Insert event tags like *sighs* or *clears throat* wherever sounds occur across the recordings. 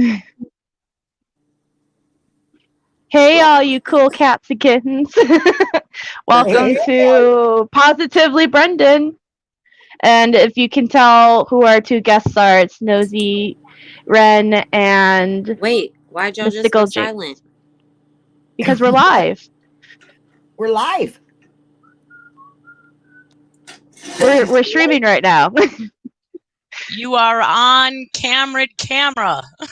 *laughs* Hey, all you cool cats and kittens. Welcome to Positively Brendan. And if you can tell who our two guests are, it's Nosy Ren and Wait, why'd y'all just go silent? because we're live. *laughs* We're live. We're we're streaming right now. *laughs* You are on camera camera. *laughs*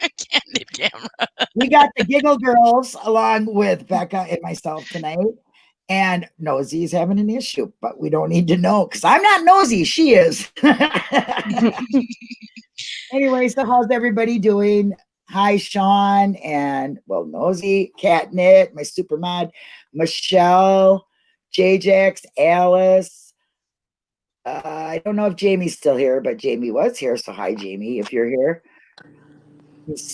Candid camera. We got the Giggle Girls along with Becca and myself tonight. And Nosy's having an issue, but we don't need to know because I'm not nosy. She is. *laughs* anyway, so how's everybody doing? Hi, Sean, and well, Nosy, Catnit, my super mod, Michelle, JJX, Alice. Uh, I don't know if Jamie's still here, but Jamie was here. So hi, Jamie, if you're here.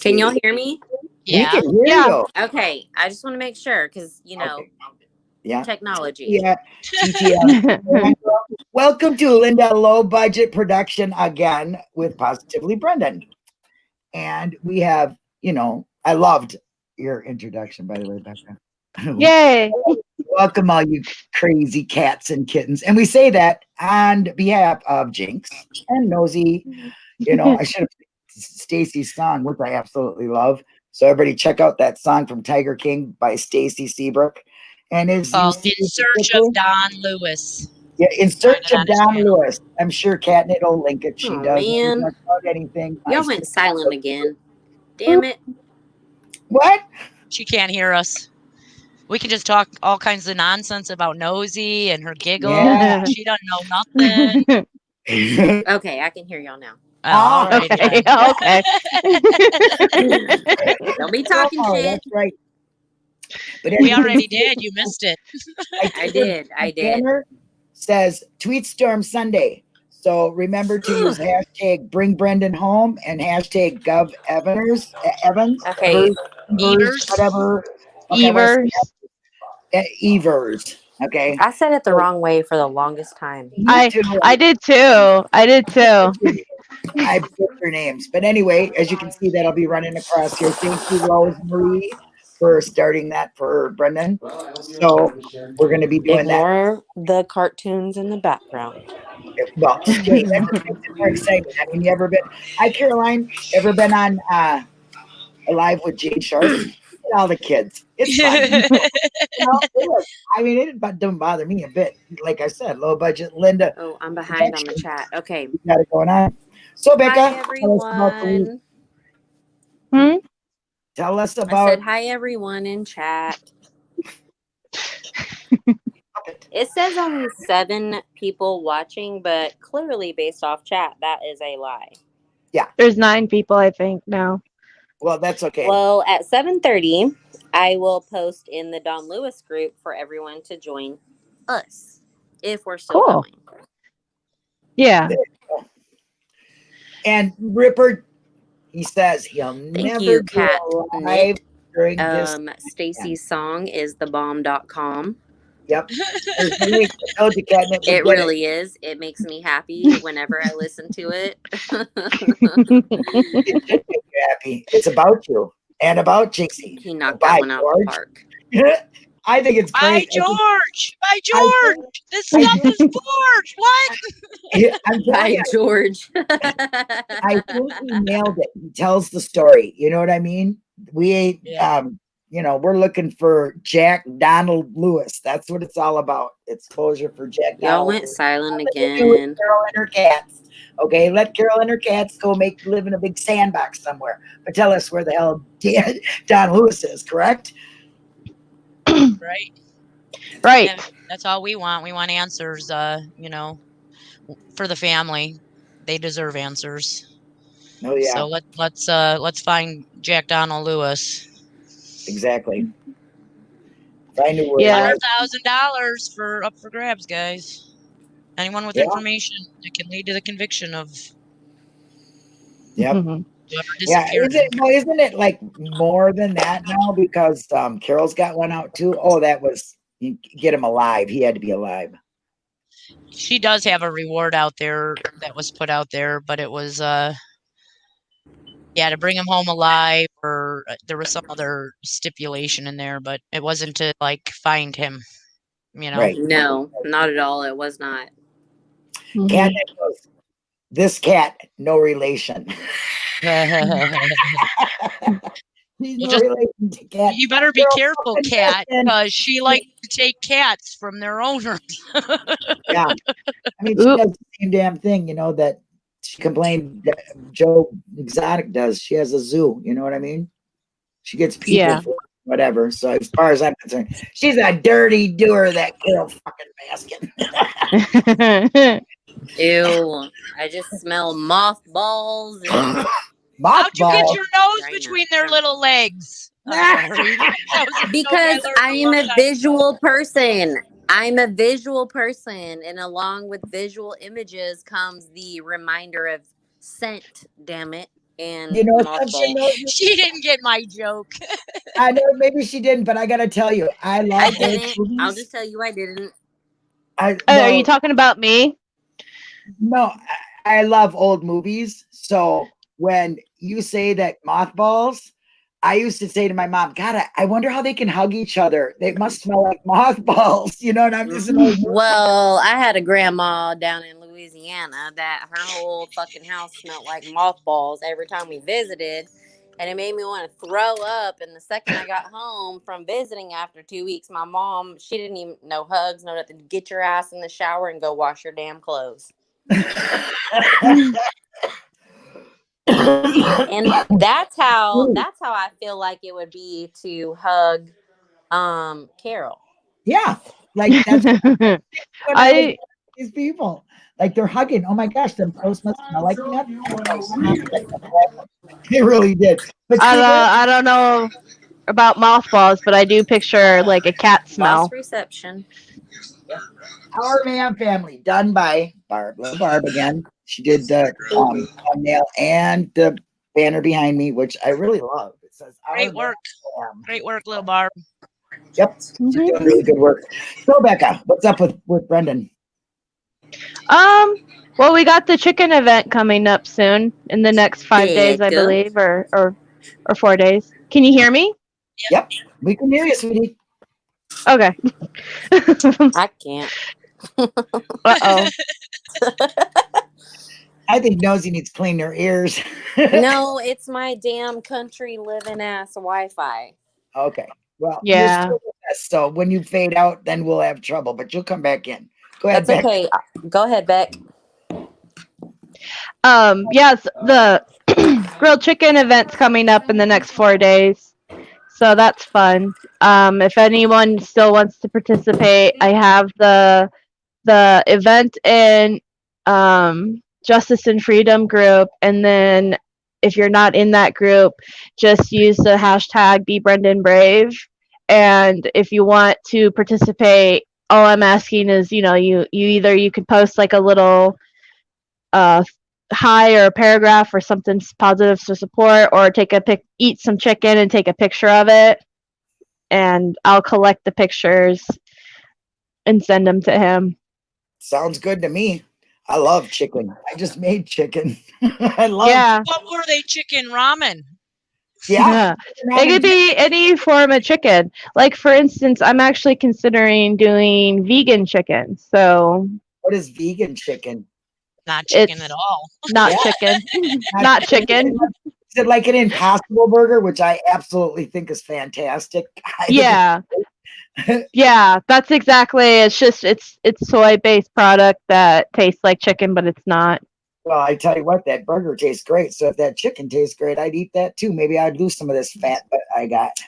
Can y'all hear me? Yeah. Can hear Yeah. you. Okay, I just want to make sure because you know Okay. Yeah. technology. Yeah. *laughs* Welcome to Linda Low Budget Production again with Positively Brendan. And we have, you know, I loved your introduction, by the way, Becca. *laughs* Yay. Welcome, all you crazy cats and kittens. And we say that on behalf of Jinx and Nosy. You know, I should have *laughs* Stacy's song, which I absolutely love. So everybody check out that song from Tiger King by Stacy Seabrook. And it's oh, Called In Search of Don Lewis. yeah, in search of it on his Don. Lewis. I'm sure Catnit will link it. She Oh, does. man. About anything. I Y'all still- went silent again. Damn it! What? She can't hear us. We can just talk all kinds of nonsense about Nosy and her giggle. Yeah. She doesn't know *laughs* nothing. Okay, I can hear y'all now. Oh, all right, okay. *laughs* Okay. Don't be talking Oh, shit. That's right. But We already *laughs* did. You missed it. I did. I did. Tanner says tweet storm Sunday. So remember to use *sighs* hashtag bring Brendan home and hashtag gov Evans Evans Okay. Evers, Evers. whatever Okay, Evers. Uh, Evers. Okay. I said it the wrong way for the longest time. I- too. I did too. I did too. I put their names. But anyway, as you can see, that I'll be running across here. Thank you, Rosemary, for starting that for Brendan. So we're going to be doing that. The cartoons in the background. Well, stay- that just makes more exciting. I mean, you ever been? Hi, Caroline. Ever been on uh, Alive with Jade Sharp? Look at all the kids. It's fun. You know, it is. I mean, it bu- doesn't bother me a bit. Like I said, low budget. Linda, Oh, I'm behind on the chat. Okay. we got it going on. So, Becca, Hi tell us about the everyone. Hmm? Tell us I about said hi everyone in chat. It says only seven people watching, but clearly based off chat, that is a lie. Yeah. There's nine people, I think, now. Well, that's okay. Well, at seven thirty, I will post in the Don Lewis group for everyone to join us if we're still Cool. going. Yeah. and Ripper, he says he'll never you, go Kat live during this. Um, Stacy's song is thebomb.com. Yep. There's no way to tell you, Catnip, It really is. It makes me happy whenever I listen to it. *laughs* It should make you happy. It's about you and about Jinxie. he knocked Bye, that one out of George. the park. *laughs* I think it's By great. I think- George. By I George. This stuff is George. What? *laughs* I'm By you, George. I think he nailed it. He tells the story. You know what I mean? We ain't, Yeah. um, you know, we're looking for Jack Donald Lewis. That's what it's all about. It's closure for Jack. Y'all Donald went Lewis. silent Nothing to do with again. Carole and her cats. Okay, let Carole and her cats go make live in a big sandbox somewhere. But tell us where the hell *laughs* Dan, Don Lewis is. Correct? Right. Right. And that's all we want. We want answers. Uh, you know, for the family, they deserve answers. Oh yeah, So let let's uh let's find Jack Donald Lewis. Exactly. Find a word. Yeah. Hundred thousand dollars for up for grabs, guys. Anyone with Yeah. information that can lead to the conviction of Yep. Mhm. Yeah, is it, well, isn't it like more than that now? Because um, Carole's got one out too. Oh, that was you get him alive. He had to be alive. she does have a reward out there that was put out there, but it was uh Yeah, to bring him home alive, or uh, there was some other stipulation in there, but it wasn't to like find him. You know. Right. No, not at all. It was not. Mhm. Cat goes, this cat, no relation. *laughs* He's Well, no just- relation to cat. you better be Girl, careful, fucking cat, Justin. because she likes to take cats from their owners. *laughs* Yeah. I mean, she Oop. does the same damn thing, you know, that she complained that Joe Exotic does. She has a zoo, you know what I mean? She gets people Yeah. for whatever. So as far as I'm concerned, she's a dirty doer, that Carole fucking Baskin. *laughs* Ew. I just smell mothballs. And *laughs* How'd you get your nose between their little legs? I'm *laughs* sorry. That was a because no-brainer I a am a visual person. I'm a visual person, and along with visual images comes the reminder of scent. Damn it! And You know mothballs. something? though? She didn't get my joke. *laughs* I know maybe she didn't, but I gotta tell you, I love I I'll just tell you, I didn't. I, Oh, are you talking about me? No, I, I love old movies. So when you say that mothballs, I used to say to my mom, God, I, I wonder how they can hug each other. They must smell like mothballs, *laughs* you know. And I'm just an *laughs* Well, I had a grandma down in Louisiana that her whole fucking house smelled like mothballs every time we visited. And it made me want to throw up. And the second I got home from visiting after two weeks, my mom, she didn't even know hugs, no nothing. Get your ass in the shower and go wash your damn clothes. And that's how that's how I feel like it would be to hug um Carole. yeah, like that's *laughs* I, I these people like they're hugging. Oh my gosh, them clothes must smell like that. *laughs* They really did. But I see, don't, I don't know about mothballs, but I do picture like a cat smell. Boss reception. Our Man Family, done by Barb. Little Barb again. She did the um, thumbnail and the banner behind me, which I really love. It says Great work. Fam. Great work, little Barb. Yep, she's Mhm. doing really good work. So, Becca, what's up with with Brendan? Um, well, we got the chicken event coming up soon in the next five days, I believe, or or or four days. Can you hear me? Yep, we can hear you, sweetie. Okay. *laughs* I can't. *laughs* uh oh. *laughs* I think Nosy needs to clean her ears. no, it's my damn country living ass Wi-Fi. okay. Well, Yeah. You're still with us, so when you fade out, then we'll have trouble. But you'll come back in. Go ahead, That's Becca. okay. Go ahead, Beck. Um, yes, the *clears throat* grilled chicken event's coming up in the next four days. So that's fun. Um, if anyone still wants to participate, I have the the event in um, Justice and Freedom group, and then if you're not in that group, just use the hashtag Be Brendan Brave. And if you want to participate, all I'm asking is, you know, you you either you could post like a little uh hi or a paragraph or something positive to support or take a pic eat some chicken and take a picture of it and i'll collect the pictures and send them to him Sounds good to me. I love chicken. I just made chicken. *laughs* I love yeah What were they? Chicken ramen. Yeah. it could be any form of chicken. Like for instance i'm actually considering doing vegan chicken so. What is vegan chicken? Not chicken It's- at all. not Yeah. chicken. *laughs* Not chicken. Is it like an impossible burger, which I absolutely think is fantastic? *laughs* I yeah. *laughs* yeah that's exactly it's just it's it's soy based product that tastes like chicken but it's not Well, I tell you what, that burger tastes great. So if that chicken tastes great, I'd eat that too. Maybe I'd lose some of this fat that I got. I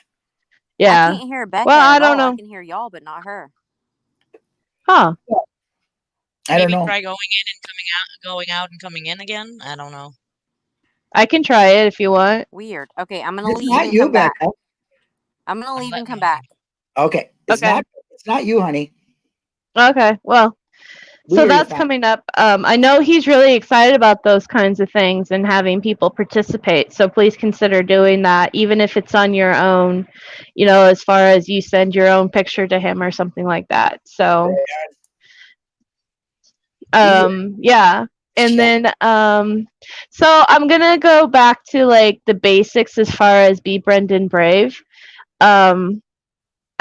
yeah can't hear Becca. Well, I don't all. know. I can hear y'all, but not her. huh I don't Maybe know. try going in and coming out, going out and coming in again. I don't know. I can try it if you want. Weird. Okay, I'm gonna It's leave not and you, come back. I'm gonna leave let and come me- back. Okay. It's Okay. not it's not you, honey. Okay, well, We so that's coming up. Um, I know he's really excited about those kinds of things and having people participate. So please consider doing that, even if it's on your own. You know, as far as you send your own picture to him or something like that. So, Yeah. um, yeah. and then um so i'm gonna go back to like the basics as far as be brendan brave um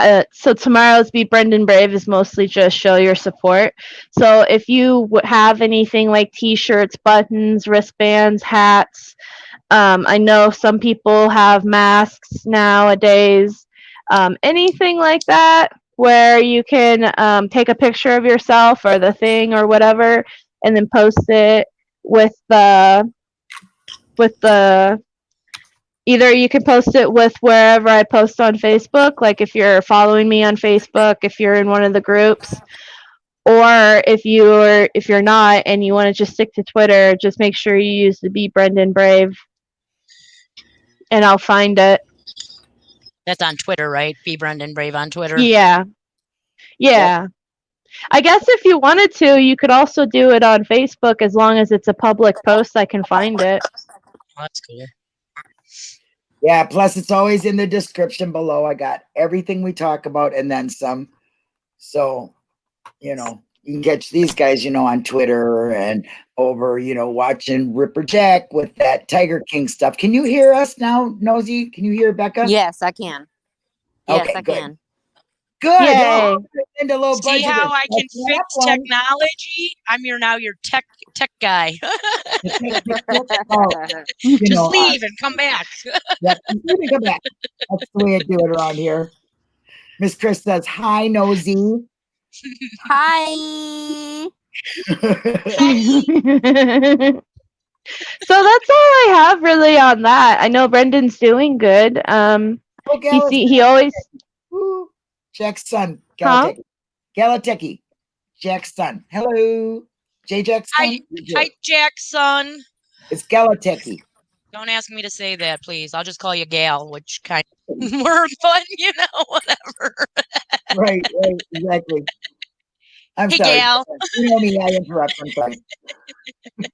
uh, so tomorrow's be brendan brave is mostly just show your support. So if you have anything like t-shirts buttons wristbands hats um, i know some people have masks nowadays. Um, anything like that where you can um, take a picture of yourself or the thing or whatever and then post it with the with the either you can post it with wherever I post on Facebook, like if you're following me on Facebook, if you're in one of the groups, or if you're if you're not and you want to just stick to Twitter, just make sure you use the Be Brendan Brave, and I'll find it. That's on Twitter, right? Be Brendan Brave on Twitter. Yeah. Yeah. I guess if you wanted to, you could also do it on Facebook as long as it's a public post. I can find it. Oh, that's cool. Yeah, plus it's always in the description below. I got everything we talk about and then some. So, you know, you can catch these guys, you know, on Twitter and over, you know, watching Ripper Jack with that Tiger King stuff. Can you hear us now, Nosy? Can you hear Becca? Yes, I can. Yes, Okay, I good. can. Good. Yay. Oh, See how I can fix one. technology? I'm your now your tech tech guy. Oh, *laughs* you Just know, leave and come back. *laughs* Yeah, you come back. That's the way I do it around here. Miss Chris says, "Hi, nosy." Hi. *laughs* so that's all I have really on that. I know Brendan's doing good. Um, oh, he see, he always Woo. Jack's son, Huh? Galateki. Galateki. Jack's son. Hello, J. Hi, hi, Jackson. It's Galateki. Don't ask me to say that, please. I'll just call you Gal, which kind of *laughs* more fun, *laughs* you know, whatever. Right, right, exactly. I'm Hey, sorry. Gal. You know me, I interrupt. I'm sorry. *laughs*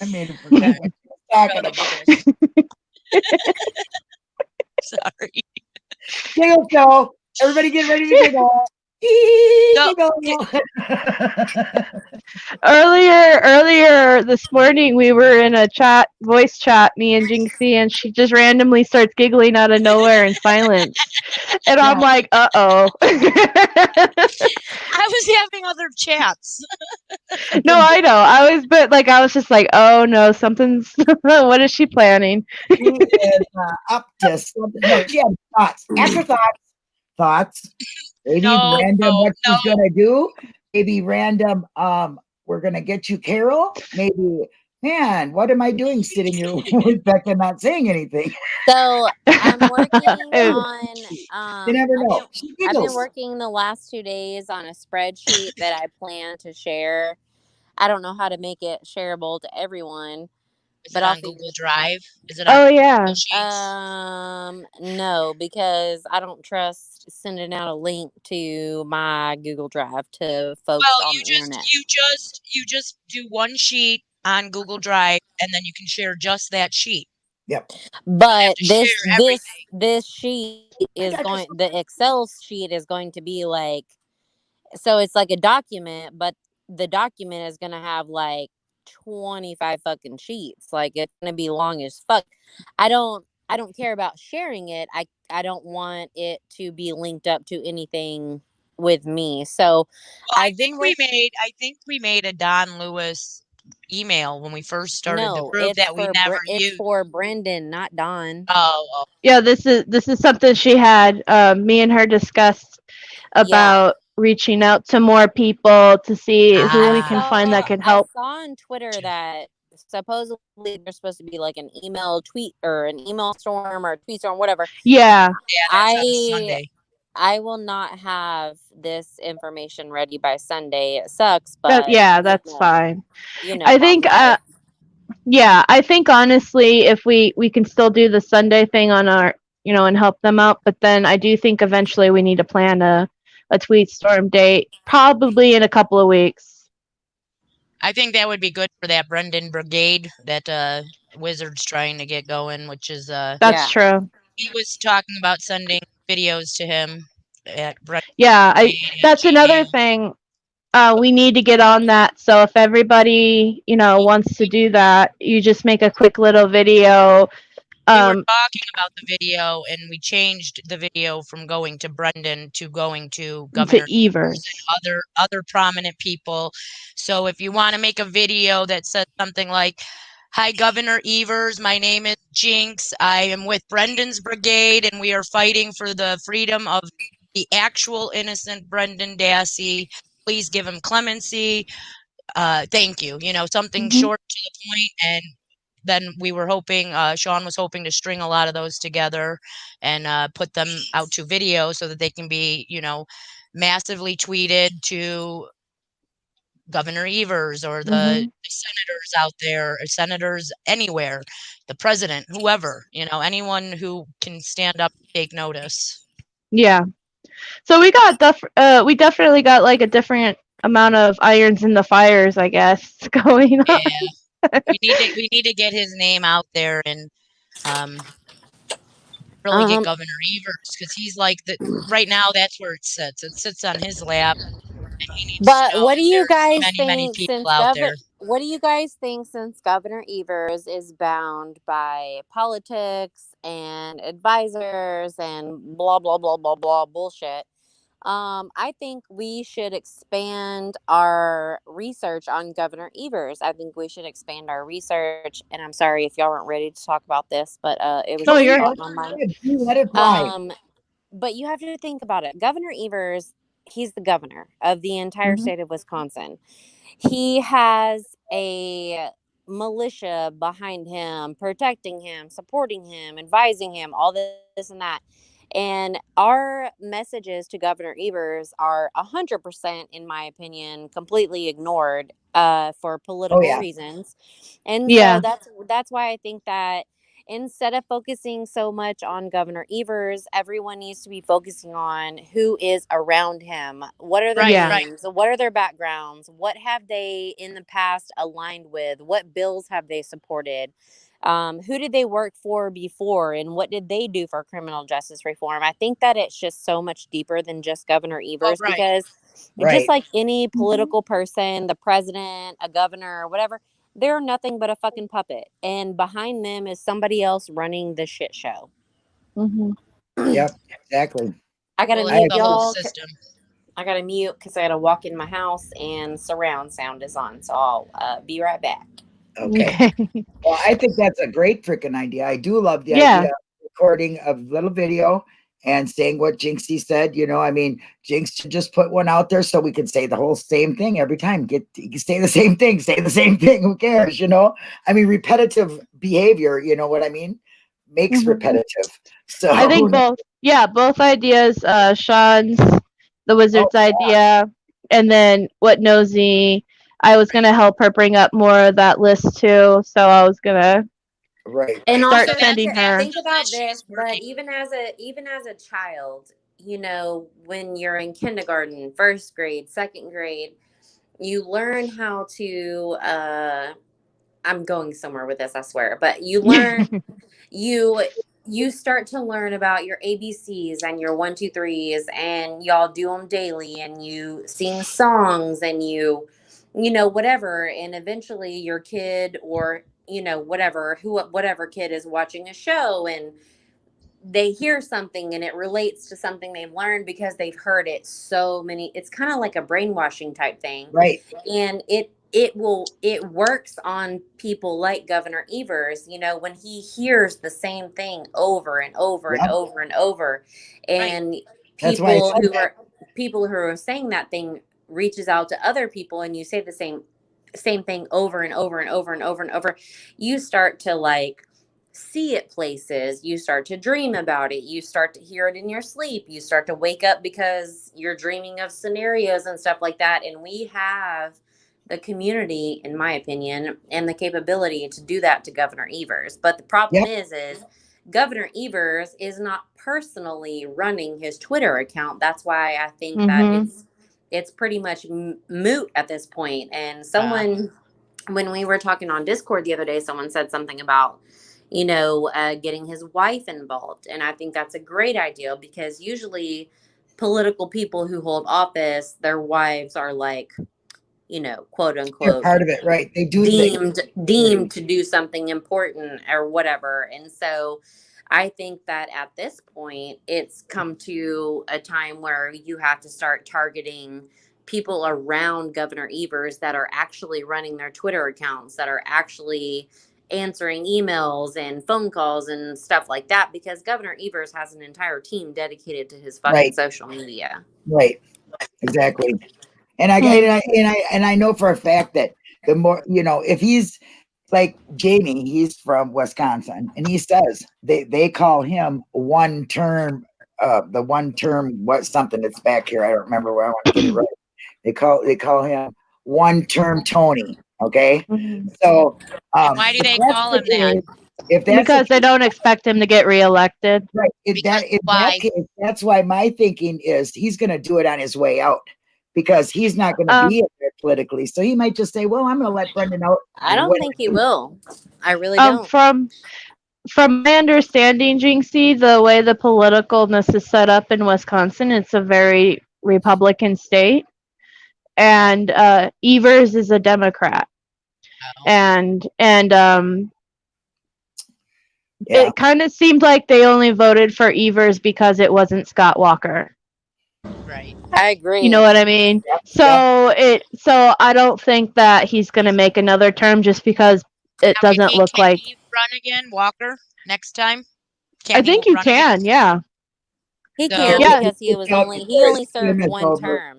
I made him forget what talking about. Sorry. Giggle show. Everybody get ready to giggle. No, *laughs* earlier earlier this morning we were in a chat voice chat me and Jinxie and she just randomly starts giggling out of nowhere in silence and I'm like uh oh *laughs* I was having other chats. *laughs* no I know I was but like I was just like oh no something's what is she planning she is uh, up to something. No, she had thoughts. After thoughts, thoughts. Maybe No, random no, what she's gonna do. Maybe random. Um, we're gonna get you Carole. Maybe. Man, what am I doing sitting here *laughs* with Becca not saying anything? So I'm working *laughs* on. Um, You never I've know. been- I've been working the last two days on a spreadsheet that I plan to share. I don't know how to make it shareable to everyone. Is But it on figure- Google Drive? Is it on oh yeah Google Sheets? Um, no, because I don't trust sending out a link to my Google Drive to folks well, on you the just internet. you just you just do one sheet on Google Drive, and then you can share just that sheet. Yep. But this this this sheet is going the Excel sheet is going to be like so it's like a document, but the document is gonna have like 25 fucking sheets. Like it's gonna be long as fuck. I don't I don't care about sharing it. I I don't want it to be linked up to anything with me. So Well, I I've been think we made I think we made a Don Lewis email when we first started the no, group it's that we for never Bre- it's used. for Brendan, not Don. Oh, oh, yeah this is this is something she had um, me and her discussed about reaching out to more people to see who we Ah. can find that saw- can help I saw on Twitter that supposedly there's supposed to be like an email tweet or an email storm or a tweet storm, whatever. yeah yeah, I- I will not have this information ready by Sunday. It sucks, but that, yeah you that's know, fine You know, I think, uh, yeah i think honestly if we we can still do the sunday thing on our you know and help them out but then i do think eventually we need to plan a a tweet storm date probably in a couple of weeks I think that would be good for that Brendan Brigade that uh Wizards trying to get going, which is uh that's true he was talking about sending videos to him at Brendan yeah i that's another thing uh, we need to get on that. So if everybody, you know, wants to do that, you just make a quick little video. We were Um, talking about the video and we changed the video from going to Brendan to going to Governor to Evers. And other other prominent people. So if you want to make a video that says something like, "Hi, Governor Evers. My name is Jinx. I am with Brendan's brigade, and we are fighting for the freedom of the actual innocent Brendan Dassey. Please give him clemency. Uh, thank you. You know, something Mhm. short to the and." Then we were hoping, uh, Sean was hoping to string a lot of those together and uh, put them out to video so that they can be, you know, massively tweeted to Governor Evers or the, Mhm. the senators out there, or senators anywhere, the president, whoever, you know, anyone who can stand up, take notice. Yeah. So we got def- uh we definitely got like a different amount of irons in the fires, I guess, *laughs* going on. Yeah, we need to we need to get his name out there and um, really Um, get Governor Evers because he's like the right now. That's where it sits. It sits on his lap. And he needs to But what do you guys many think many people since there? what do you guys think since Governor Evers is bound by politics and advisors and blah blah blah blah blah bullshit? Um, I think we should expand our research on Governor Evers. I think we should expand our research. And I'm sorry if y'all weren't ready to talk about this, but uh, it was No, you're- on my mind. You Let it fly. Um, but you have to think about it. Governor Evers, he's the governor of the entire Mhm. state of Wisconsin. He has a militia behind him, protecting him, supporting him, advising him, all this, this and that. And our messages to Governor Evers are 100%, in my opinion, completely ignored uh, for political yeah. reasons. And Yeah. so that's that's why I think that instead of focusing so much on Governor Evers, everyone needs to be focusing on who is around him. What are their Right, Yeah. right. What are their backgrounds? What have they in the past aligned with? What bills have they supported? Um, who did they work for before and what did they do for criminal justice reform? I think that it's just so much deeper than just Governor Evers right. because Right. just like any political person, the president, a governor, or whatever, they're nothing but a fucking puppet. And behind them is somebody else running the shit show. Mhm. Yep, *clears throat* exactly. I gotta Well, mute y'all. system. I gotta mute because I gotta walk in my house and surround sound is on. So I'll uh, be right back. Okay. *laughs* Well, I think that's a great freaking idea. I do love the Yeah. idea of recording a little video and saying what Jinxie said. You know, I mean, Jinx should just put one out there so we can say the whole same thing every time. Get say the same thing, say the same *laughs* thing. Who cares? You know, I mean, repetitive behavior. You know what I mean? Makes Mhm. repetitive. *laughs* So I think both. Yeah, both ideas. Uh, Sean's, the wizard's Oh, yeah. idea, and then what Nosy. I was gonna help her bring up more of that list too, so I was gonna. right. And Start also sending think- her. think about this, but even as a even as a child, you know, when you're in kindergarten, first grade, second grade, you learn how to uh I'm going somewhere with this, I swear, but you *laughs* learn you you start to learn about your ABCs and your one, two, threes, and y'all do them daily, and you sing songs, and you, you know, whatever, and eventually your kid or you know whatever who whatever kid is watching a show and they hear something and it relates to something they've learned because they've heard it so many it's kind of like a brainwashing type thing Right. and it it will it works on people like governor evers you know when he hears the same thing over and over Yep. and over and over and That's why I people who that. are people who are saying that thing reaches out to other people and you say the same same thing over and over and over and over and over you start to like see it places. You start to dream about it. You start to hear it in your sleep. You start to wake up because you're dreaming of scenarios and stuff like that. And we have the community in my opinion and the capability to do that to governor evers. But the problem is is governor evers is not personally running his twitter account. That's why i think Mhm. that it's it's pretty much moot at this point. and someone when we were talking on discord the other day someone said something about you know uh, getting his wife involved and i think that's a great idea because usually political people who hold office, their wives are like, you know, quote They're unquote, part of it, right? They do. deemed deemed to do something important or whatever. And so I think that at this point it's come to a time where you have to start targeting people around Governor Evers that are actually running their Twitter accounts, that are actually answering emails and phone calls and stuff like that because Governor Evers has an entire team dedicated to his fucking Right. social media. Right. Exactly. And I, Hmm. and I and I and I know for a fact that the more you know, if he's like Jamie, he's from Wisconsin, and he says they they call him one term, uh, the one term what something that's back here. I don't remember where I want to get it right. They call they call him one term Tony. Okay, so um, why do they call him that? If that's because they don't expect him to get reelected. Right. If that, if why? that case, that's why my thinking is he's going to do it on his way out because he's not going to Um, be in there politically. So he might just say, "Well, I'm going to let Brendan know. I don't think he will. I really Um, don't. from from my understanding, Jinxie, the way the politicalness is set up in Wisconsin, it's a very Republican state, and uh, Evers is a Democrat, and and um, Yeah. it kind of seemed like they only voted for Evers because it wasn't Scott Walker. Right. I agree. You know what I mean? Yep, So it so I don't think that he's gonna make another term just because it Now, doesn't he- look can like. he run again, Walker, next time? I Can he think you run again? can, yeah. he So- can Yeah. because he was only he only before his term served one over. term.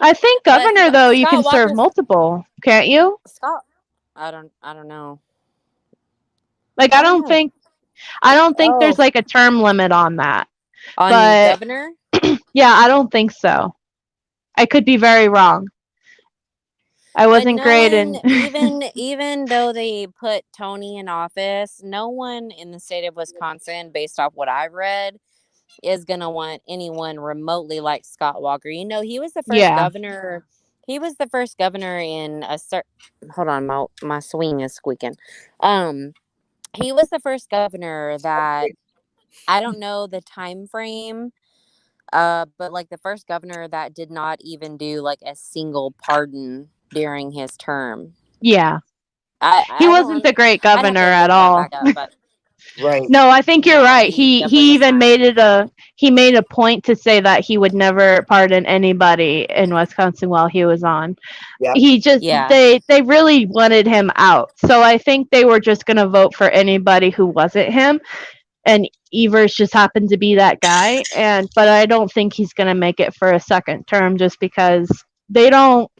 I think But governor Scott- though you can Scott serve multiple, can't you? Scott, I don't I don't know. Like I I don't don't know. think I don't think there's Oh. like a term limit on that. On But- governor, *clears throat* Yeah, I don't think so. I could be very wrong. I wasn't great in *laughs* even *laughs* even though they put Tony in office, no one in the state of Wisconsin, based off what I've read, is gonna want anyone remotely like Scott Walker. You know, he was the first Yeah. governor. He was the first governor in a certain. Hold on, my my swing is squeaking. Um, he was the first governor that I don't know the time frame. Uh, but like the first governor that did not even do like a single pardon during his term. yeah. I, I He wasn't the great I'd have to governor at that all. up, *laughs* Right. No, I think you're right. he He definitely he was even made it a he made a point to say that he would never pardon anybody in Wisconsin while he was on. Yep. He just Yeah. they they really wanted him out. So I think they were just going to vote for anybody who wasn't him and Evers just happened to be that guy and but I don't think he's going to make it for a second term just because they don't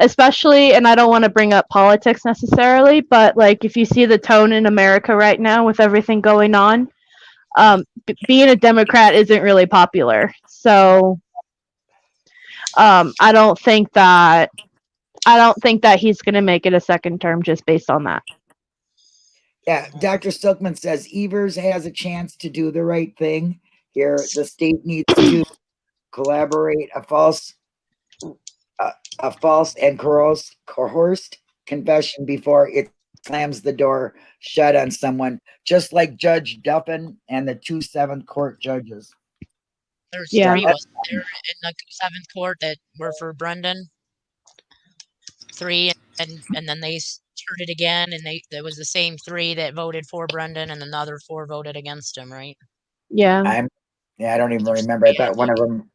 especially and I don't want to bring up politics necessarily, but like if you see the tone in America right now with everything going on, um, being a Democrat isn't really popular. So um, I don't think that I don't think that he's going to make it a second term just based on that. Yeah. Dr. Stokman says Evers has a chance to do the right thing here. The state needs to collaborate. A false, a, a false and coerced, coerced confession before it slams the door shut on someone, just like Judge Duffin and the two seventh court judges. There's Yeah. three was there in the seventh court that were for Brendan. Three and and then they started again and they there was the same three that voted for Brendan and another four voted against him, right? Yeah. I'm, yeah, I don't even remember. I thought one of them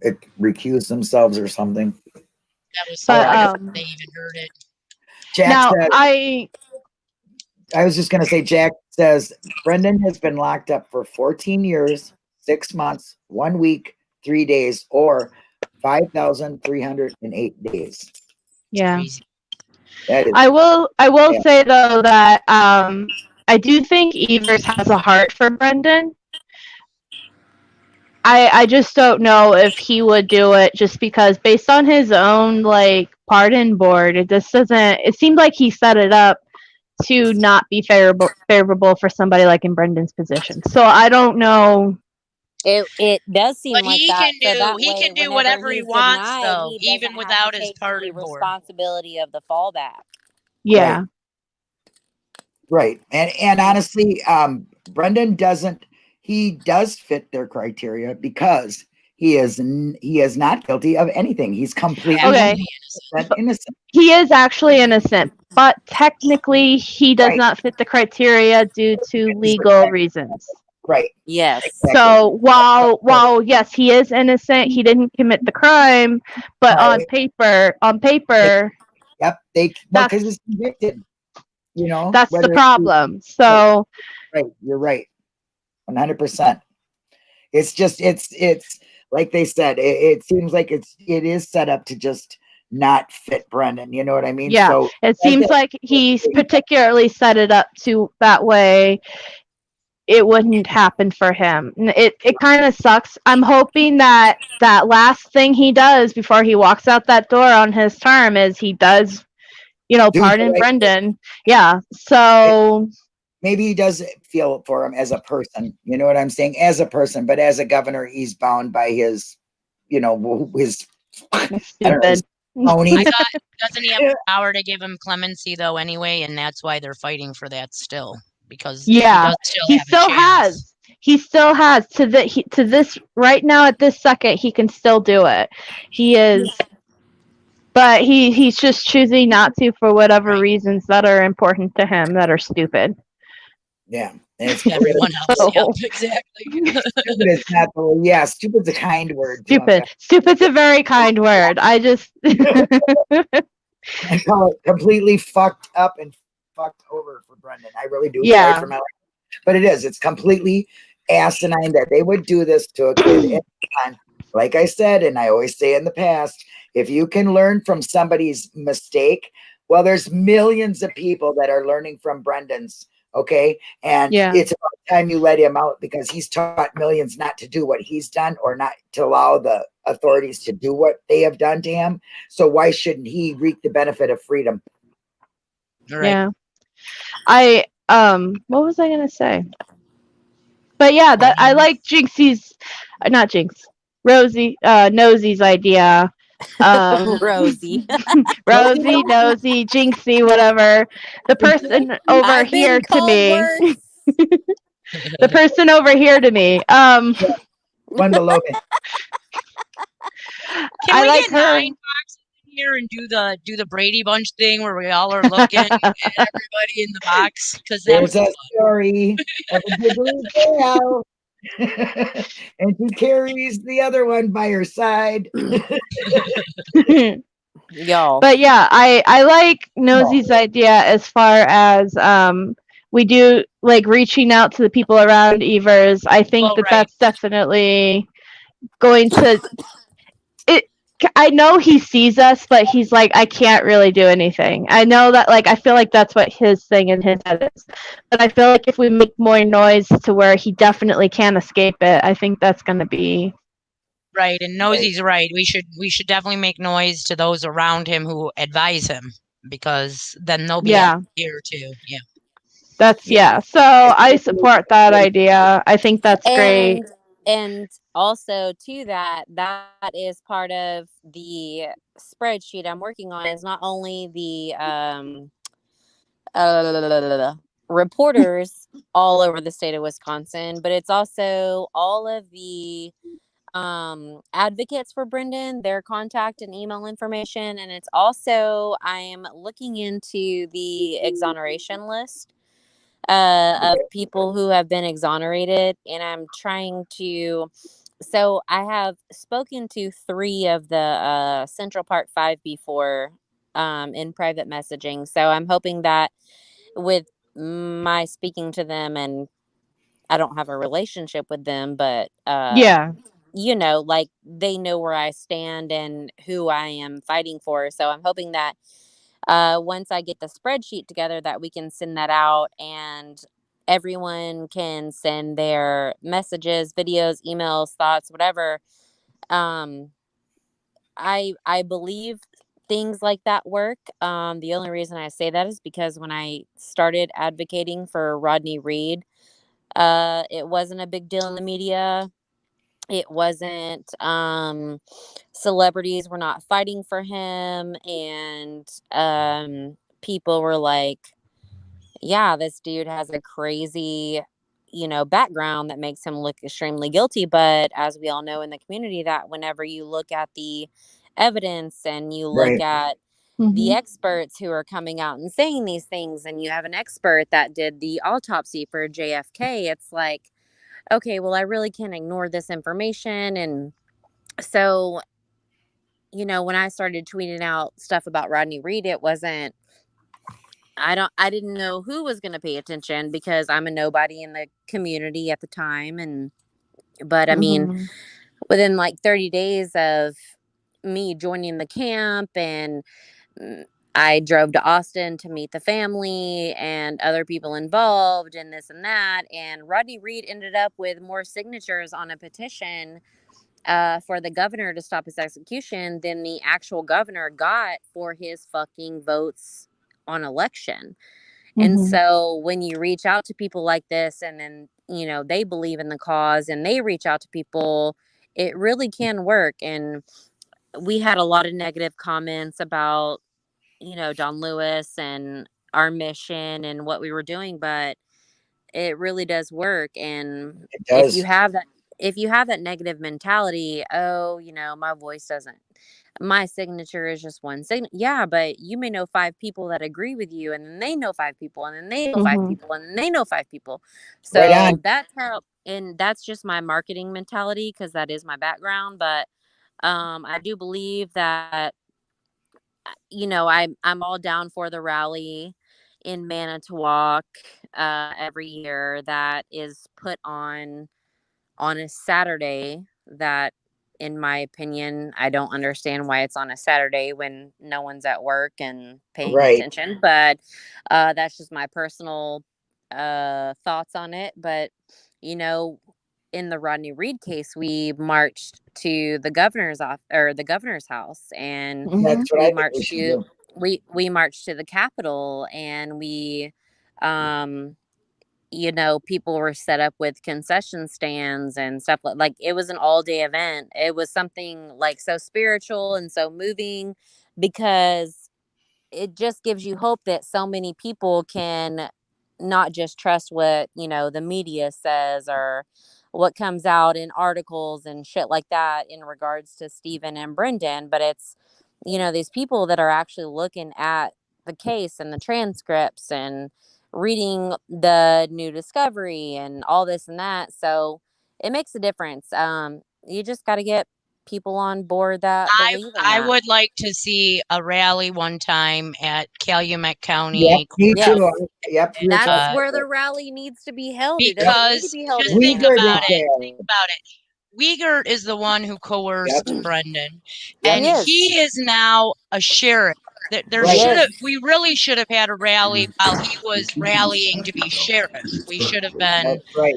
it recused themselves or something. That was But, I um, they even heard it. Jack now said, I I was just gonna say, Jack says Brendan has been locked up for 14 years, six months, one week, three days, or 5,308 days. yeah. Crazy. I will I will Yeah. say though that um I do think Evers has a heart for Brendan. I I just don't know if he would do it just because based on his own like pardon board, it just doesn't it seemed like he set it up to not be favorable favorable for somebody like in Brendan's position. So I don't know it it does seem But like he that. can so do- that he way, can do whenever whatever he he's wants, denied, though, he even doesn't have to without his take the pardon board. responsibility of the fallback. yeah. right. And and honestly, um, Brendan doesn't he does fit their criteria because He is n- he is not guilty of anything. He's completely Okay. innocent. *laughs* innocent. He is actually innocent, but technically he does Right. not fit the criteria due to legal reasons. Right. Yes. Exactly. So while while yes, he is innocent, he didn't commit the crime, but on paper, on paper, Yep. They well because he's convicted. You know. that's the whether he- problem. So Right. You're right. One hundred percent. It's just it's it's like they said. It, it seems like it's it is set up to just not fit Brendan. You know what I mean? Yeah. So it seems it. like he's *laughs* particularly set it up to that way it wouldn't happen for him. It it kind of sucks. I'm hoping that that last thing he does before he walks out that door on his term is he does, you know, Do the pardon right. Brendan. Yeah. So maybe he does feel for him as a person. You know what I'm saying? As a person, but as a governor, he's bound by his, you know, his I stupid. his phony. I thought *laughs* doesn't he have the power to give him clemency though anyway, and that's why they're fighting for that still because Yeah, he, still he still has. He still has to the he, to this right now at this second he can still do it. He is but he he's just choosing not to for whatever reasons that are important to him that are stupid. Yeah. And it's *laughs* Everyone else, So- yep, exactly. *laughs* *laughs* stupid is not the yeah, stupid's a kind word. to him. Stupid. Stupid's a very kind word. I just I call it completely fucked up and fucked over for Brendan. I really do. Yeah. for my language. But it is. It's completely asinine that they would do this to a kid. *clears throat* And like I said, and I always say in the past, if you can learn from somebody's mistake, well, there's millions of people that are learning from Brendan's. Okay. And Yeah. it's about time you let him out because he's taught millions not to do what he's done or not to allow the authorities to do what they have done to him. So why shouldn't he reap the benefit of freedom? Right. yeah. I um what was I gonna say? But yeah, that I like Jinxie's uh, not Jinx. Rosie uh Nosey's idea. Um *laughs* Rosie. *laughs* *laughs* Rosie, Nosy, Jinxie, whatever. The person over I've here to me. The person over here to me. Um One below me. Can I we like get her. nine boxes in here and do the do the Brady Bunch thing where we all are looking at *laughs* everybody in the box? Because that was There's a fun. story of a *laughs* giggly gal. *laughs* and she carries the other one by her side. Y'all. but yeah, I I like Nosy's idea as far as um we do like reaching out to the people around Evers. I think Well, that right. that's definitely going to it I know he sees us, but he's like, I can't really do anything. I know that, like, I feel like that's what his thing in his head is. But I feel like if we make more noise to where he definitely can't escape it, I think that's going to be Right, and Nosy's right. We should we should definitely make noise to those around him who advise him because then they'll be Yeah. here too. Yeah. That's yeah. So I support that idea. I think that's great. and and also to that that is part of the spreadsheet i'm working on is not only the um uh, reporters all over the state of wisconsin but it's also all of the um advocates for brendan their contact and email information and it's also i'm looking into the exoneration list uh, of people who have been exonerated, and I'm trying to. So I have spoken to three of the uh, Central Park Five before um, in private messaging. So I'm hoping that with my speaking to them, and I don't have a relationship with them, but uh, yeah. you know, like they know where I stand and who I am fighting for. So I'm hoping that uh, once I get the spreadsheet together, that we can send that out and everyone can send their messages, videos, emails, thoughts, whatever. Um, I I believe things like that work. Um, the only reason I say that is because when I started advocating for Rodney Reed, uh, it wasn't a big deal in the media it wasn't um celebrities were not fighting for him and um people were like yeah this dude has a crazy you know background that makes him look extremely guilty but as we all know in the community that whenever you look at the evidence and you look Right. at Mhm. the experts who are coming out and saying these things and you have an expert that did the autopsy for JFK it's like okay well I really can't ignore this information and so you know when I started tweeting out stuff about Rodney Reed it wasn't I don't I didn't know who was going to pay attention because I'm a nobody in the community at the time and but I mean Mhm. within like 30 days of me joining the camp and mm, I drove to Austin to meet the family and other people involved and this and that and Rodney Reed ended up with more signatures on a petition uh, for the governor to stop his execution than the actual governor got for his fucking votes on election. And Mhm. so when you reach out to people like this and then, you know, they believe in the cause and they reach out to people, it really can work. And we had a lot of negative comments about, you know, Don Lewis and our mission and what we were doing, but it really does work. And It if you have that if you have that negative mentality, oh, you know, my voice doesn't my signature is just one sign. Yeah, but you may know five people that agree with you, and then they know five people, and then they know five Mhm. people, and then they know five people. So Right that's how, and that's just my marketing mentality because that is my background. But um, I do believe that you know I'm I'm all down for the rally in Manitowoc uh, every year that is put on on a Saturday that in my opinion I don't understand why it's on a Saturday when no one's at work and paying Right. attention but uh that's just my personal uh thoughts on it but you know in the Rodney Reed case we marched to the governor's off or the governor's house and. That's we I think we marched to we we marched to the capitol and we um you know people were set up with concession stands and stuff like like it was an all day event it was something like so spiritual and so moving because it just gives you hope that so many people can not just trust what you know the media says or what comes out in articles and shit like that in regards to Stephen and Brendan but it's you know these people that are actually looking at the case and the transcripts and reading the new discovery and all this and that so it makes a difference um you just got to get people on board that I, I that. would like to see a rally one time at Calumet Yep, County. me Yes. too. I- Yep, we were That's Uh, where the rally needs to be held. It need to Because be held just think about it. Think about it. Wiegert is the one who coerced Brendan, Yep. and Yes. he is now a sheriff. There, there Right. should have. We really should have had a rally while he was rallying to be sheriff. We should have been. Right.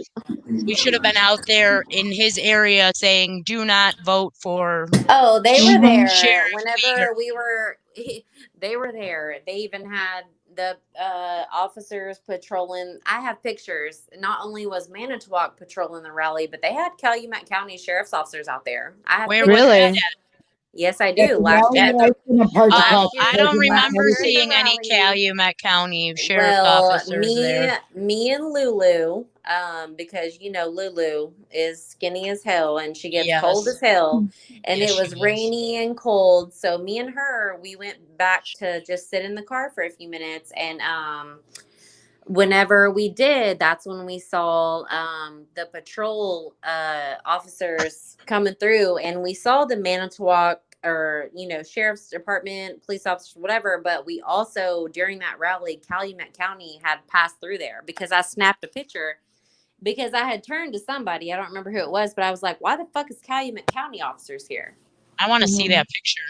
We should have been out there in his area saying, "Do not vote for." Oh, they were there Sheriff whenever we were. They were there. They even had the uh, officers patrolling. I have pictures. Not only was Manitowoc patrolling the rally, but they had Calumet County sheriff's officers out there. I have Where pictures. was Really? That? Yes, I do. Last rally year. at I seen in parts across the year- I don't remember seeing any. Calumet County sheriff's well, officers me, there. me and Lulu, um, because you know Lulu is skinny as hell and she gets cold as hell, and Yes, it she was is. rainy and cold. So me and her, we went back to just sit in the car for a few minutes, and um, whenever we did, that's when we saw um the patrol uh officers coming through, and we saw the Manitowoc or you know sheriff's department police officers whatever but we also during that rally calumet county had passed through there because i snapped a picture because i had turned to somebody i don't remember who it was but i was like why the fuck is calumet county officers here I want to see Mhm. that picture.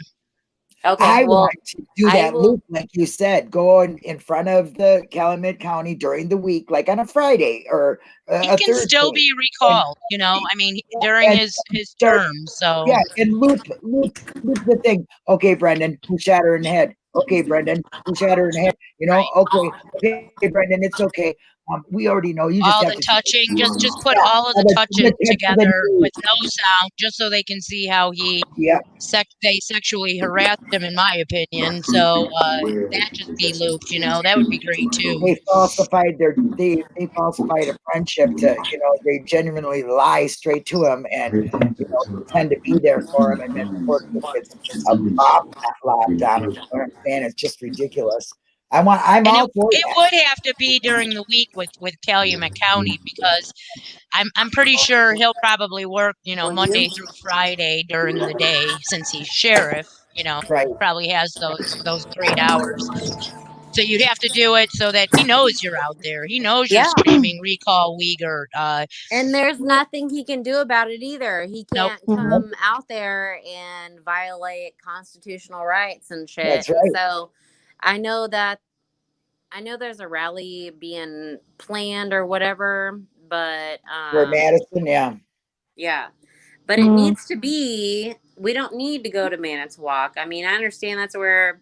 Okay I well want to do that will- loop, like you said, go in, in front of the Calumet County during the week, like on a Friday or uh, He a can still be recalled, you know. I mean, during and his his term. So Yeah, and loop, loop, loop the thing. Okay, Brendan, who shot her in the head? Okay, Brendan, who shot her in the head? You know, okay, okay, Brendan, it's okay. Um, we already know. You just all have the to touching, just just put Yeah, all of the the- touches the- the- together the- with no sound, just so they can see how he Yeah, sex they sexually harassed him, in my opinion. So uh, that just be looped, you know, that would be great too. they falsified their they they falsified a friendship to you know they genuinely lie straight to him and you know pretend to be there for him and then *laughs* of course it's a bomb lockdown. *laughs* You know I'm saying? It's just ridiculous. I want. I'm And all for It would have to be during the week with with Calumet County because I'm I'm pretty sure he'll probably work, you know, Monday through Friday during the day since he's sheriff. You know, Right. probably has those those great hours. So you'd have to do it so that he knows you're out there. He knows you're Yeah. screaming recall Wiegert. Uh, And there's nothing he can do about it either. He can't Mhm. come out there and violate constitutional rights and shit. That's right. So I know that I know there's a rally being planned or whatever, but um, For Madison, yeah. yeah. But it Mm. needs to be we don't need to go to Manitowoc. I mean, I understand that's where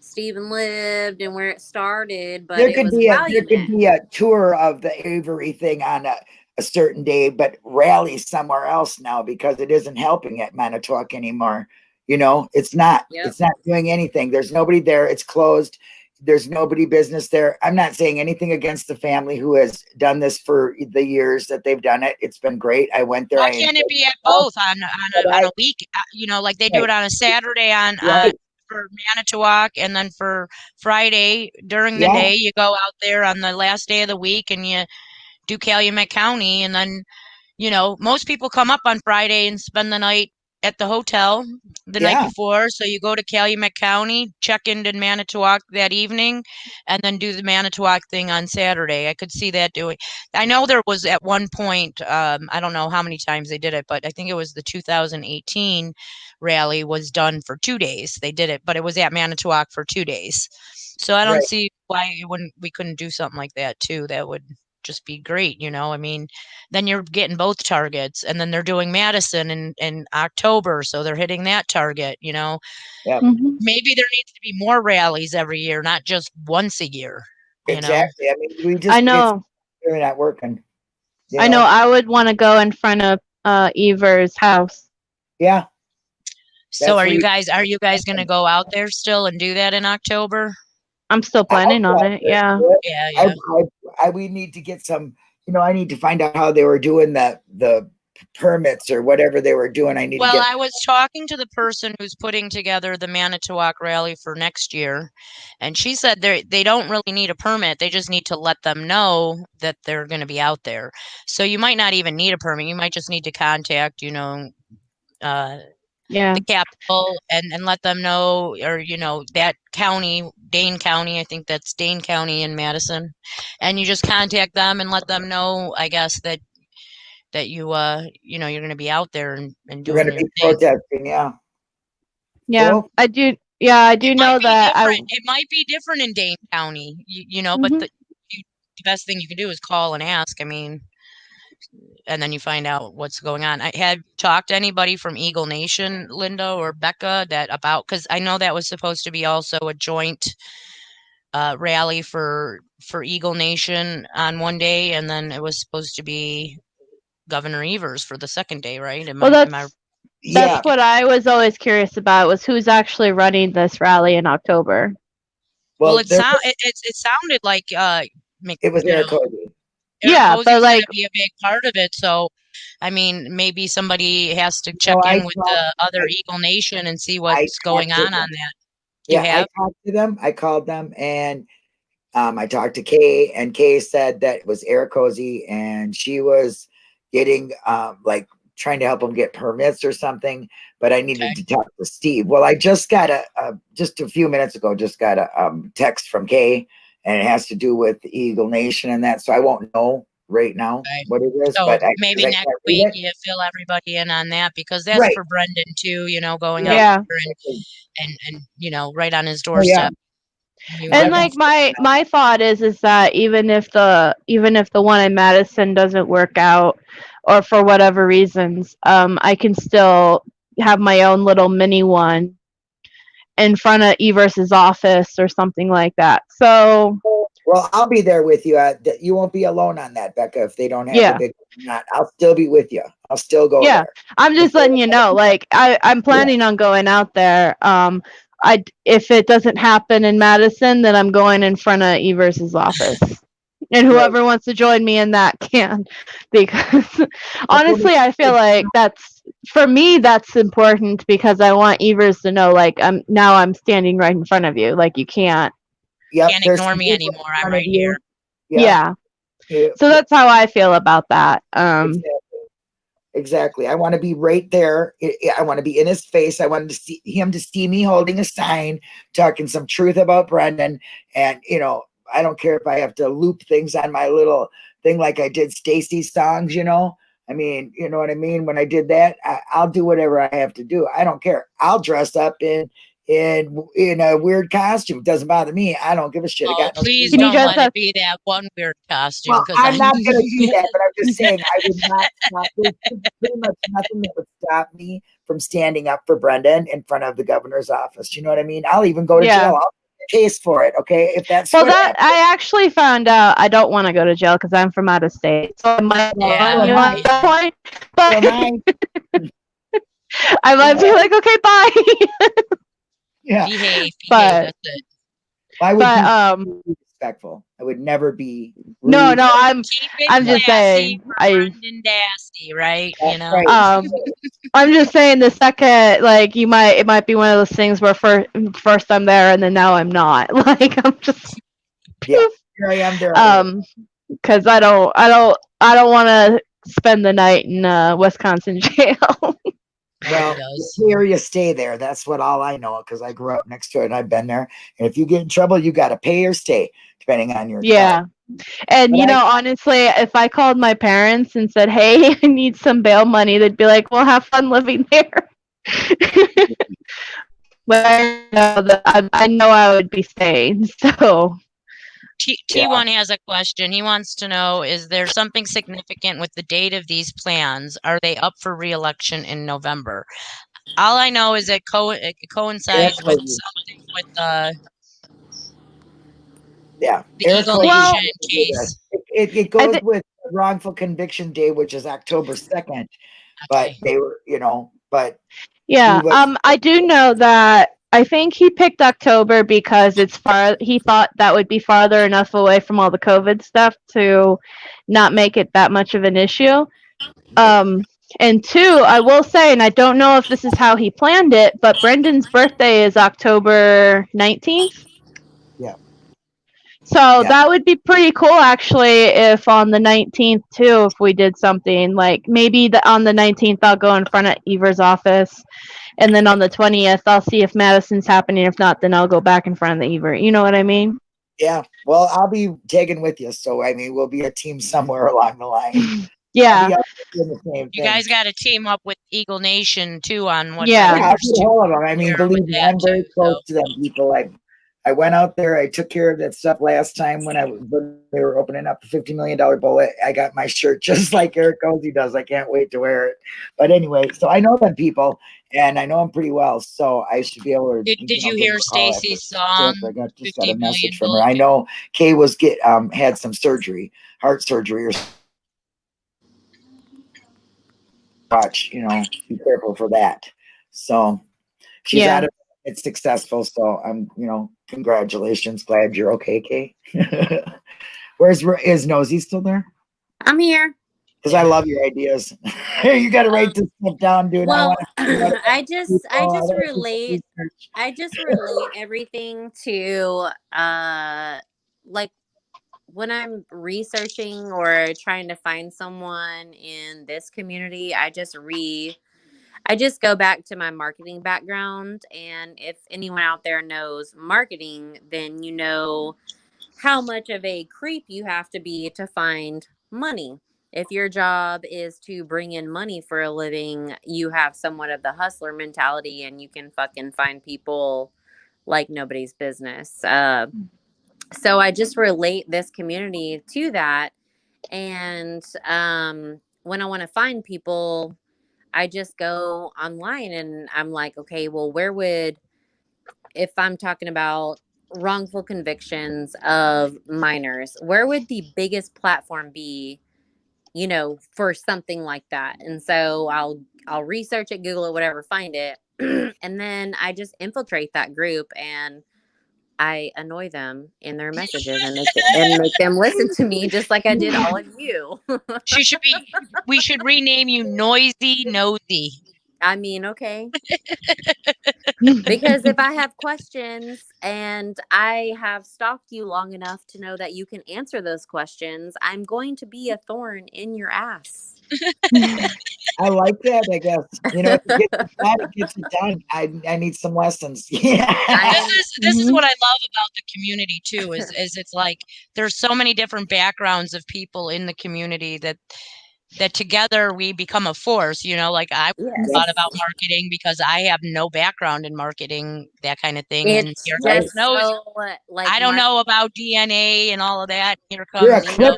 Stephen lived and where it started, but there it could was be a there could be a tour of the Avery thing on a, a certain day, but rally somewhere else now because it isn't helping at Manitowoc anymore. You know, it's not. Yep. It's not doing anything. There's nobody there. It's closed. There's nobody business there. I'm not saying anything against the family who has done this for the years that they've done it. It's been great. I went there. why I can't it be at both on on a, on a week? uh, You know, like they do it on a Saturday on uh, Right. for Manitowoc, and then for Friday during the Yeah. day, you go out there on the last day of the week and you do Calumet County, and then you know most people come up on Friday and spend the night at the hotel the Yeah. night before. So you go to Calumet County, check into Manitowoc that evening, and then do the Manitowoc thing on Saturday. I could see that doing. I know there was at one point, um, I don't know how many times they did it, but I think it was the 2018 rally was done for two days. They did it, but it was at Manitowoc for two days. So I don't Right. see why it wouldn't we couldn't do something like that too. That would just be great, you know. I mean, then you're getting both targets, and then they're doing Madison in in October, so they're hitting that target, you know. Mhm. Maybe there needs to be more rallies every year, not just once a year. You know, Exactly. I mean, we just I it's know. really not working. you I know. I would want to go in front of uh Evers' house. Yeah. so That's are you you- guys are you guys gonna *laughs* go out there still and do that in October? I'm still planning on it. *laughs* Yeah. Yeah, yeah. I, I, we need to get some, you know, I need to find out how they were doing the, the permits or whatever they were doing. I need Well, to get, I was talking to the person who's putting together the Manitowoc rally for next year, and she said they they don't really need a permit. They just need to let them know that they're going to be out there. So you might not even need a permit. You might just need to contact, you know, uh, Yeah. the capital and and let them know, or you know, that county, Dane County. I think that's Dane County in Madison, and you just contact them and let them know. I guess that that you uh you know you're going to be out there and and doing we're going to be thing. protesting. Yeah. Yeah. Cool. I do. Yeah, I do It know that. I. It might be different in Dane County, you, you know, Mhm. but the, you, the best thing you can do is call and ask. I mean, and then you find out what's going on. I had talked to anybody from Eagle Nation, Linda or Becca, that about because I know that was supposed to be also a joint uh, rally for for Eagle Nation on one day, and then it was supposed to be Governor Evers for the second day, right? Am well, I, am I that's Yeah. that's what I was always curious about was who's actually running this rally in October. well, it there sound it, it, it sounded like uh, Mc- it was you Eric know, Cody. Eric Yeah, Posey's but, gonna like- be a big part of it. So, I mean, maybe somebody has to check I in with talked- the other Eagle Nation and see what's going on them. on that. You Yeah, have? I talked to them. I called them and um, I talked to Kay, and Kay said that it was Eric Cozy, and she was getting um, like trying to help him get permits or something. But I needed Okay. to talk to Steve. Well, I just got a, a just a few minutes ago, just got a um, text from Kay, and it has to do with Eagle Nation and that. So I won't know right now Right. what it is. So but I, maybe next can't week it. you fill everybody in on that because that's Right. for Brendan too. You know, going Yeah. out and, and and you know right on his Oh, yeah. doorstep. And like my my thought is is that even if the even if the one in Madison doesn't work out or for whatever reasons, um I can still have my own little mini one in front of Evers's office or something like that. So Well, I'll be there with you. Uh, you won't be alone on that, Becca. If they don't have Yeah. big, not, I'll still be with you. I'll still go Yeah. there. I'm just letting you know, like I, I'm planning on going out there. Um, I if it doesn't happen in Madison, then I'm going in front of Evers's office, and whoever wants to join me in that *laughs* can, because honestly, I feel like that's for me that's important because I want Evers to know, like I'm now I'm standing right in front of you, like you can't, Yep, Can't ignore me anymore. I'm right here. yeah. yeah. So that's how I feel about that. Um, Exactly. Exactly. I want to be right there. I, I want to be in his face. I wanted to see him to see me holding a sign, talking some truth about Brendan. And you know, I don't care if I have to loop things on my little thing like I did Stacy's songs. You know, I mean, you know what I mean. When I did that, I, I'll do whatever I have to do. I don't care. I'll dress up in in in a weird costume. It doesn't bother me. I don't give a shit. I Oh, got no please Can you don't dress let up- it be that one weird costume. well, 'cause I'm I- not going to do that, but I'm just saying I would not *laughs* stop. There's pretty much nothing that would stop me from standing up for Brendan in front of the governor's office. You know what I mean? I'll even go to Yeah. jail. I'll take a case for it. Okay, if that's well, that I actually found out I don't want to go to jail because I'm from out of state, so I might Yeah, want right. at that point. *laughs* But *laughs* I might be like, okay, bye. yeah, behave, behave. But- that's it. I would but be um, respectful. I would never be. no, rude. no, I'm I'm just saying, I- Brendan Dassey, right? You That's know, right. um, I'm just saying the second like you might it might be one of those things where first first I'm there and then now I'm not. *laughs* Like I'm just Here I am there. um because I don't I don't I don't want to spend the night in uh, Wisconsin *laughs* jail. Well, here you stay there. That's what all I know because I grew up next to it and I've been there. And if you get in trouble, you got to pay or stay, depending on your. yeah. And But you I- know, honestly, if I called my parents and said, "Hey, *laughs* I need some bail money," they'd be like, "Well, have fun living there." *laughs* but I know that I, I know I would be staying. *laughs* So T Yeah. T1 has a question. He wants to know Is there something significant with the date of these plans? Are they up for reelection in November? All I know is it, co- it coincides with Definitely. something with the, Yeah. the Eric Eagle Well- case. It, it, it goes thi- with wrongful conviction day, which is October second. But they were, you know, but yeah, was- um, I do know that. I think he picked October because it's far. He thought that would be farther enough away from all the COVID stuff to not make it that much of an issue. Um, and two, I will say, and I don't know if this is how he planned it, but Brendan's birthday is October 19th. Yeah. So Yeah. that would be pretty cool, actually, if on the 19th, too, if we did something like maybe the, on the 19th, I'll go in front of Evers' office. And then on the 20th, I'll see if Madison's happening. If not, then I'll go back in front of the evert You know what I mean? yeah. Well, I'll be tagging with you. So I mean we'll be a team somewhere *laughs* along the line. I'll *laughs* Yeah. be out the You guys got to team up with Eagle Nation too on what Yeah. Yeah, I, all of them. I mean believe me i'm very close so. to them people. I I went out there. I took care of that stuff last time when I was when they were opening up the fifty million dollar bullet. I got my shirt *laughs* just like Eric Cozy does. I can't wait to wear it. But anyway, so I know them people, and I know him pretty well. So I should be able to. Did, did you hear them a call after Stacy's song? I got just got a message from her. I know Kay was get um had some surgery, heart surgery, or watch. You know, be careful for that. So she's Yeah. out of it's successful. So I'm, you know, congratulations. Glad you're okay, Kay. *laughs* Where's is Nosy still there? I'm here. Because I love your ideas. *laughs* you got to write this stuff down, dude. I Well, wanna- *laughs* I just I just wanna do some relate. I just relate everything to uh like when I'm researching or trying to find someone in this community, I just re I just go back to my marketing background and if anyone out there knows marketing, then you know how much of a creep you have to be to find money. If your job is to bring in money for a living, you have somewhat of the hustler mentality and you can fucking find people like nobody's business. Uh, so I just relate this community to that. And um, when I want to find people, I just go online and I'm like, okay, well, where would, if I'm talking about wrongful convictions of minors, where would the biggest platform be, you know, for something like that? And so I'll I'll research it, Google it, whatever, find it, *clears throat* and then I just infiltrate that group and I annoy them in their messages and make, and make them listen to me just like I did all of *laughs* you. She should be. We should rename you Noisy Nosy. I mean, okay. because if *laughs* I have questions and I have stalked you long enough to know that you can answer those questions, I'm going to be a thorn in your ass. *laughs* I like that. I guess you know, if it gets it done, it gets it done. I I need some lessons. *laughs* Yeah. This is this is Mhm. what I love about the community too. Is is it's like there's so many different backgrounds of people in the community that that together we become a force. You know, like I yes. thought about marketing because I have no background in marketing, that kind of thing. and It's here comes just so, uh, like I don't Mark- know about DNA and all of that. Here comes You're you know,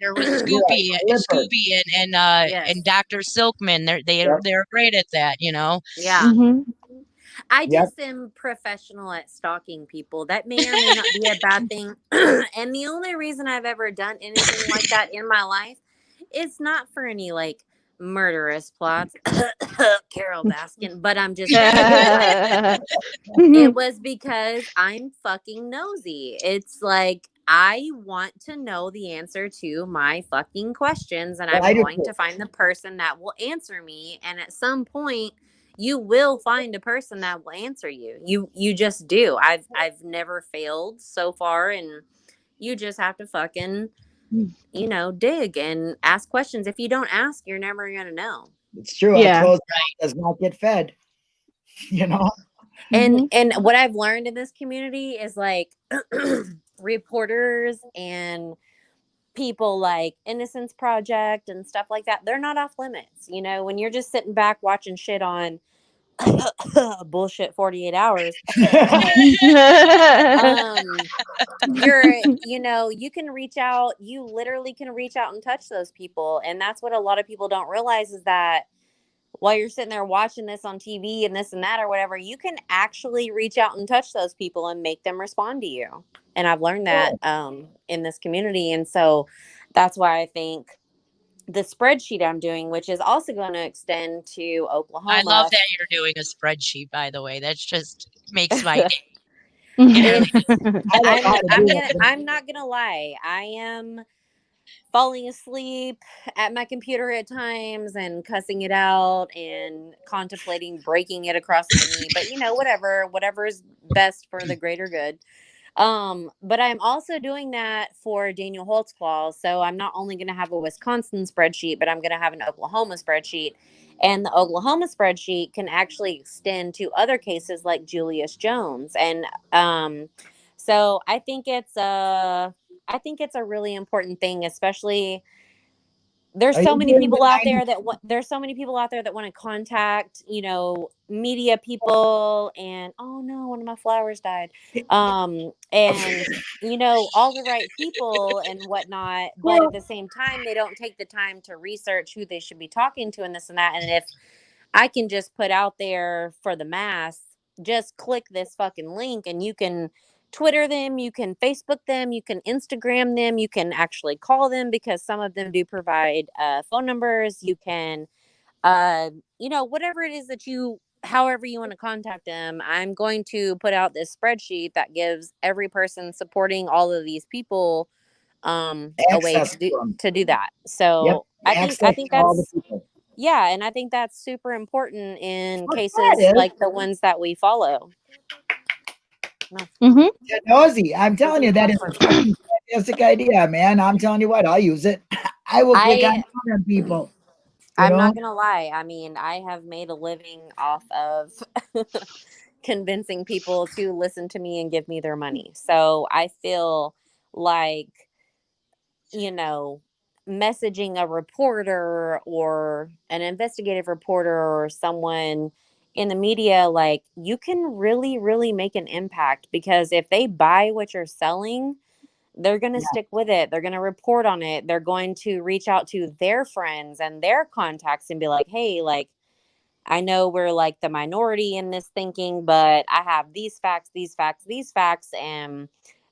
there was You're Scoopy, and. Scooby, and and uh, Yes. and Dr. Silkman. They're they Yep. they're great at that. You know. Yeah. Mhm. I Yep. just am professional at stalking people. That may or may not be a bad thing. *clears throat* and the only reason I've ever done anything like that in my life is not for any like murderous plots. *coughs* Carole Baskin, but I'm just *laughs* it was because I'm fucking nosy. It's like I want to know the answer to my fucking questions, and Well, I'm going to find the person that will answer me. And at some point, you will find a person that will answer you. You you just do. I've I've never failed so far, and you just have to fucking. You know dig and ask questions. If you don't ask, you're never gonna know. It's true. Yeah. A closed mouth does not get fed. *laughs* You know. and Mhm. and what i've learned in this community is like *clears throat* reporters and people like innocence project and stuff like that they're not off limits you know when you're just sitting back watching shit on *laughs* bullshit 48 hours. *laughs* Um you're you know you can reach out you literally can reach out and touch those people and that's what a lot of people don't realize is that while you're sitting there watching this on TV and this and that or whatever you can actually reach out and touch those people and make them respond to you and I've learned that um in this community and so that's why I think the spreadsheet I'm doing which is also going to extend to Oklahoma I love that you're doing a spreadsheet. By the way, that's just makes my day. *laughs* Mm-hmm. *laughs* I don't know I'm, I'm, gonna. I'm not gonna lie. I am falling asleep at my computer at times and cussing it out and contemplating breaking it across my knee. But you know, whatever, whatever is best for the greater good. Um, but I'm also doing that for Daniel Holtzclaw. So I'm not only gonna have a Wisconsin spreadsheet, but I'm gonna have an Oklahoma spreadsheet. And the Oklahoma spreadsheet can actually extend to other cases like Julius Jones. And um, so I think it's a, I think it's a really important thing, especially there's so many people out there that want there's so many people out there that want to contact you know media people and oh no one of my flowers died. Um and *laughs* you know all the right people and whatnot but at the same time they don't take the time to research who they should be talking to and this and that and if i can just put out there for the mass just click this fucking link and you can Twitter them, you can Facebook them, you can Instagram them, you can actually call them because some of them do provide uh, phone numbers. You can, uh, you know, whatever it is that you, however you want to contact them. I'm going to put out this spreadsheet that gives every person supporting all of these people um, a way to do, to do that. So Yep, I think I think that's yeah, and I think that's super important in cases like the ones that we follow. Mhm. Yeah, nosy. I'm telling you, that is a fantastic idea, man. I'm telling you what, I'll use it. *laughs* I will click I- on people. I'm know? not gonna lie. I mean, I have made a living off of *laughs* convincing people to listen to me and give me their money. So I feel like, you know, messaging a reporter or an investigative reporter or someone in the media, like you can really, really make an impact because if they buy what you're selling, they're going to Yeah. stick with it. They're going to report on it. They're going to reach out to their friends and their contacts and be like, hey, like, I know we're like the minority in this thinking, but I have these facts, these facts, these facts, and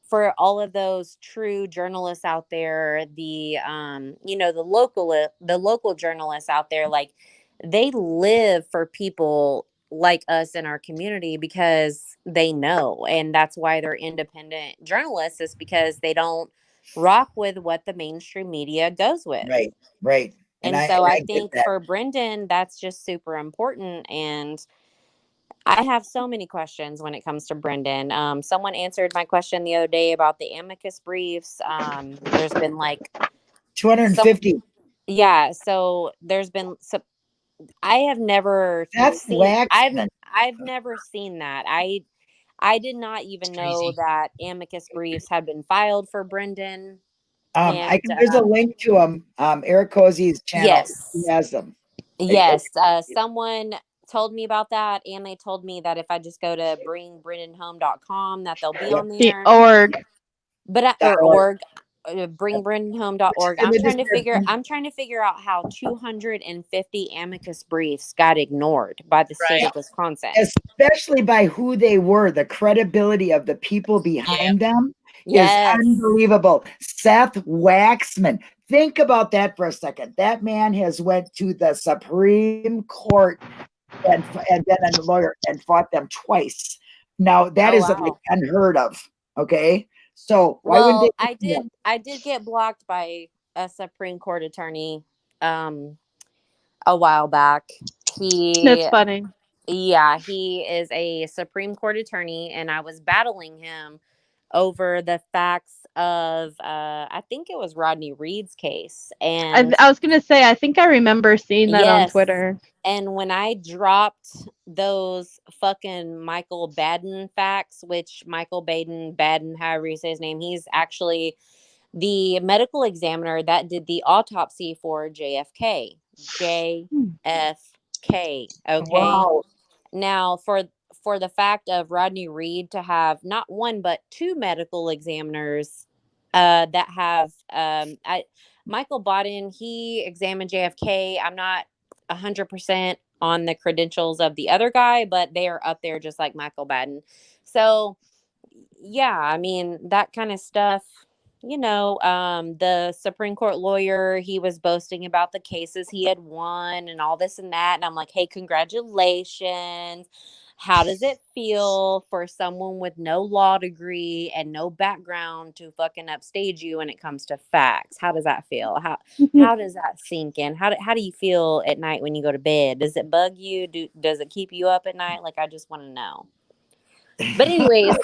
for all of those true journalists out there, the um, you know, the local the local journalists out there, like they live for people like us in our community because they know, and that's why they're independent journalists, is because they don't rock with what the mainstream media goes with. Right, right. And, I- so and I, think for Brendan, that's just super important. And I have so many questions when it comes to Brendan. Um, someone answered my question the other day about the amicus briefs. Um, there's been like, 250. yeah, so there's been so I have never That's seen, I've I've never seen that. I I did not even know that amicus briefs had been filed for Brendan. Um, I can, there's a um, link to them. Um, Eric Cozy's channel. Yes. He has them. Yes, uh, someone told me about that, and they told me that if I just go to bringbrendanhome.com, that they'll be Yeah. on The there. org. but I, dot or org. Uh, bringbrendanhome.org. I'm trying to figure. I'm trying to figure out how 250 amicus briefs got ignored by the state Right. of Wisconsin. Especially by who they were, the credibility of the people behind them Yes. is unbelievable. Seth Waxman. Think about that for a second. That man has went to the Supreme Court and and been a lawyer and fought them twice. Now that Oh, is wow. unheard of. Okay, so why well, wouldn't they? I did. I did get blocked by a Supreme Court attorney um a while back. He That's funny. Yeah, he is a Supreme Court attorney, and I was battling him over the facts of, uh, I think it was Rodney Reed's case. And I was gonna say I think I remember seeing that on Twitter. and when I dropped those fucking Michael Baden facts, which Michael Baden, Baden, however you say his name, he's actually the medical examiner that did the autopsy for JFK. JFK. Okay. Wow. Now, for for the fact of Rodney Reed to have not one but two medical examiners uh, that have um, I, Michael Bodden, he examined JFK. I'm not hundred percent on the credentials of the other guy, but they are up there just like Michael Baden. So, yeah, I mean that kind of stuff. You know, um, the Supreme Court lawyer, he was boasting about the cases he had won and all this and that. And I'm like, hey, congratulations. How does it feel for someone with no law degree and no background to fucking upstage you when it comes to facts? How does that feel? How *laughs* how does that sink in? How do, how do you feel at night when you go to bed? Does it bug you? Do does it keep you up at night? Like I just want to know. But anyways,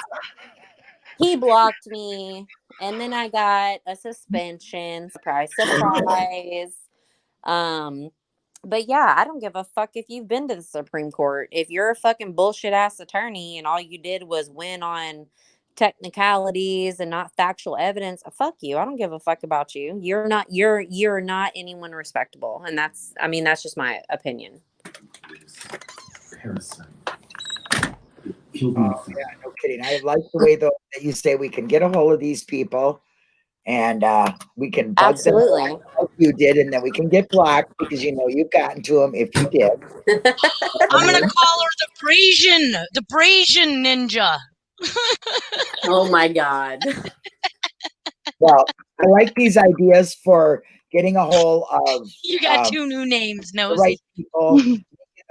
he blocked me and then I got a suspension. Surprise, surprise. Um but yeah, I don't give a fuck if you've been to the Supreme Court. If you're a fucking bullshit ass attorney and all you did was win on technicalities and not factual evidence, uh, fuck you. I don't give a fuck about you. You're not you're you're not anyone respectable. And that's I mean, that's just my opinion. Parasite. Oh, yeah, no kidding. I like the way though that you say we can get a hold of these people and uh we can bug Absolutely. them like you did, and then we can get blocked because you know you've gotten to them if you did. *laughs* I'm gonna call her the Brazian, the Brazian ninja. *laughs* oh my god. *laughs* Well, I like these ideas for getting a hold of You got Um, two new names, no right people, the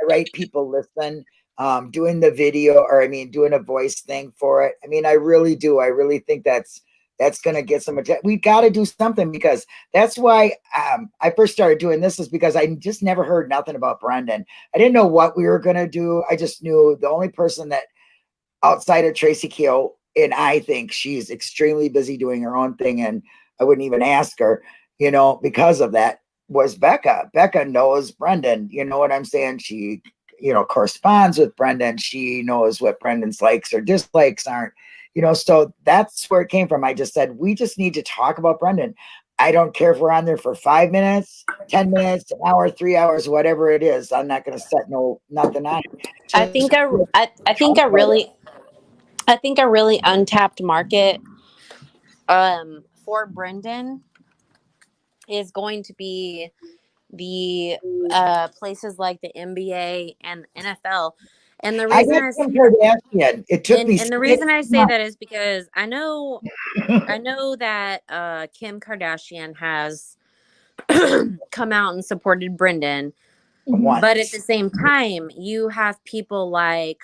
right people listen, um, doing the video or I mean doing a voice thing for it. I mean, I really do. I really think that's that's gonna get some attention. We got to do something because that's why um, I first started doing this is because I just never heard nothing about Brendan. I didn't know what we were gonna do. I just knew the only person that outside of Tracy Keel, and I think she's extremely busy doing her own thing, and I wouldn't even ask her, you know, because of that was Becca. Becca knows Brendan. You know what I'm saying? She, you know, corresponds with Brendan. She knows what Brendan's likes or dislikes aren't. You know, so that's where it came from. I just said we just need to talk about Brendan. I don't care if we're on there for five minutes, ten minutes, an hour, three hours, whatever it is. I'm not going to set no nothing on. I think a, I, I think a really I think a really untapped market um for Brendan is going to be the uh, places like the NBA and NFL. And the reason I, Kardashian. It took and, me. and the reason I say months. that is because I know I *laughs* know that uh, Kim Kardashian has *clears throat* come out and supported Brendan, Once. but at the same time, you have people like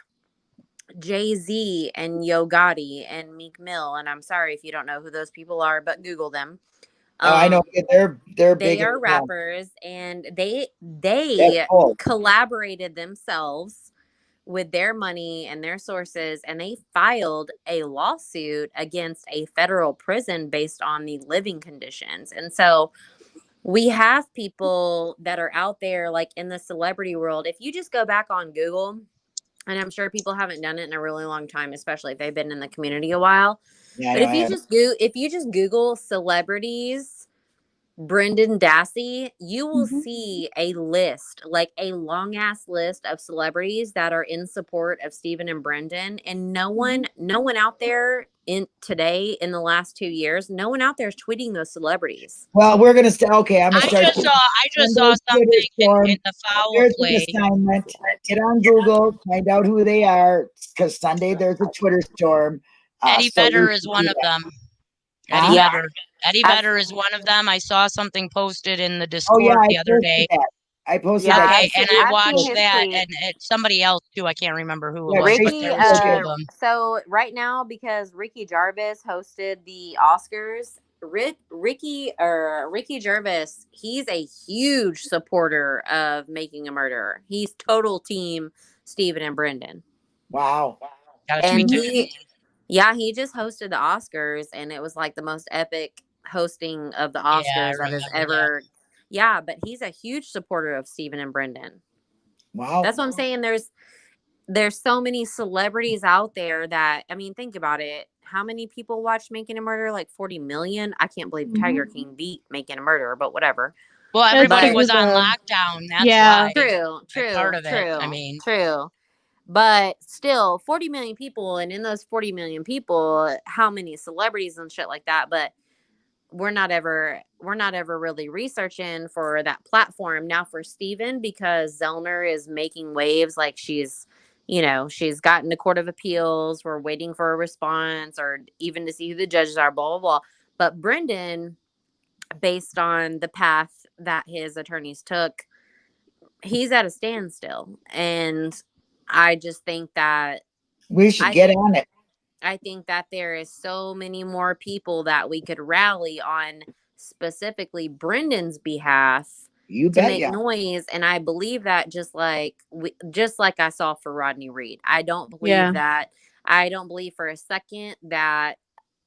Jay Z and Yo Gotti and Meek Mill, and I'm sorry if you don't know who those people are, but Google them. Oh, I know Um, they're they're they big. are rappers, and they they collaborated themselves with their money and their sources and they filed a lawsuit against a federal prison based on the living conditions and so we have people that are out there like in the celebrity world. If you just go back on google and i'm sure people haven't done it in a really long time especially if they've been in the community a while Yeah, but if you just go if you just google celebrities Brendan Dassey, you will Mhm. see a list, like a long ass list of celebrities that are in support of Stephen and Brendan. And no one, no one out there in today in the last two years, no one out there is tweeting those celebrities. well, we're gonna start. Okay, I'm I gonna start. just saw I just saw something in, in the foul Here's play. an assignment. Get on Google, find out who they are, because Sunday there's a Twitter storm. Uh, Eddie so Vedder we is one do of them. Eddie Yeah. Vedder. Eddie I've- Vedder is one of them. I saw something posted in the Oh Discord yeah, I the other posted day. that. I posted Yeah, that. I've Okay, and I've I seen watched his that, tweet. and it, somebody else too. I can't remember who it Yeah, was, but Ricky, there was two uh, of them. so right now because Ricky Jarvis hosted the Oscars, Rick, Ricky or Ricky Jarvis, he's a huge supporter of Making a Murderer. He's total team Stephen and Brendan. Wow. Gotta and tweet he yeah he just hosted the oscars and it was like the most epic hosting of the oscars that has remember that. ever yeah but he's a huge supporter of stephen and brendan Wow. that's what i'm saying there's there's so many celebrities out there that i mean think about it how many people watched making a murder like 40 million i can't believe tiger Mhm. king beat making a murder but whatever Well, everybody But- was on lockdown. That's yeah. why. true true part of it, true I mean. true but still 40 million people and in those 40 million people how many celebrities and shit like that but we're not ever we're not ever really researching for that platform now for Steven because Zellner is making waves like she's you know she's gotten to court of appeals we're waiting for a response or even to see who the judges are blah blah blah but Brendan based on the path that his attorneys took he's at a standstill and i just think that we should I get think- on it. I think that there is so many more people that we could rally on specifically brendan's behalf You to bet make ya. noise and i believe that just like we, just like i saw for rodney reed i don't believe Yeah. that i don't believe for a second that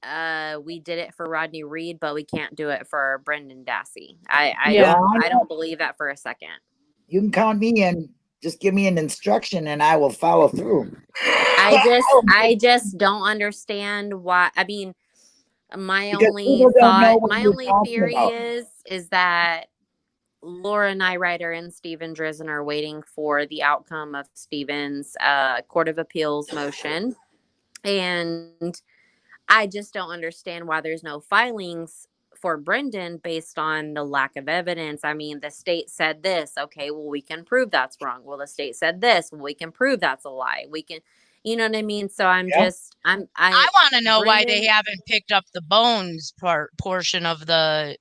uh we did it for rodney reed but we can't do it for brendan dassey i i Yeah. don't i don't believe that for a second You can count me in. Just give me an instruction and I will follow through. I *laughs* just I just don't understand why I mean my Because only people don't know thought my only theory about. is is that Laura Nirider and Steven Drizin are waiting for the outcome of Steven's uh, Court of Appeals motion. And I just don't understand why there's no filings for Brendan based on the lack of evidence. I mean, the state said this. Okay, well, we can prove that's wrong. Well, the state said this. Well, we can prove that's a lie. We can, you know what I mean? So I'm Yeah. just, I'm, I, I want to know why they haven't picked up the bones part portion of the,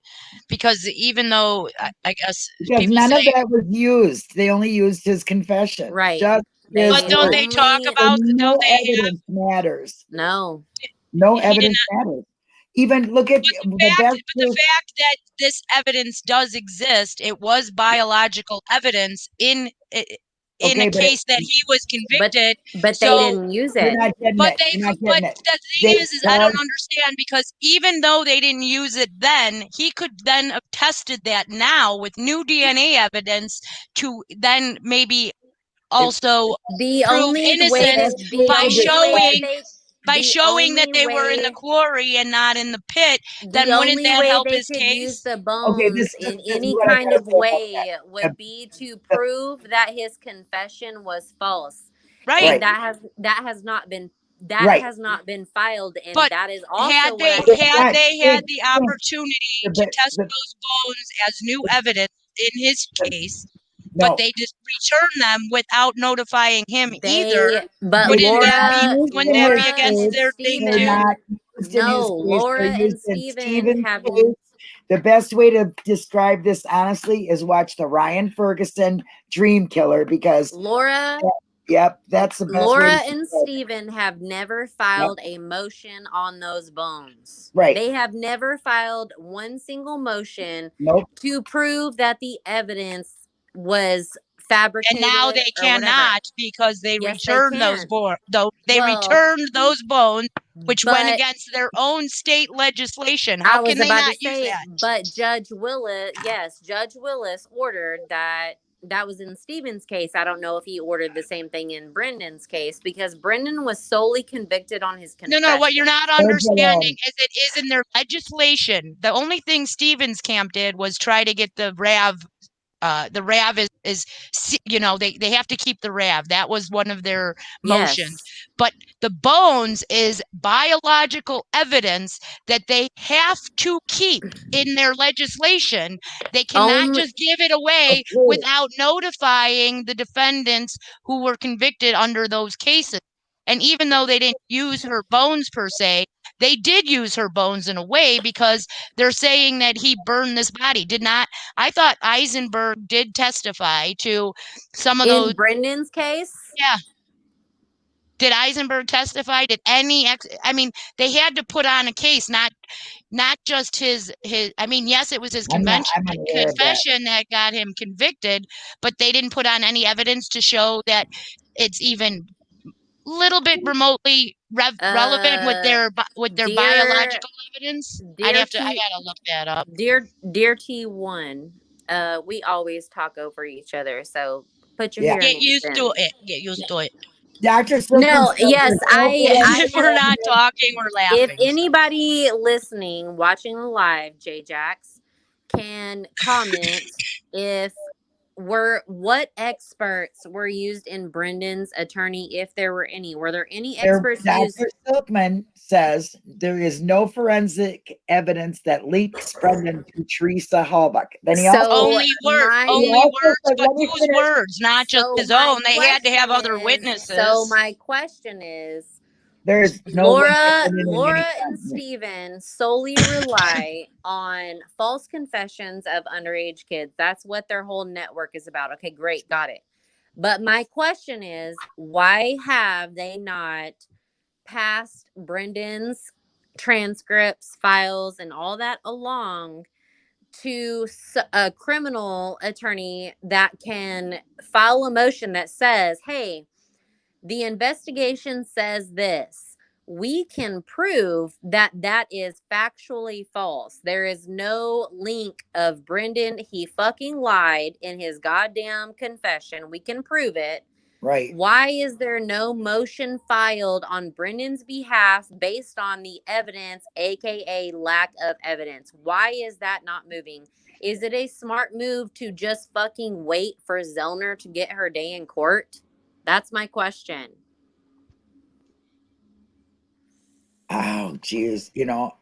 because even though I, I guess Because none say, of that was used. They only used his confession. Right. Just They his but don't word. they talk about? No Don't they have evidence matters. no, No He did evidence matters. Even look at But the the, fact, best but the fact that this evidence does exist, it was biological evidence in in Okay, a but it- case that he was convicted. but So- they didn't use it. But they, You're but it. the thing They is, is I don't understand because even though they didn't use it then, he could then have tested that now with new DNA evidence to then maybe also The prove only way innocence that, the by only way showing- they, by the showing that only they were in the quarry and not in the pit. then the wouldn't only that way help they his could case? use the Okay, bones this- in this is any what I kind of way would be to prove that his confession was false. Right. Right. And that has that has not been that Right. has not been filed and But that is also had they I think- had they Right. had the opportunity The to test the- those bones as new evidence, in his case, No, but they just return them without notifying him either. But Wouldn't Laura, that be- wouldn't that be against and their thing too? Not used in his No, case, Laura and used in Steven have- The best way to describe this honestly is watch the Ryan Ferguson Dream Killer because Laura, yep, that's the best Laura and describe it. Steven have never filed a motion on those bones. Right. They have never filed one single motion Nope. to prove that the evidence was fabricated. And now they or whatever. cannot because they Yes, they returned those bones. Though they Well, returned those bones, which went against their own state legislation. How was can they about not to use say, that? but Judge Willis, yes, Judge Willis ordered that. That was in Steven's case. I don't know if he ordered the same thing in Brendan's case because Brendan was solely convicted on his No, confession. no, no, what you're not understanding is it is in their legislation. The only thing Stevens camp did was try to get the RAV. Uh, the RAV is, is, you know, they, they have to keep the RAV. That was one of their motions. Yes. The bones is biological evidence that they have to keep in their legislation. They cannot Only- just give it away Okay. without notifying the defendants who were convicted under those cases. And even though they didn't use her bones per se, they did use her bones in a way because they're saying that he burned this body. Did not, I thought Eisenberg did testify to some of In those. Brendan's case, Yeah. Did Eisenberg testify? Did any ex, I mean, they had to put on a case, not, not just his, his, I mean, yes, it was his I'm not- I'm of that. confession that got him convicted, but they didn't put on any evidence to show that it's even little bit remotely rev- relevant with Uh, their with their dear- biological evidence. I'd have to. I T- gotta look that up. dear dear T one, uh, we always talk over each other, so put your Yeah. Get used aids to in. it. Get used to it. Dr. No, yes, there's I- I- if *laughs* we're not talking, we're laughing. If anybody listening, watching the live, J Jax, can comment *laughs* if were what experts were used in Brendan's attorney, if there were any. Were there any There- experts used? Dr. Silkman says there is no forensic evidence that links *laughs* Brendan to Teresa Halbach. Then he So- also only words, my- only also words, said, but whose finish. words, not just So his own. They had to have question other is- witnesses. So my question is there's no Laura, to Brendan in Laura and. Steven solely rely on false confessions of underage kids. That's what their whole network is about. Okay, great, got it. But my question is, why have they not passed Brendan's transcripts, files, and all that along to a criminal attorney that can file a motion that says, hey, the investigation says this. We can prove that that is factually false. There is no link of Brendan. He fucking lied in his goddamn confession. We can prove it. Right. Why is there no motion filed on Brendan's behalf based on the evidence, aka lack of evidence? Why is that not moving? Is it a smart move to just fucking wait for Zellner to get her day in court? That's my question. Oh, geez. You know,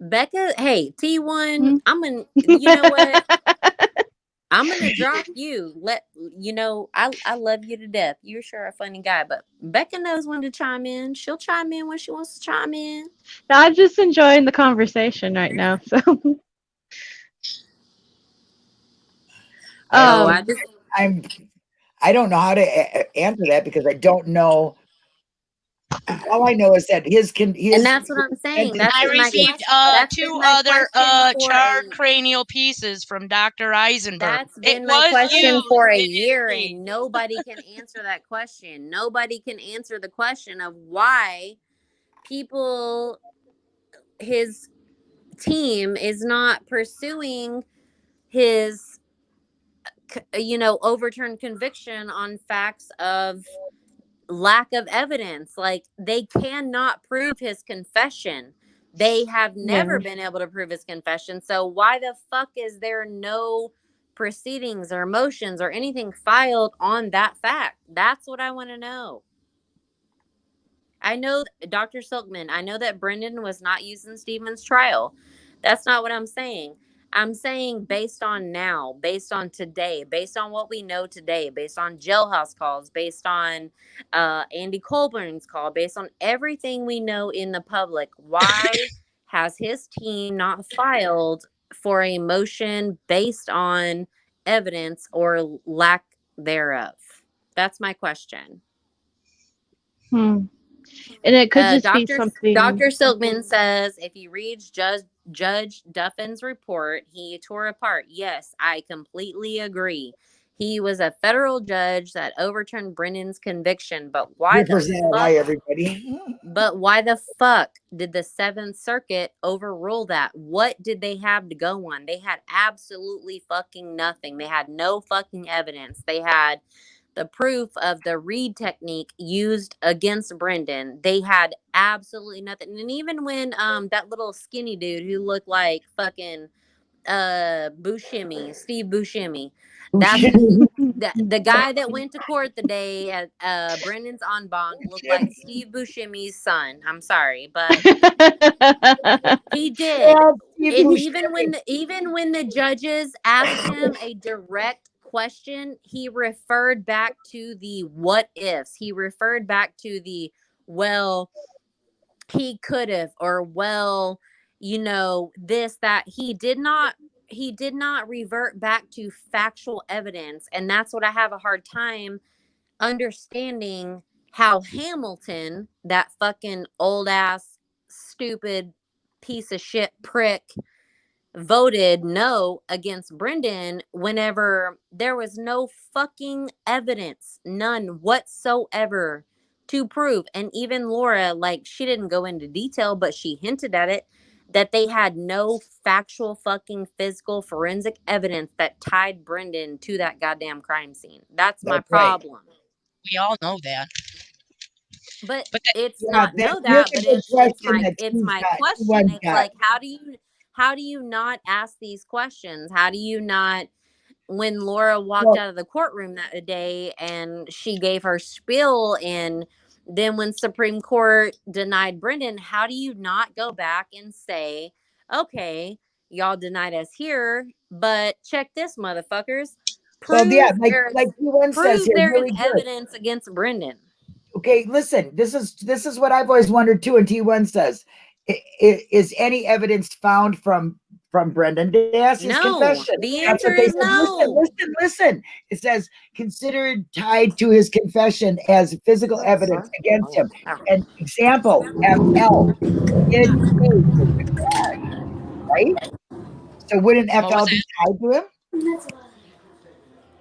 Becca, hey, T1, Hmm? I'm gonna you know what? *laughs* I'm gonna drop you. Let you know I I love you to death. You're sure a funny guy, but Becca knows when to chime in. She'll chime in when she wants to chime in. I'm just enjoying the conversation right now. So, Oh, Um, I just I'm, I don't know how to a- a- answer that because I don't know. All I know is that his can, his. and that's what I'm saying. That's I received question- uh, two other question uh, for charred cranial pieces from Dr. Eisenberg. That's been my was question used for a year, and nobody can answer that question. Nobody can answer the question of why people, his team, is not pursuing his, c- Uh, you know, overturned conviction on facts of lack of evidence. Like they cannot prove his confession. They have never Yeah. been able to prove his confession. So why the fuck is there no proceedings or motions or anything filed on that fact? That's what I want to know. I know Dr. Silkman, I know that Brendan was not used in Stevens' trial. That's not what I'm saying. I'm saying based on now, based on today, based on what we know today, based on jailhouse calls, based on uh, Andy Colborn's call, based on everything we know in the public, why *coughs* has his team not filed for a motion based on evidence or lack thereof? That's my question. Hmm. And it could Uh, just be Dr. something. Dr. Silkman says if you read Judge Judge Duffin's report, he tore apart. Yes, I completely agree. He was a federal judge that overturned Brendan's conviction, but why the fuck, everybody. but why the fuck did the Seventh Circuit overrule that? What did they have to go on? They had absolutely fucking nothing. They had no fucking evidence. They had the proof of the Reid technique used against Brendan. They had absolutely nothing. And even when um that little skinny dude who looked like fucking uh Buscemi, Steve Buscemi, that's the, *laughs* the guy that went to court the day at uh Brendan's en banc looked like Steve Buscemi's son. I'm sorry, but *laughs* he did. Yeah, And even when the, even when the judges asked him a direct question, he referred back to the what ifs. He referred back to the well, he could have, or well, you know, this, that. He did not he did not revert back to factual evidence. And that's what I have a hard time understanding how Hamilton, that fucking old ass, stupid piece of shit prick, voted no against Brendan whenever there was no fucking evidence, none whatsoever to prove. And even Laura, like, she didn't go into detail, but she hinted at it that they had no factual fucking physical forensic evidence that tied Brendan to that goddamn crime scene. That's my That's right. problem. We all know that. But, But that- it's Yeah, not that- know look that, but it's, it's question my it's my question. one like how do you how do you not ask these questions? How do you not when Laura walked Well- out of the courtroom that uh, day and she gave her spiel and then when Supreme Court denied Brendan, how do you not go back and say, okay, y'all denied us here, but check this, motherfuckers. Well, Prove yeah, like there's, like P1 says prove here, there really is good. evidence against Brendan. Okay, listen. This is this is what I've always wondered too. And T1 says, is any evidence found from from Brendan Dassey's No, confession? the answer is no. Listen, listen, listen. It says considered tied to his confession as physical evidence against him. An example: FL did say the garage, right? So wouldn't FL be tied to him?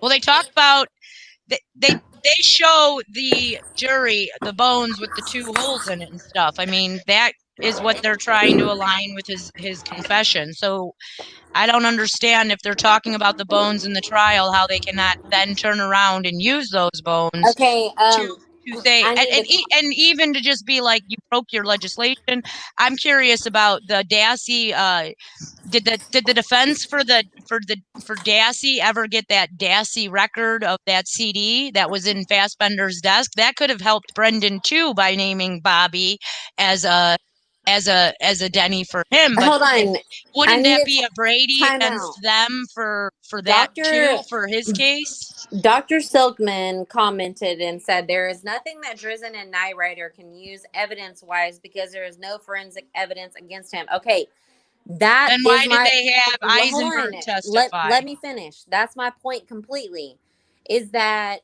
Well, they talk about they they, they show the jury the bones with the two holes in it and stuff. I mean, that is what they're trying to align with his his confession. So I don't understand if they're talking about the bones in the trial, how they cannot then turn around and use those bones Okay, um, to say and and, to- e- and even to just be like you broke your legislation. I'm curious about the Dassey. Uh, did the did the defense for the for the for Dassey ever get that Dassey record of that CD that was in Fassbender's desk? That could have helped Brendan too by naming Bobby as a as a as a Denny for him. But hold on. wouldn't that be a Brady against out. them for for that Doctor- too for his case? Dr. Silkman commented and said there is nothing that Drizin and Nirider can use evidence wise because there is no forensic evidence against him. Okay, that Then why did my they have Eisenberg on. testify? Let, let me finish. That's my point completely. Is that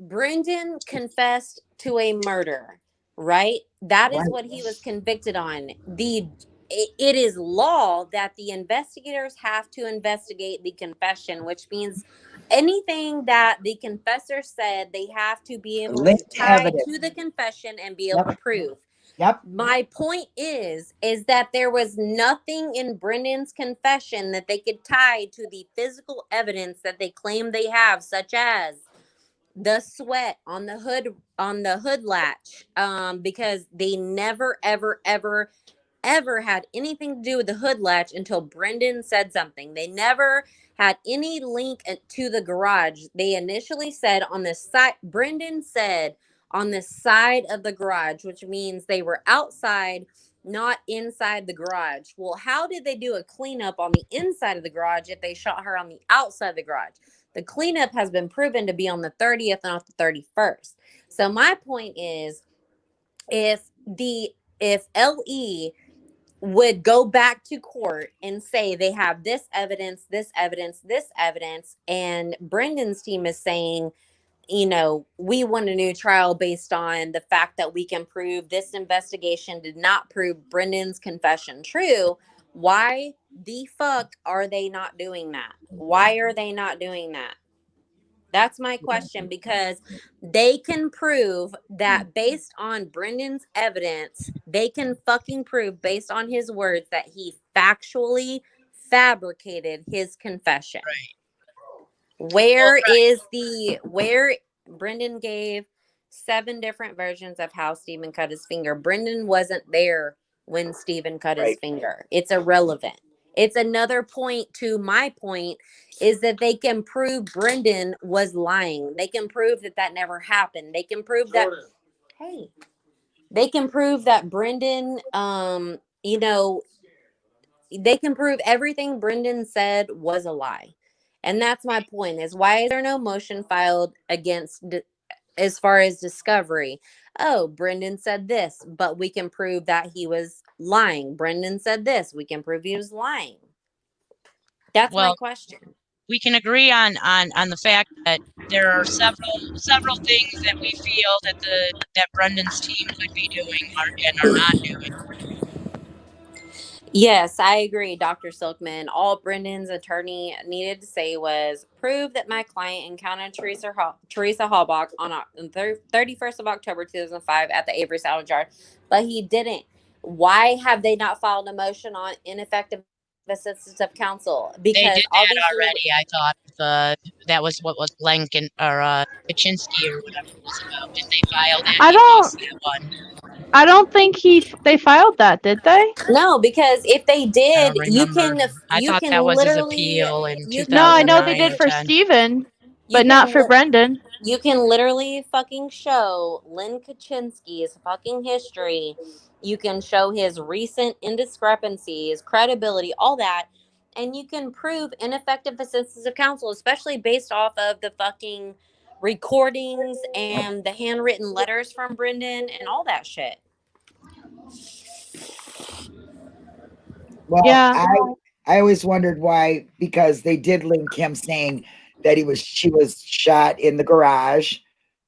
Brendan confessed to a murder, right? That is what he was convicted on. The it, is law that the investigators have to investigate the confession, which means anything that the confessor said, they have to be able to Linked tie evidence. to the confession and be able Yep. to prove Yep. my point is is that there was nothing in Brendan's confession that they could tie to the physical evidence that they claim they have such as the sweat on the hood on the hood latch um because they never ever ever ever had anything to do with the hood latch until Brendan said something they never had any link to the garage they initially said on the side Brendan said on the side of the garage, which means they were outside not inside the garage. Well, how did they do a cleanup on the inside of the garage if they shot her on the outside of the garage? The cleanup has been proven to be on the 30th, not the 31st. So my point is if the if LE would go back to court and say they have this evidence, this evidence, this evidence, and Brendan's team is saying, you know, we want a new trial based on the fact that we can prove this investigation did not prove Brendan's confession true. Why the fuck are they not doing that? Why are they not doing that? That's my question because they can prove that mm-hmm. based on Brendan's evidence, they can fucking prove based on his words that he factually fabricated his confession. Where right. is the where Brendan gave seven different versions of how Steven cut his finger? Brendan wasn't there when Steven cut his finger. It's irrelevant. It's another point to my point is that they can prove Brendan was lying. They can prove that that never happened. They can prove that hey, they can prove that Brendan um you know they can prove everything Brendan said was a lie. And that's my point is why is there no motion filed against as far as discovery? Oh, Brendan said this, but we can prove that he was lying. Brendan said this, we can prove he was lying. That's my question. we can agree on on on the fact that there are several several things that we feel that the that Brendan's team could be doing or, and are not doing. Yes, I agree, Dr. Silkman. All Brendan's attorney needed to say was prove that my client encountered Teresa Hall- Teresa Halbach on on thir- 31st of October 2005 at the Avery Salvage Yard, but he didn't. Why have they not filed a motion on ineffective assistance of counsel? They Because did all that these already. I thought the that was what was Blanken or uh, Kachinsky or whatever it was about. Did they file that? I don't- that one. I don't think he they filed that, did they? No, because if they did, you can I you thought can that was his literally appeal in you No, I know they did for 10. Steven, but can not for Brendan. You can literally fucking show Len Kachinsky's fucking history. You can show his recent indiscrepancies, credibility, all that, and you can prove ineffective assistance of counsel, especially based off of the fucking recordings and the handwritten letters from Brendan and all that shit. Well, Yeah. I I always wondered why because they did link him saying that he was she was shot in the garage.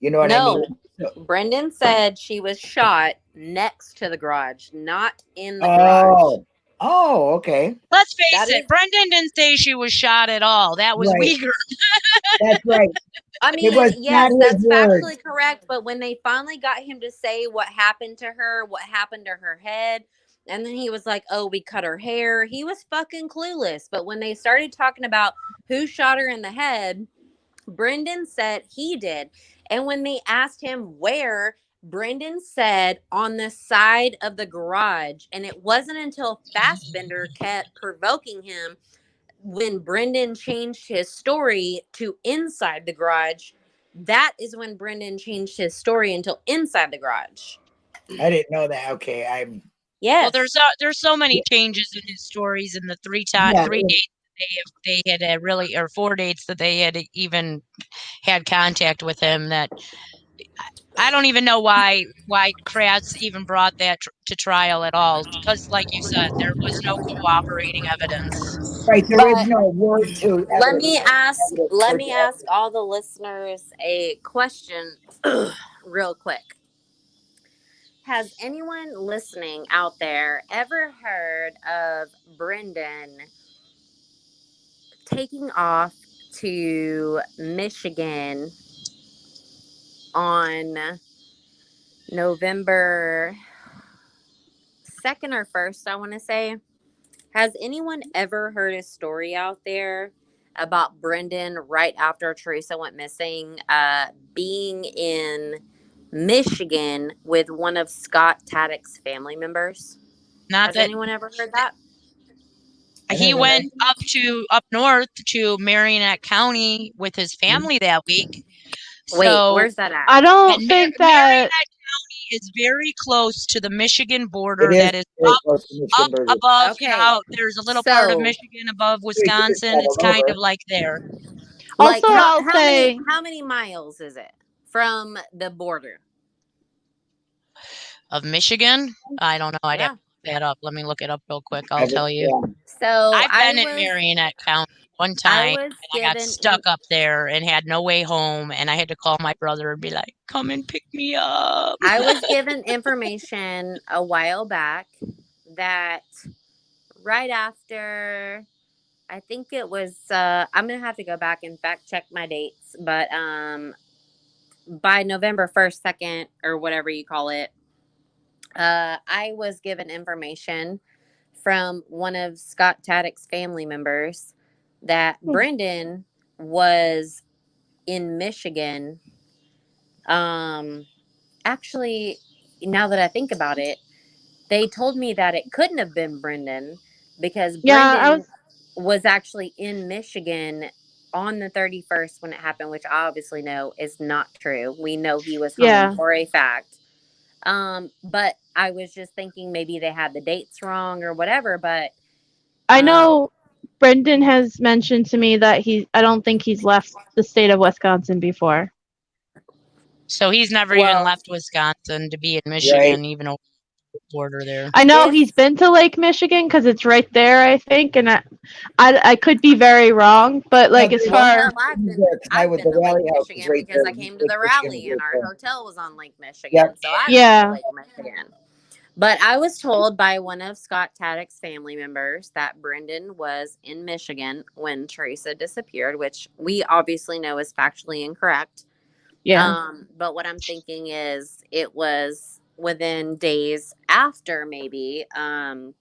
You know what I No, mean? Brendan said she was shot next to the garage, not in the garage. Oh, oh, okay, Let's face That it, is- Brendan didn't say she was shot at all. That was Right. Wiegert. *laughs* that's right. I mean, was yes, not his that's factually correct. But when they finally got him to say what happened to her, what happened to her head, and then he was like, "Oh, we cut her hair," he was fucking clueless. But when they started talking about who shot her in the head, Brendan said he did. And when they asked him where, Brendan said on the side of the garage. And it wasn't until Fassbender kept provoking him when Brendan changed his story to inside the garage. That is when Brendan changed his story until inside the garage. I didn't know that. Okay, I'm Yes. Well, there's uh, there's so many changes in his stories in the three time Yeah, three yeah. dates they they had uh, really or four dates that they had even had contact with him that I don't even know why why Kratz even brought that tr- to trial at all because like you said there was no cooperating evidence. right. There is But no word to. let me ask let me ask all the listeners a question *clears throat* real quick has anyone listening out there ever heard of brendan taking off to michigan on november 2nd or 1st i want to say? Has anyone ever heard a story out there about Brendan right after Teresa went missing, uh, being in Michigan with one of Scott Tadych's family members? Not Has that anyone ever heard that? He don't went up to up north to Marinette County with his hmm. family that week. Wait, So where's that at? I don't think Mar- that Marinette County is very close to the Michigan border. It is That is up, close to Michigan up border. above. You Okay, know, there's a little part of Michigan above Wisconsin. It's kind of like there. like Also, how, I'll how say- many how many miles is it from the border? Of Michigan, I don't know. I'd Yeah. have to look that up. Let me look it up real quick. I I'll would- tell you. So I've I been in Marinette County one time. was and I got stuck up there and had no way home, and I had to call my brother and be like, "Come and pick me up." I was *laughs* given information a while back that right after I think it was uh I'm gonna have to go back and fact check my dates, but um by November first, second, or whatever you call it, uh I was given information from one of Scott Tadych's family members that Hmm. Brendan was in Michigan. Um actually now that I think about it, they told me that it couldn't have been Brendan because Yeah, Brendan was... actually in Michigan on the 31st when it happened, which I obviously know is not true. We know he was home Yeah. for a fact. Um, but I was just thinking maybe they had the dates wrong or whatever, but I Um, know Brendan has mentioned to me that he I don't think he's left the state of Wisconsin before. So he's never Well- even left Wisconsin to be in Michigan, even over the border there. I know If- he's been to Lake Michigan because it's right there, I think, and I, I, I could be very wrong, but like as there's Well, far hell, I've been, I I've was been the to rally Lake house was Michigan right because there. I came to the Michigan rally was and our there. hotel was on Lake Michigan. Yep. So I've Yeah. been to Lake Michigan. But I was told by one of Scott Tadych's family members that Brendan was in Michigan when Teresa disappeared, which we obviously know is factually incorrect. yeah. Um, but what I'm thinking is it was within days after maybe, um,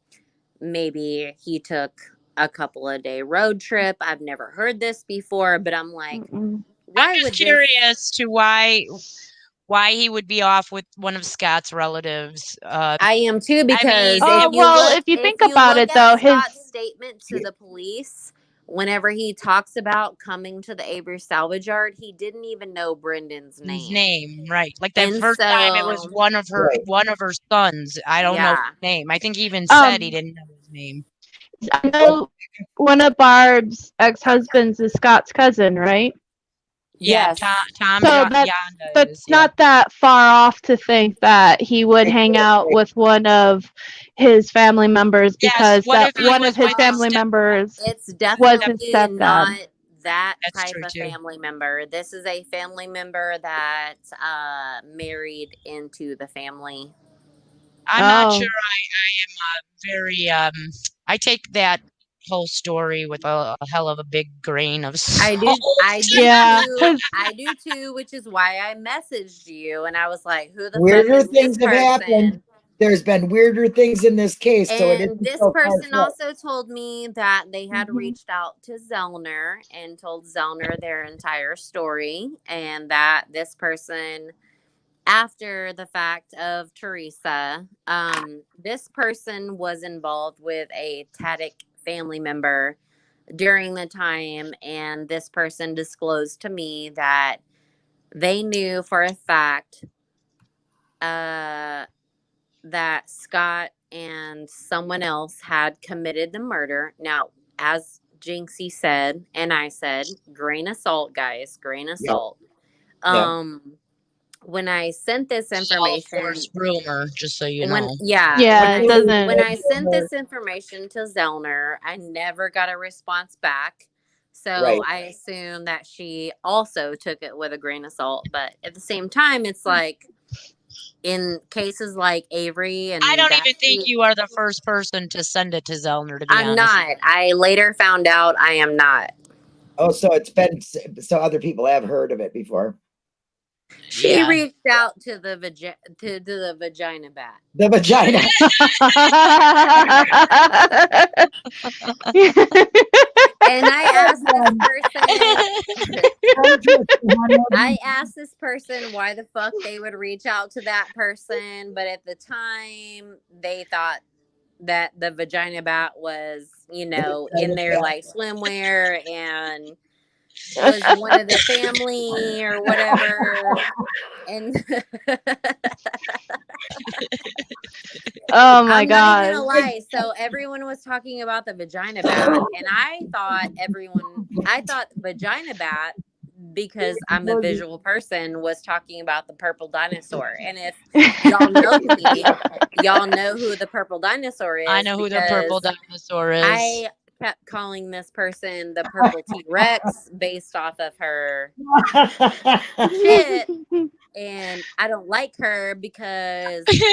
maybe he took a couple of day road trip. I've never heard this before, but I'm like, Mm-mm. why I'm would just this- curious to why why he would be off with one of Scott's relatives. Uh, I am too because mean, Oh, if well, look, if you think about look it, at though, his- Scott's statement to the police whenever he talks about coming to the Avery salvage yard, he didn't even know Brendan's name. his name, right? Like that And first time, it was one of her Right. one of her sons. I don't know his name. I think he even said he Um, didn't know his name. I know one of Barb's ex husbands is Scott's cousin, right? Yeah, Yes. Tom, Tom So Yon- that's- Yonda But is, yeah. not that far off to think that he would hang out with one of his family members Yes, because what that one of his family members. It's his definitely stepdad. not that That's type of too. family member. This is a family member that uh married into the family. I'm not Oh. sure. I I am uh, very um. I take that whole story with a, a hell of a big grain of *laughs* I do salt. I do Yeah, too. 'cause- *laughs* I do too, which is why I messaged you and I was like, who the Weirder things this have happened. There's been weirder things in this case, so it And isn't this so person also told me that they had Mhm. reached out to Zellner and told Zellner their entire story, and that this person, after the fact of Teresa, um, this person was involved with a Tadych family member during the time, and this person disclosed to me that they knew for a fact uh, that Scott and someone else had committed the murder. Now, as Jinxie said, and I said, grain of salt, guys, grain of Yeah. salt. Yeah. When I sent this It's all information, forced rumor, just so you when know. yeah, Yeah, when it I, doesn't- when I sent *laughs* this information to Zellner, I never got a response back. So Right. I assume that she also took it with a grain of salt. But at the same time, it's mm. like in cases like Avery and I don't that even think you are the first person to send it to Zellner. To be I'm honest, not. I later found out I am not. Oh, so it's been so other people have heard of it before. She Yeah. reached out to the vagi- to, to the vagina bat. The vagina. *laughs* And I asked this person *laughs* I asked this person why the fuck they would reach out to that person, but at the time they thought that the vagina bat was, you know, in their like swimwear and was one of the *laughs* family or whatever. And *laughs* Oh my I'm god. lie. So everyone was talking about the vagina bat, and I thought everyone, I thought vagina bat because I'm a visual person was talking about the purple dinosaur. And if y'all know *laughs* me, y'all know who the purple dinosaur is. I know who the purple dinosaur is. I kept calling this person the purple *laughs* T Rex based off of her *laughs* shit, and I don't like her because she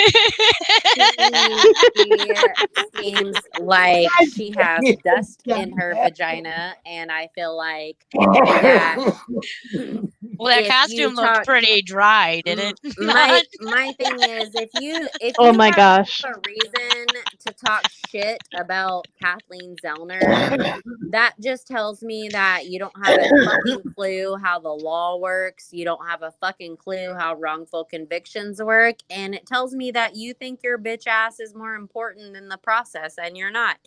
*laughs* seems like she has dust in her vagina, and I feel like that *laughs* well, that if you costume looked pretty dry, didn't it? *laughs* my my thing is if you if Oh you my have gosh. a reason to talk shit about Kathleen Zellner, that just tells me that you don't have a fucking clue how the law works. You don't have a fucking clue how wrongful convictions work. And it tells me that you think your bitch ass is more important than the process, and you're not.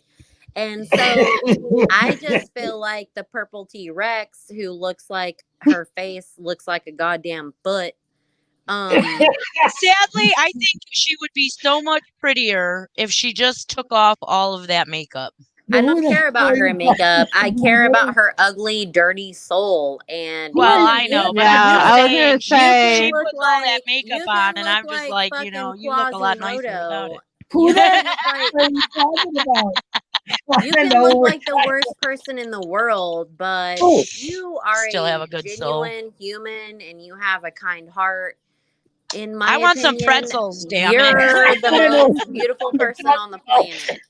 And so I just *laughs* feel like the purple T Rex, who looks like her face looks like a goddamn foot. Um, Sadly, I think she would be so much prettier if she just took off all of that makeup. I don't care about her makeup. *laughs* I care about her ugly, dirty soul. And Well, I know, but Yeah, I'm I was just gonna saying, say- she You puts look all that like- makeup you on, and look I'm just like, you know, you look a lot nicer without it. *laughs* Who the *laughs* heck are you talking about? You can look like the worst person in the world, but Oh. you are Still a, have a good soul. human and you have a kind heart, in my I want some pretzels, damn it. you're the most beautiful person on the planet.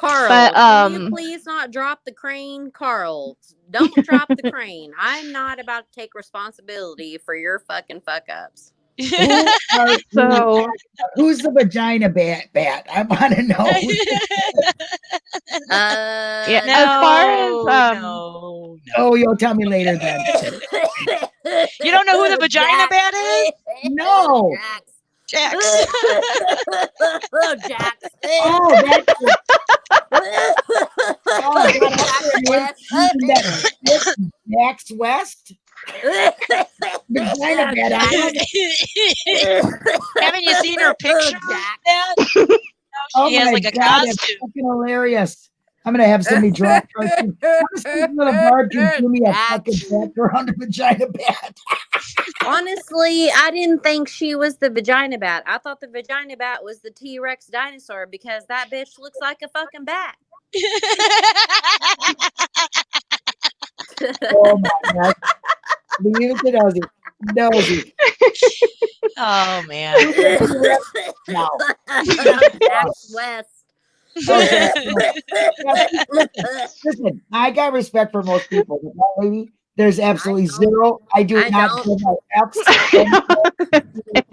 Carl, But, can you um, please not drop the crane? Carl, don't drop the *laughs* crane. I'm not about to take responsibility for your fucking fuck ups. *laughs* Who are? *laughs* So Who's the vagina bat? Bat. I want to know. Uh, Yeah, as far as, um, no, no. oh, you'll tell me later then. you don't know who the vagina bat is? No. Jax. Jax. *laughs* oh, Jax. Oh, that's oh, Jax that's West. Max West. Vagina bat. Haven't you seen her picture? Jax. *laughs* Oh She has my like a oh God, that's costume. fucking hilarious. I'm gonna have somebody draw. cartoon. How does people at a bar can do me a fucking background vagina bat? *laughs* Honestly, I didn't think she was the vagina bat. I thought the vagina bat was the T Rex dinosaur because that bitch looks like a fucking bat. *laughs* Oh my God. Leave it to Nosy. Nosy. *laughs* oh man. No. Jax West. Okay. Listen, I got respect for most people. but that lady, there's absolutely don't. zero. I do I not don't. give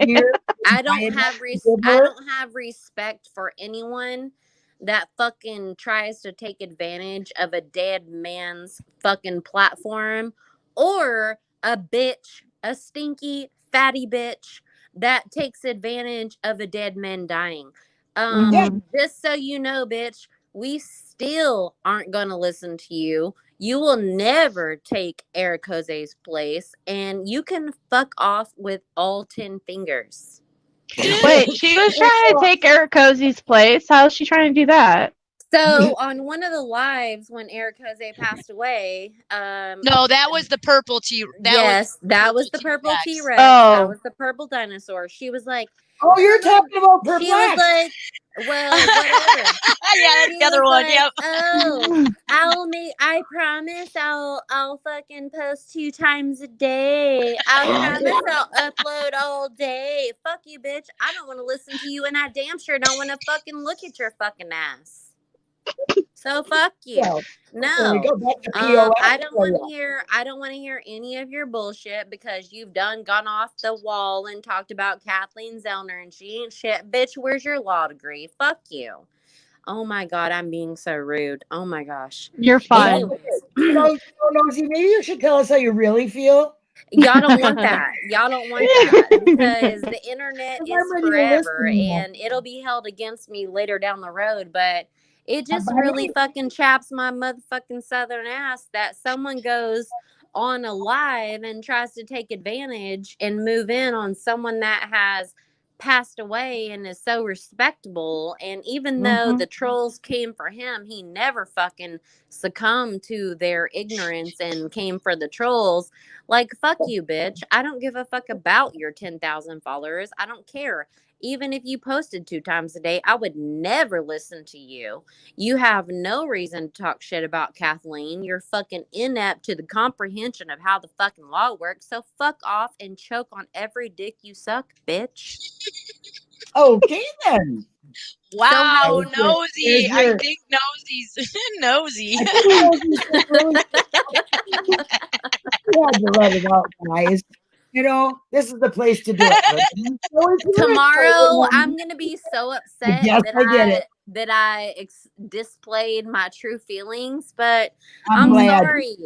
*laughs* here. I I don't have res- I don't have respect for anyone that fucking tries to take advantage of a dead man's fucking platform or a bitch, a stinky fatty bitch that takes advantage of a dead man dying. Um Yeah. just so you know, bitch, we still aren't going to listen to you. You will never take Eric Jose's place, and you can fuck off with all 10 fingers. wait, she was trying to take Eric Cozy's place. How's she trying to do that? So, *laughs* on one of the lives when Eric Jose passed away, um, No, that was the purple T. That yes, that was the purple purple T-Rex. T Rex. That Oh. was the purple dinosaur. She was like, Oh, you're talking about she was like, well, whatever. *laughs* yeah, that's the other was one. like, Yep. Oh, *laughs* I'll make. I promise. I'll. I'll fucking post two times a day. I *laughs* promise. I'll upload all day. Fuck you, bitch. I don't want to listen to you, and I damn sure don't want to fucking look at your fucking ass. So fuck *laughs* you. So, there No. we go. Back to Um, I don't want to hear. I don't want to hear any of your bullshit because you've done gone off the wall and talked about Kathleen Zellner and she ain't shit. Bitch, where's your law degree? Fuck you. Oh my god, I'm being so rude. Oh my gosh. You're fine. Anyways, You know, you know, maybe you should tell us how you really feel. y'all don't want *laughs* that. Y'all don't want *laughs* that because the internet is forever and it'll be held against me later down the road. But It just really fucking chaps my motherfucking southern ass that someone goes on a live and tries to take advantage and move in on someone that has passed away and is so respectable. And even though Mhm. the trolls came for him, he never fucking succumbed to their ignorance and came for the trolls. Like, fuck you, bitch. I don't give a fuck about your 10,000 followers. I don't care. Even if you posted two times a day, I would never listen to you. You have no reason to talk shit about Kathleen. You're fucking inept to the comprehension of how the fucking law works. So fuck off and choke on every dick you suck, bitch. Oh, okay then. Wow, There's your- nosy. I your- think nosy's *laughs* nosy. I think Nosy just really- You had to let it out, guys. You know, this is the place to do it. So *laughs* Tomorrow. I'm gonna be so upset Yes, that I get I, it. that I ex- displayed my true feelings, but I'm, I'm, sorry.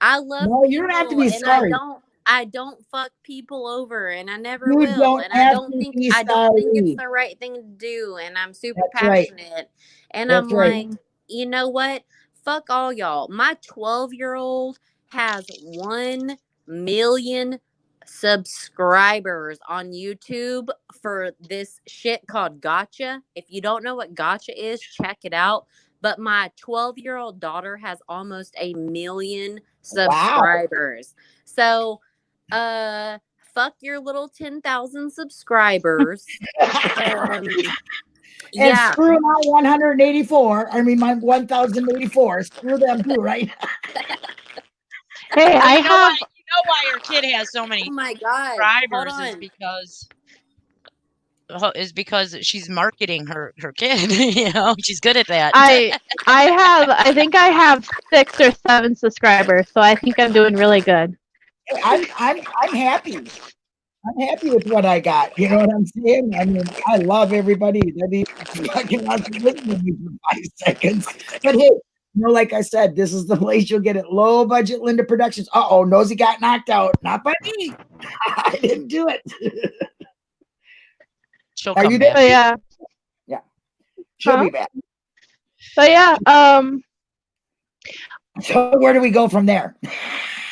I love No, you don't have to be and I sorry. don't. I don't fuck people over, and I never You will. and I don't think I don't think it's the right thing to do. And I'm super That's right. passionate. And That's I'm right. like, you know what? Fuck all y'all. My 12 year old has one million subscribers on YouTube for this shit called Gotcha. If you don't know what Gotcha is, check it out. But my 12 year old daughter has almost a million subscribers. So, uh, fuck your little 10,000 subscribers. Um, *laughs* and yeah. screw my 184. I mean, my 1084. Screw them too, right? *laughs* Hey, I have know why your kid has so many Oh my God. Hold subscribers is because is because she's marketing her her kid. *laughs* you know, she's good at that. I *laughs* I have I think I have six or seven subscribers, so I think I'm doing really good. I'm I'm I'm happy. I'm happy with what I got. You know what I'm saying? I mean, I love everybody that even fucking wants to listen to me for five seconds. But hey, you know, like I said, this is the *laughs* place you'll get it. Low budget Linda Productions. Uh oh, Nosy got knocked out. Not by me. *laughs* I didn't do it. She'll Are come you back. So yeah, She'll Huh? be back. so yeah. Um, *laughs* So where do we go from there?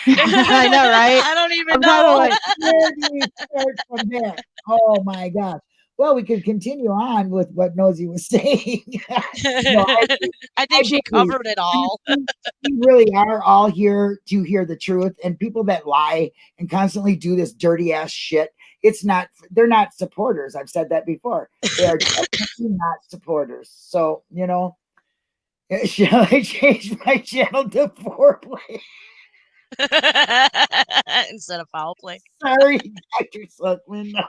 I know, right? I don't even I'm know. like, Where do we start from there? Oh my gosh. Well, we could continue on with what Nosy was *laughs* saying. *laughs* No, I think- I I she covered it all. we really are all here to hear the truth and people that lie and constantly do this dirty ass shit it's not they're not supporters i've said that before they are definitely *laughs* not supporters so you know shall i change my channel to foreplay *laughs* Instead of foul play. sorry dr suckman no.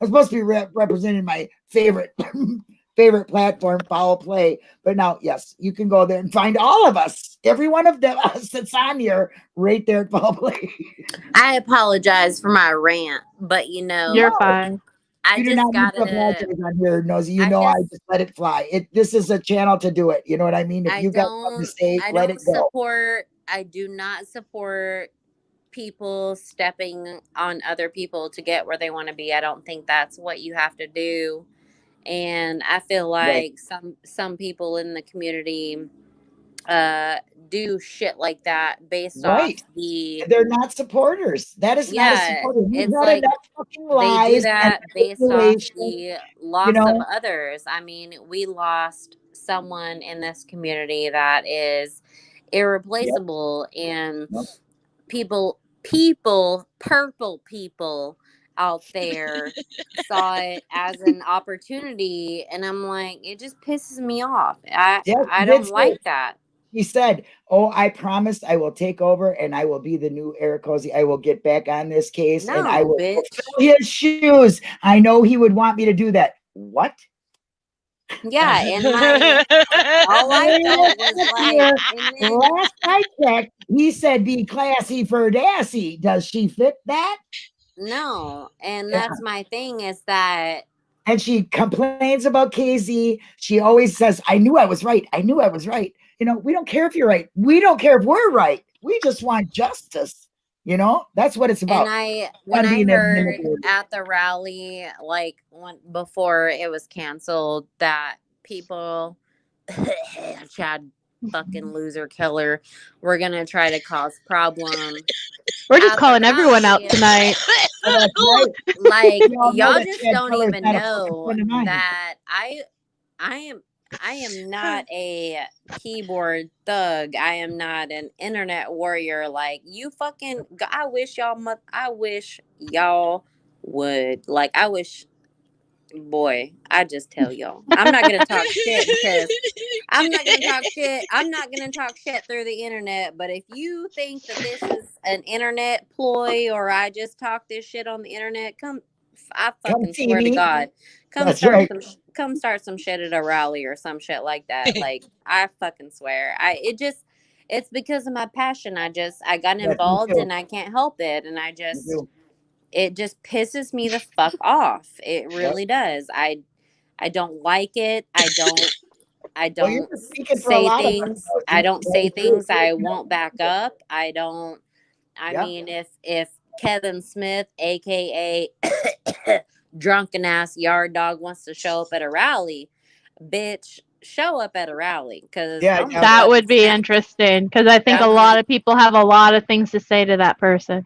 i'm supposed to be rep- representing my favorite *laughs* favorite platform foul play but now yes you can go there and find all of us every one of them *laughs* us that's on here right there at foul play I apologize for my rant, but you know, you're No. fine. I you do just not need got to apologize on here, Nosy. You I know I just- just let it fly. It this is a channel to do it. You know what I mean? If I you got something to don't. I let don't it go. support. I do not support people stepping on other people to get where they want to be. I don't think that's what you have to do. And I feel like Right. some some people in the community uh do shit like that based Right. off the They're not supporters. That is not a Yeah, supporter. You've it's like enough fucking they do that based off the loss of know? others. I mean, we lost someone in this community that is irreplaceable and Yep. people people purple people out there *laughs* saw it as an opportunity and I'm like it just pisses me off. I Yeah, I don't like it. that. He said, "Oh, I promised I will take over and I will be the new Eric Cozy. I will get back on this case and I will bitch. fulfill his shoes. I know he would want me to do that. What? Yeah, *laughs* and my all I felt was like then Last I checked, he said be classy for Dassy. Does she fit that? No, and Yeah. that's my thing is that And she complains about KZ. She always says, I knew I was right. I knew I was right. You know, we don't care if you're right. We don't care if we're right. We just want justice. You know, that's what it's about. and I when I heard at the rally like when before it was canceled that people *laughs* Chad fucking *laughs* loser killer. We're gonna try to cause problems. We're just Out calling the everyone out tonight. *laughs* Oh, that's right. Like We all y'all just don't even not a fucking know friend of mine. that I I am I am not a keyboard thug. I am not an internet warrior. Like you fucking I wish y'all mu- I wish y'all would. Like I wish boy, I just tell y'all. I'm not gonna talk shit because I'm not gonna talk shit. I'm not gonna talk shit through the internet. But if you think that this is an internet ploy or I just talk this shit on the internet, come. I Come fucking see swear to. God, come That's start right. some. Come start some shit at a rally or some shit like that. *laughs* Like I fucking swear. I it just. It's because of my passion. I just I got involved too. and I can't help it. And I just it just pisses me the fuck off. It really does. I I don't like it. I don't I don't a say lot of us, things. I don't say things I won't back up. I don't I Yeah. mean if if Kevin Smith aka drunken ass yard dog wants to show up at a rally, bitch, show up at a rally cuz Yeah, yeah. That would be interesting because I think a lot of people have a lot of things to say to that person.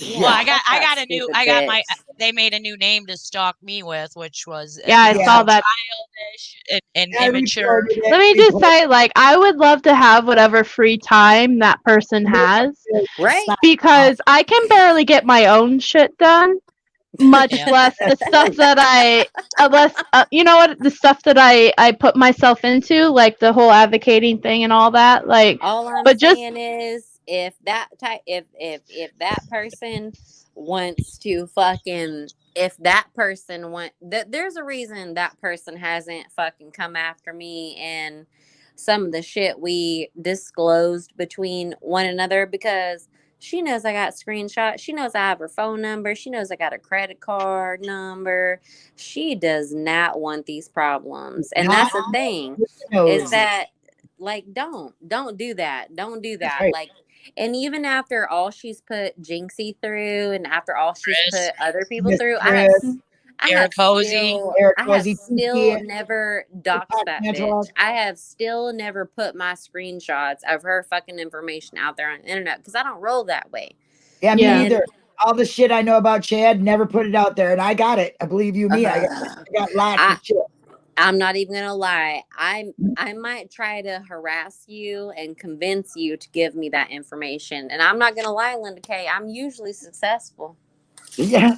Well, I got I got a new I got my they made a new name to stalk me with, which was Yeah, I you know, saw that. childish and, and I immature. Let me just say, like, I would love to have whatever free time that person has. Right? Because I can barely get my own shit done, much Yeah. less the stuff *laughs* that I, unless uh, you know what, the stuff that I I put myself into, like the whole advocating thing and all that. Like, All I'm But just- is, if that type, if if if that person wants to fucking, if that person want, th- there's a reason that person hasn't fucking come after me and some of the shit we disclosed between one another because she knows I got screenshots. She knows I have her phone number. She knows I got a credit card number. She does not want these problems, and that's the thing is that like don't don't do that don't do that right. like and even after all she's put jinxie through and after all she's Chris. put other people through i have Chris. I Eric have Posey. still, Eric I have Posey, still Pinky, never doxed that Angela. bitch. I have still never put my screenshots of her fucking information out there on the internet because I don't roll that way. Yeah, me Yeah. either. All the shit I know about Chad, never put it out there, and I got it. I believe you me. I, got, uh-huh. I got lots I, of shit. I'm not even gonna lie. I I might try to harass you and convince you to give me that information. And I'm not gonna lie, Linda Kay. I'm usually successful. Yeah,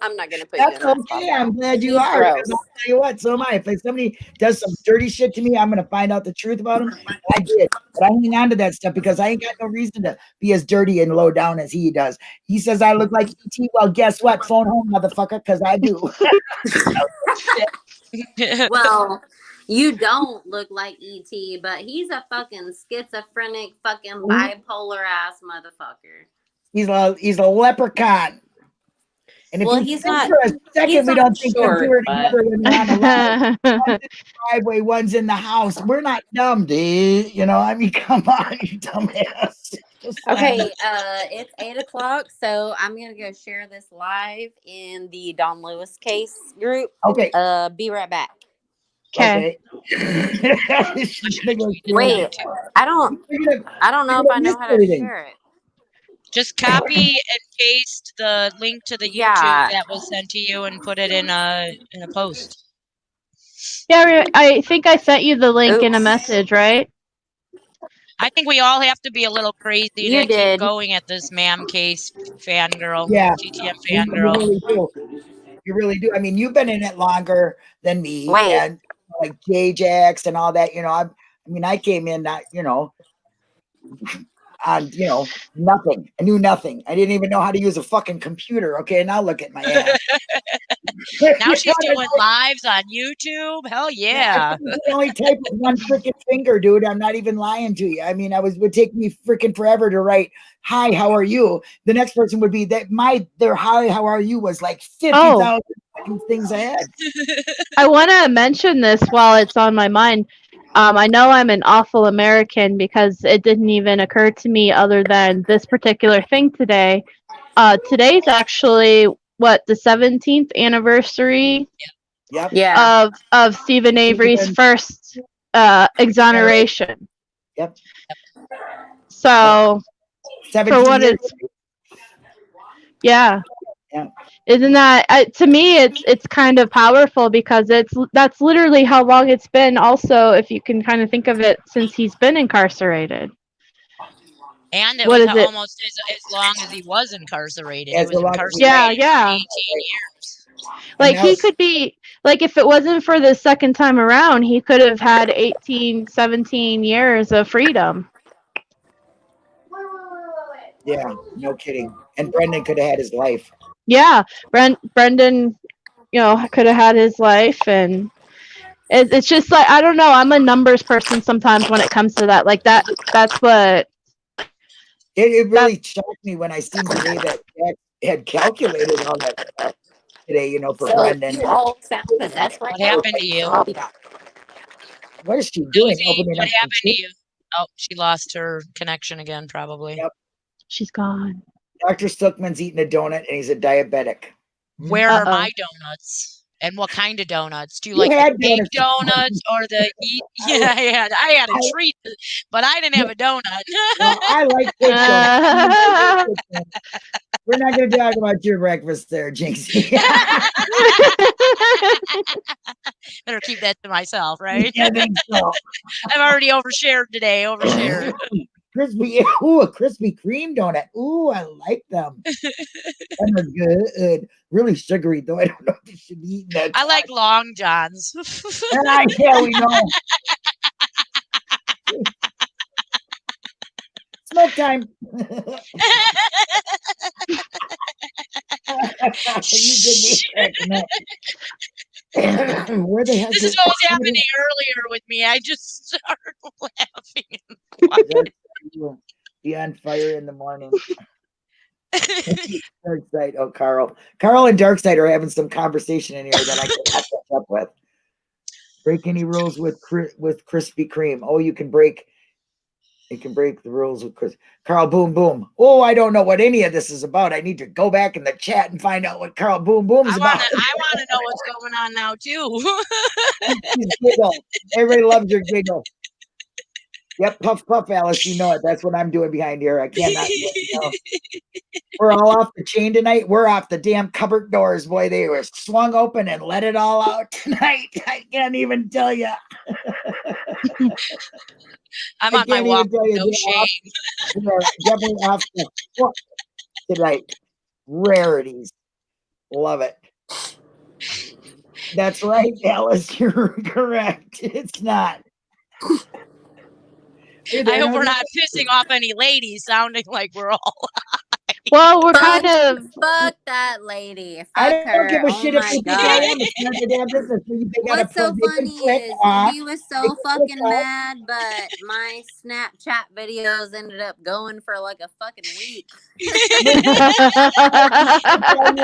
I'm not gonna put that's you in that okay. spot. I'm glad you He's are. 'cause gross. I'll tell you what, so am I. If somebody does some dirty shit to me, I'm gonna find out the truth about him. I did, but I hang on to that stuff because I ain't got no reason to be as dirty and low down as he does. He says I look like ET. Well, guess what? Phone home, motherfucker, because I do. *laughs* Well, you don't look like ET, but he's a fucking schizophrenic, fucking Mm-hmm. bipolar ass motherfucker. He's a he's a leprechaun. And if Well, he's not- for a second we don't think them two short, are but- together when they're on the line. *laughs* one's in the driveway, one's in the house. We're not dumb, dude. You know, I mean, *laughs* come on, you dumbass. *laughs* Just Okay, uh, it's eight o'clock, so I'm gonna go share this live in the Don Lewis case group. Okay. Uh, be right back. Okay. Okay. She's gonna go through Wait. I don't, I don't know if I know how to share it. Just *laughs* copy and paste the link to the YouTube Yeah. that was sent to you and put it in a in a post. yeah, I think I sent you the link in a Oops. message, right? I think we all have to be a little crazy You to did. keep going at this ma'am case fangirl. Yeah. GTM You, you really do. You really do. I mean, you've been in it longer than me, Wait. and like J-Jax and all that. You know, I, I mean, I came in not, you know, on you know nothing. I knew nothing. I didn't even know how to use a fucking computer. Okay, now look at my ass. *laughs* Now she's *laughs* doing lives on YouTube. Hell yeah. I can only type with one freaking finger, dude. I'm not even lying to you. I mean, I was would take me freaking forever to write "Hi, how are you?" The next person would be that my their "Hi, how are you?" was like fifty oh. thousand things ahead. I want to mention this while it's on my mind. Um, I know I'm an awful American because it didn't even occur to me other than this particular thing today. Uh, today's actually what the 17th anniversary Yep. Yeah. of of Steven Avery's Steven- first uh, exoneration. Yep. So 17 what it's- yeah. Yeah. Isn't that uh, to me? It's it's kind of powerful because it's that's literally how long it's been. Also, if you can kind of think of it, since he's been incarcerated. And it What was is it? almost as, as long as he was incarcerated. As was incarcerated Yeah, yeah. 18 years. Like he could be like if it wasn't for the second time around, he could have had 18, 17 years of freedom. Yeah, no kidding. And Brendan could have had his life. Yeah, Brent Brendan, you know, could have had his life and it, it's just like I don't know. I'm a numbers person sometimes when it comes to that. Like that. That's what. It, it really shocked me when I seen today that Jack had calculated all that stuff today, you know, for Brendan. you all sound possessed right What now. happened to you? I'll be back. What is she doing? Rosie, Opening what happened to you? Oh, she lost her connection again, probably. Yep. She's gone. Dr. Stuckman's eating a donut and he's a diabetic. Where are Uh-oh. my donuts? And what kind of donuts? Do you You like the big donuts. donuts or the *laughs* eat? Yeah, I had I had a I- treat, but I didn't have a donut. Well, I like cake Uh, donuts. We're not going to talk about your breakfast there, Jinxie. *laughs* Better keep that to myself, right? I think so. I've already overshared today. Overshared. *laughs* Crispy, *laughs* ooh, a Krispy Kreme donut. Ooh, I like them. *laughs* Them are good. Really sugary, though. *laughs* I don't know if you should be eating that. I like long johns. Ah, yeah, we know. Smoke time. you get me. *coughs* Where the heck this is is what was happening earlier with me. I just started laughing. Be on fire in the morning. *laughs* Dark side. Oh, Carl. Carl and Dark side are having some conversation in here that I *laughs* cannot catch up with. Break any rules with with Krispy Kreme. Oh, you can break. You can break the rules with Chris. Carl Boom Boom. Oh, I don't know what any of this is about. I need to go back in the chat and find out what Carl Boom Boom is I about. want to. I want to know what's going on now too. *laughs* Everybody loves your giggle. Yep, puff puff, Alice. You know it. That's what I'm doing behind here. I cannot. you know. We're all off the chain tonight. We're off the damn cupboard doors, boy. They were swung open and let it all out tonight. *laughs* I can't even tell you. *laughs* I'm on my walk. you. No off- shame. We're definitely off the hook tonight. Rarities. Love it. That's right, Alice. *laughs* You're correct. It's not. Hey, I hope we're not pissing off any ladies, sounding like we're all. *laughs* well, we're kind of. Fuck that lady. Fuck I don't her. give a oh shit if my you think I God. am. It's not damn business. So you think I What's so funny is off. he was so can fucking off. mad, but my Snapchat videos ended up going for like a fucking week. You *laughs*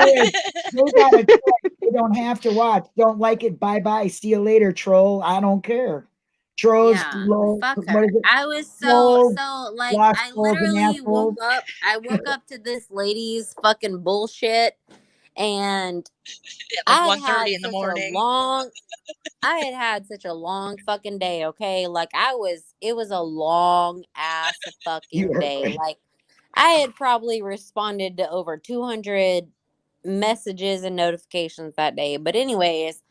is, They gotta click. They don't have to watch. Don't like it. Bye bye. See you later, troll. I don't care. Trolls. Yeah, low- fuck her. I was so Trolls, so like I literally woke up. I woke up to this lady's fucking bullshit, and *laughs* I At had 1.30 in the such a morning. long. I had had such a long fucking day. Okay, like I was. It was a long ass *laughs* fucking were day. right. Like I had probably responded to over two hundred messages and notifications that day. But anyways,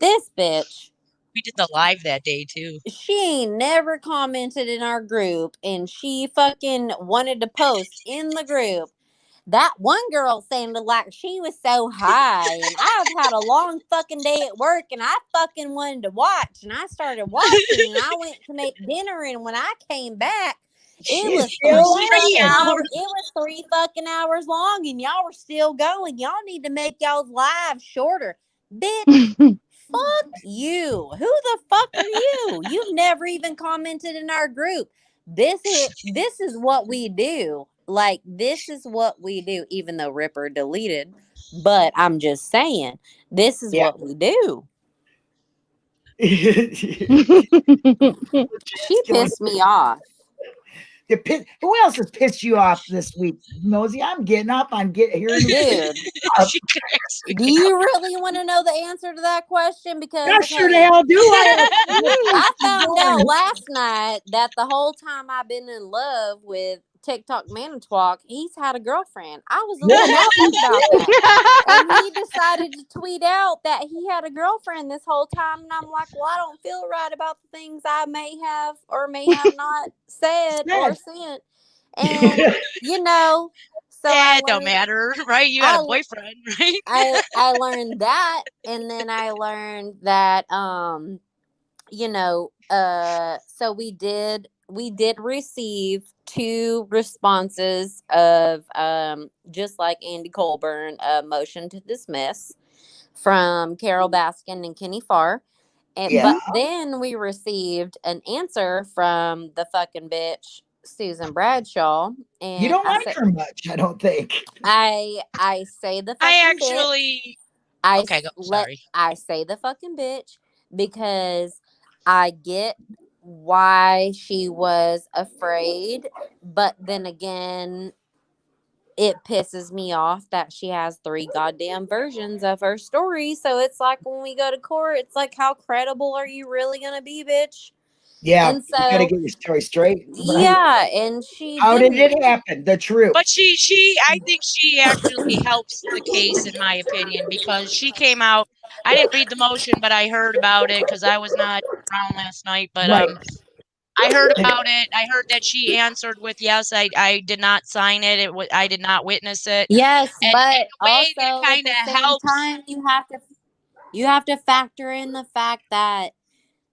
this bitch We did the live that day too. she never commented in our group and she fucking wanted to post in the group that one girl sounded like she was so high and i've had a long fucking day at work and i fucking wanted to watch and i started watching and i went to make dinner and when i came back it was three Three fucking hours. hours. It was three fucking hours long, and y'all were still going. Y'all need to make y'all's lives shorter, bitch. *laughs* Fuck you. Who the fuck are you? You've never even commented in our group. This is this is what we do. Like this is what we do, even though Ripper deleted. But I'm just saying, this is Yeah. what we do. *laughs* She She pissed me off. To piss, who else has pissed you off this week, Nosy? I'm getting up on get hearing Dude, *laughs* She cracks do you really want to know the answer to that question? Because Yeah, sure the hey, hell do I. *laughs* I found out last night that the whole time I've been in love with TikTok Manitowoc, he's had a girlfriend. I was a little *laughs* about *laughs* that. And he decided to tweet out that he had a girlfriend this whole time. And I'm like, well, I don't feel right about the things I may have or may have *laughs* not said or sent. And, you know, so yeah, it don't matter, right? You had I- a boyfriend, right? I I learned that, and then I learned that um, you know, uh, so we did we did receive two responses of um, just like Andy Colborn, a motion to dismiss from Carole Baskin and Kenny Farr. And, Yeah. But then we received an answer from the fucking bitch Susan Bradshaw. And You don't I like said- her much, I don't think. I I say the I fucking bitch. actually I okay, go, s- let- I say the fucking bitch because I get why she was afraid, but then again, it pisses me off that she has three goddamn versions of her story. So it's like when we go to court, it's like, how credible are you really gonna be, bitch? Yeah, And you gotta so- get your story straight. *laughs* right? Yeah, and she. How did it happen? The truth. But she, she, I think she actually helps the case, in my opinion, because she came out. I didn't read the motion, but I heard about it because I was not around last night. But Right. um, I heard about it. I heard that she answered with yes. I, I did not sign it. It was, I did not witness it. Yes, And- but and the way that also at kinda helps- time, you have to you have to factor in the fact that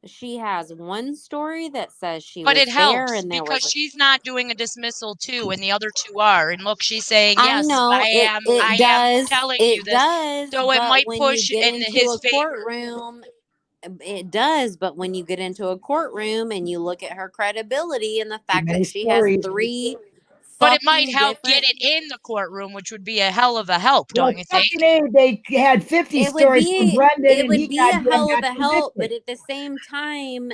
she has one story that says she But was it helps there and there because was a- she's not doing a dismissal too, and the other two are. And look, she's saying yes I know I it, am. it I does. am telling it you this. does. So it might push in into his courtroom. Um, it does, but when you get into a courtroom and you look at her credibility and the fact that she stories. has three, But it might fucking help get it in the courtroom, which would be a hell of a help, Well, don't you think? fucking A, they had 50 it stories be from Brendan it and would he be a goddamn hell of a help but at the same time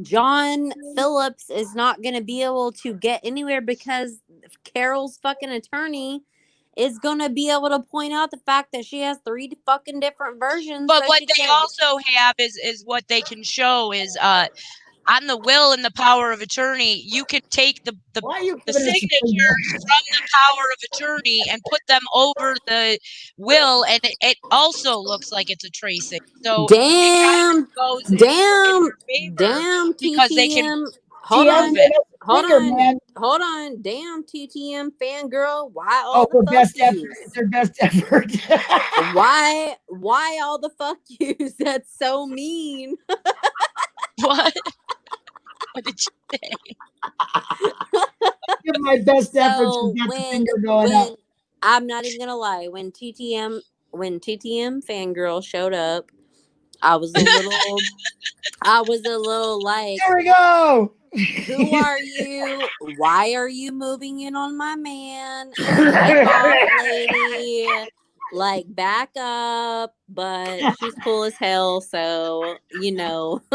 john phillips is not going to be able to get anywhere because carole's fucking attorney is going to be able to point out the fact that she has three fucking different versions But so what they can't- also have is is what they can show is uh on the will and the power of attorney, you can take the the, Why the giving signatures from the power of attorney and put them over the will, and it, it also looks like it's a tracing. So damn goes in- in damn damn because they can hold on hold finger, on man. hold on damn ttm fangirl why all Oh, the her fuck best yous? effort. It's her best effort. *laughs* why why all the fuck *laughs* yous that's so mean what? What did you say? Give my best. So She's got the finger going up. i'm not even gonna lie when ttm when ttm fangirl showed up i was a little *laughs* i was a little like There we go. who are you why are you moving in on my man *laughs* lady like back up but she's cool as hell so you know *laughs*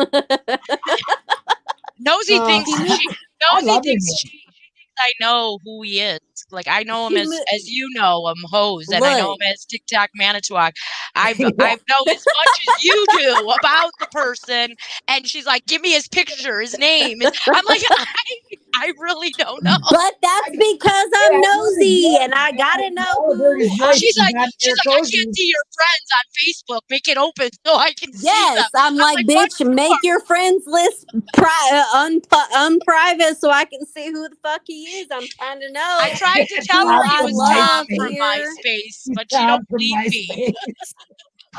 Nosy Oh. thinks she, I Nosy thinks she, she thinks I know who he is. Like I know him He as as you know him, Hose, and I know him as TikTok Manitowoc. *laughs* I've I've known as much as you do about the person, and she's like, "Give me his picture, his name." And I'm like, *laughs* I, I really don't know. but that's because i'm nosy and i gotta know All of her is who right. She's like, she's like, I can't see your friends on Facebook. Make it open so I can see Yes, them. I'm like, like, bitch, make your friends list pri- uh, unpu- unprivate so I can see who the fuck he is. I'm trying to know. I tried to *laughs* tell her I he was love Tom from here. MySpace, but she don't from believe me.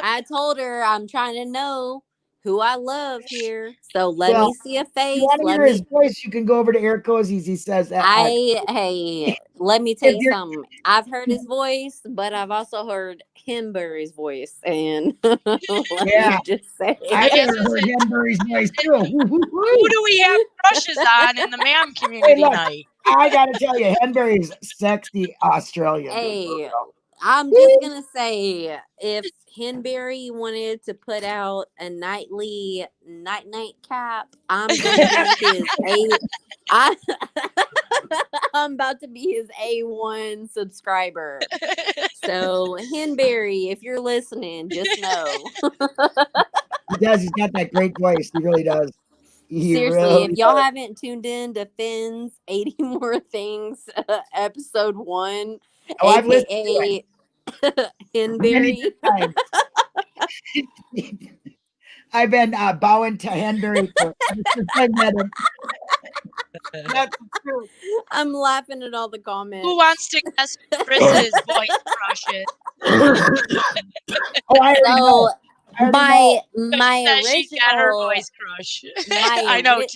I told her I'm trying to know who I love here. So let Well, me see a face. you Let hear his voice, you can go over to Eric Cozy's. He says that. uh, I hey, let me *laughs* tell you something. I've heard his *laughs* voice, but I've also heard Himbury's voice, and *laughs* let Yeah. me just say, I guess heard a- Henbury's voice too. Woo, woo, Who do we have crushes on in the man community look. night? I gotta tell you, Henbury's sexy Australian. Hey, I'm just gonna say if Henbury wanted to put out a nightly night night cap, I'm gonna be his a I, I'm about to be his *laughs* A1 *laughs* subscriber. So, Henberry, if you're listening, just know. He does. He's got that great voice. He really does. He Seriously, really if y'all does. haven't tuned in to Finn's 80 *laughs* More Things uh, episode one, Oh, I've listened to aka *laughs* Henberry. I've been uh, bowing to Henry for *laughs* since I met him. That's true. I'm laughing at all the comments. Who wants to guess *laughs* Chris's voice crush is? Oh, I already know. I my know. my Says She got her voice crush. my I know ori-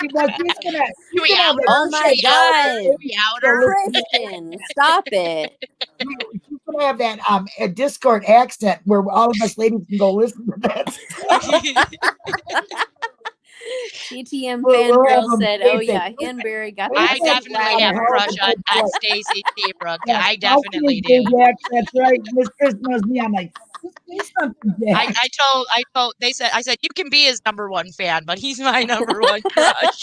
too. Because *laughs* he's gonna, he's We gonna out. Oh my shit out God. We outer. Christian, stop it. *laughs* He's gonna have that um a Discord accent where all of us ladies can go listen to that. *laughs* TTM We'll- we'll fangirl said, "Oh tape yeah, it. Henberry got I definitely have a Wow. crush on, on Stacy Seabrook. Yeah, I definitely see do. That's right. Miss Chris knows me. I'm like, say something, I, I told I told they said I said you can be his number one fan, but he's my number one *laughs* crush.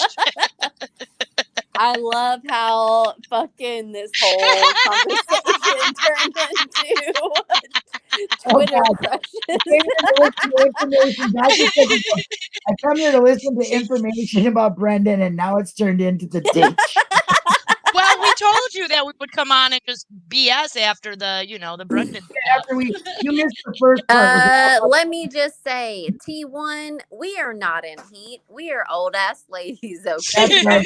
*laughs* I love how fucking this whole conversation *laughs* turned into Oh, Twitter God. crushes. I came here to listen to information. Dr. said, I come here to listen to information about Brendan, and now it's turned into the ditch. Well, we told you that we would come on and just BS after the you know the Brendan. *laughs* After we, you missed the first part. Uh, let me just say, T1, we are not in heat. We are old ass *laughs* ladies, okay?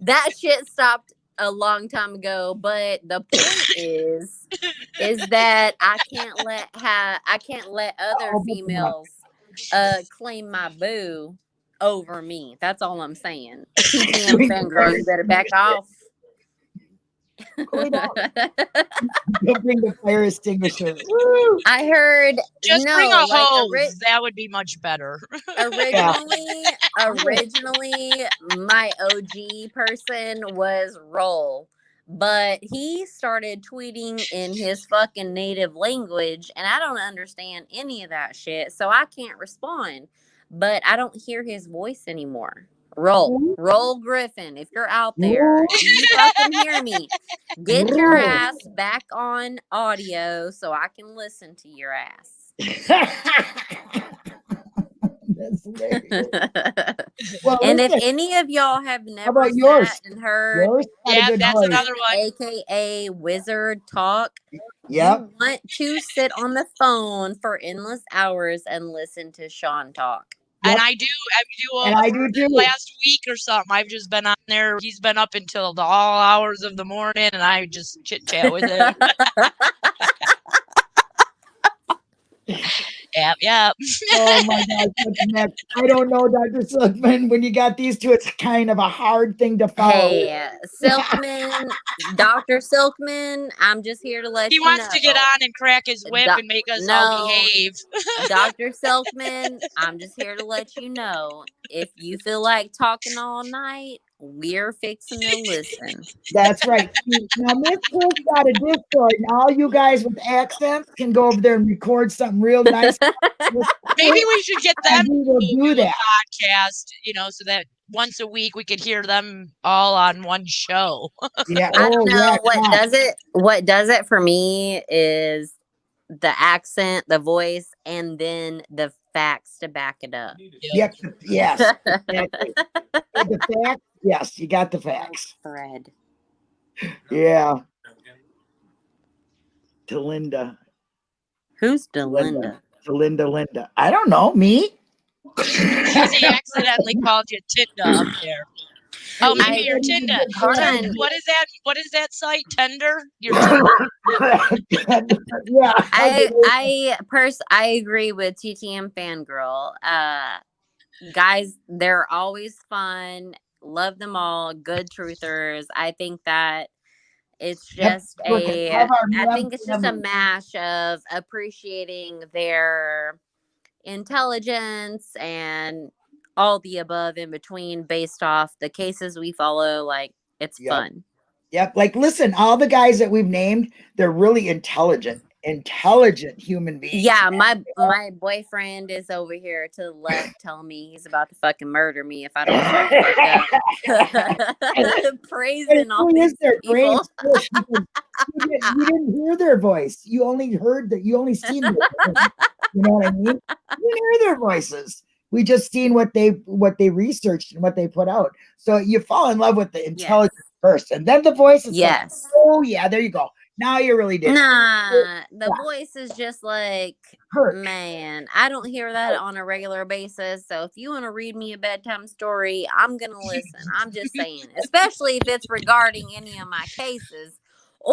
That shit stopped a long time ago but the point is is that i can't let ha- i can't let other females uh claim my boo over me that's all i'm saying *laughs* TTM fangirl you better back off Cool down. Bring the fire extinguisher. *laughs* Woo! i heard Just no bring a like hose. ori- that would be much better. *laughs* originally originally my og person was roll but he started tweeting in his fucking native language and i don't understand any of that shit so i can't respond but i don't hear his voice anymore roll mm-hmm. roll griffin if you're out there you fucking hear me get your ass back on audio so i can listen to your ass *laughs* That's. *laughs* Well, and if listen, any of y'all have never about yours? and heard yours yeah, that's voice. another one. aka wizard talk Yeah, want to sit on the phone for endless hours and listen to sean talk And I do, I do. And uh, I do too. Last week or something, I've just been on there. He's been up until the all hours of the morning, and I just chit chat with him. *laughs* *laughs* yep, yep. Oh my *laughs* God. next? I don't know, Dr. Silkman. When you got these two, it's kind of a hard thing to follow. hey uh, silkman dr silkman i'm just here to let He you wants know to get on and crack his whip Doc- and make us all behave. *laughs* Dr. Silkman, I'm just here to let you know if you feel like talking all night, we're fixing to listen. That's right. Now, Miss Chris got a Discord, and all you guys with accents can go over there and record something real nice. *laughs* Maybe we should get them we will to do do a that. podcast, you know, so that once a week we could hear them all on one show. Yeah. I Oh, don't know yeah. what come on. does it what does it for me is the accent, the voice, and then the facts to back it up. Yep. Yes. *laughs* exactly. the facts. Yes, you got the facts. Fred. Yeah. To Linda. Who's Linda. Delinda? To Linda. Linda. I don't know. Me? Because he accidentally called you Tinda up there. Oh, maybe I- you're Tinda. What is that? What is that site? Tender? You're Tinder. *laughs* yeah. I I pers I agree with TTM fangirl. Uh guys, they're always fun. Love them all. Good truthers. I think that it's just look, a I think it's just a mash of appreciating their intelligence and all the above in between based off the cases we follow. Like it's Yep. fun. Yep. Like, listen, all the guys that we've named, they're really intelligent. Intelligent human beings. Yeah, my my boyfriend is over here to the left *laughs* telling me he's about to fucking murder me if I don't *laughs* shut *laughs* the fuck up. Praising all these their people. is squished because you, didn't, you didn't hear their voice. You only heard that. You only seen. You know what I mean? You hear their voices. We just seen what they what they researched and what they put out. So you fall in love with the intelligence first, and then the voice. Is like, Yes. oh yeah, there you go. Now you're really did. Nah, the Yeah. voice is just like Hurt. Man, I don't hear that on a regular basis. So if you want to read me a bedtime story, I'm going *laughs* to listen. I'm just saying, *laughs* especially if it's regarding any of my cases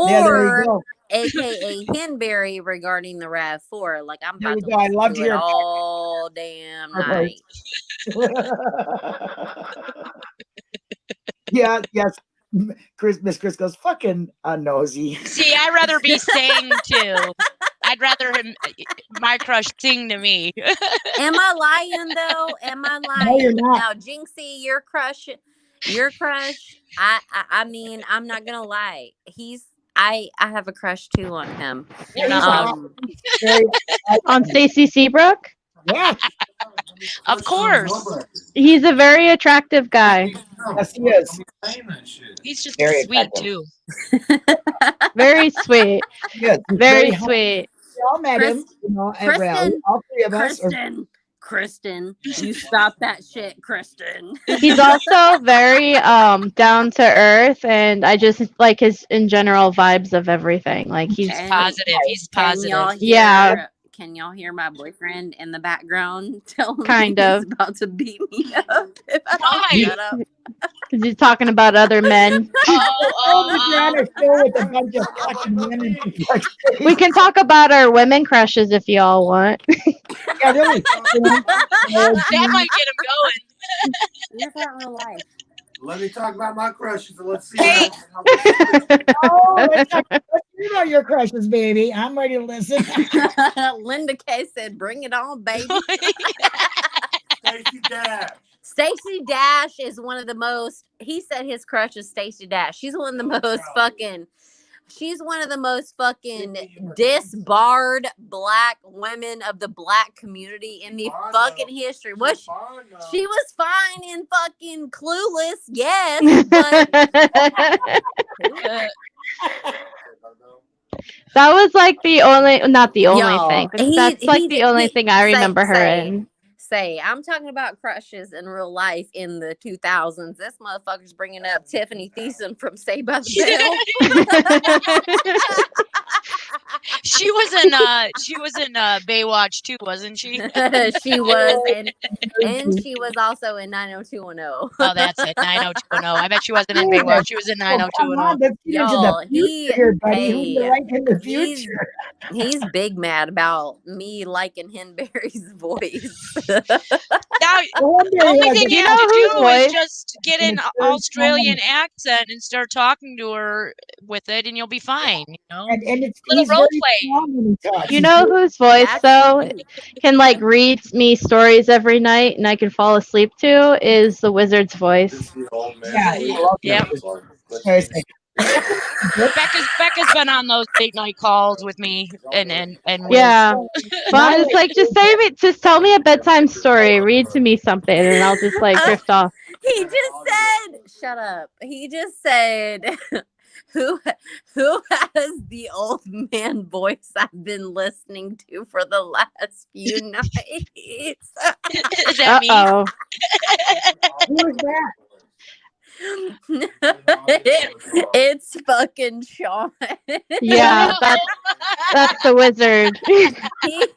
Yeah, or go. aka Henberry regarding the RAV4. Like I'm about to. I love to hear it. all damn Okay. night. *laughs* yeah, yes. Chris, Miss Chris goes fucking uh, nosy. See, I'd rather be *laughs* sang to. I'd rather him, my crush, sing to me. Am I lying though? Am I lying? *laughs* No, you're not. Now, Jinxie, your crush, your crush. I, I, I mean, I'm not gonna lie. He's, I, I have a crush too on him. You're not Um, On *laughs* Stacy Seabrook, yeah, Of course. he's a very attractive guy. yes, he is. He's just Very sweet attractive. too. *laughs* Very sweet. He is. He's Very sweet. We all met him, you know, at rally. Kristen, All three of us. Are, Kristen, Kristen, you stop that shit, Kristen. *laughs* He's also very um down to earth and I just like his in general vibes of everything. Like he's Can- Positive. He's positive. y'all hear, Yeah. Can y'all hear my boyfriend in the background *laughs* telling Kind me of. he's about to beat me *laughs* up if I Why? don't shut up? because he's talking about other men. *laughs* Oh, oh, oh, we're on a show with a bunch of fucking women. We can talk about our women crushes if y'all want. yeah, really. That might get him going. Live that real life. Let me talk about my crushes and let's see. Hey. oh, let's talk- let's hear about your crushes, baby. I'm ready to listen. *laughs* Linda K said, "Bring it on, baby." *laughs* Stacey Dash. Stacey Dash is one of the most. He said his crush is Stacey Dash. Oh, she's one of the most fucking. She's one of the most fucking disbarred black women of the black community in the Fine, fucking history. What She's fine now. she was fine in fucking Clueless, yes, but *laughs* that was like the only not the only thing. he- that's like he the only he- thing I say- remember her say. in. say I'm talking about crushes in real life in the 2000s. This motherfucker's bringing up Tiffani Thiessen from Saved by the *laughs* Bell. *laughs* she was in uh she was in uh Baywatch too, wasn't she? *laughs* she was, and, and *laughs* she was also in 90210. Oh, that's it. 90210. I bet she wasn't in Baywatch. She was in Oh, 90210. on, let's get into Y'all, the he- future buddy. Hey, like in the he's- future? He's big mad about me liking Henberry's *laughs* voice. Now, I wonder, the only thing you you have to whose do is just get an Australian accent and start talking to her with it, and you'll be fine. You know. and, and it's Little he's role very play. strong when he talks. You know whose voice though can like read me stories every night and I can fall asleep to is the wizard's voice. This is the old man. Yeah, voice. I love Yep. Let's Very see. *laughs* Becca's Becca's been on those late night calls with me, and and and Yeah. But it's like just say me just tell me a bedtime story, read to me something, and I'll just like *laughs* drift off. He just said, "Shut up." He just said, *laughs* "Who *laughs* who has the old man voice I've been listening to for the last few *laughs* nights?" Is that Uh me? oh. *laughs* Who is *laughs* it's fucking Sean. Yeah, *laughs* that's that's the wizard. *laughs* he,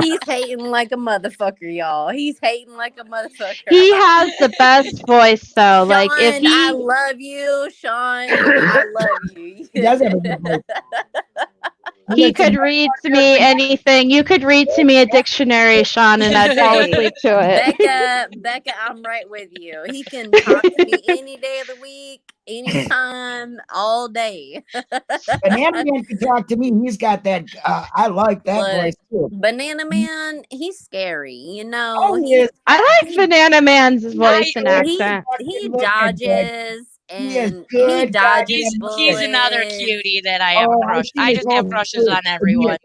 he's hating like a motherfucker, y'all. He's hating like a motherfucker. he has the best voice though. Like if Sean, I he love you, Sean. I love *coughs* you. He does have a good voice. he Listen, could read to me anything. You could read to me a dictionary, Sean, and I'd fall asleep to it. Becca, Becca, I'm right with you. He can talk to me any day of the week, anytime, all day. *laughs* Banana Man can talk to me. He's got that. Uh, I like that Look. voice too. Banana Man, he's scary, you know. Oh, he is. I like Banana Man's voice and he, accent. he Fucking look at He is good, he dodges He's, he's another cutie that I have Oh, a I've crush. I just have crushes group, on everyone.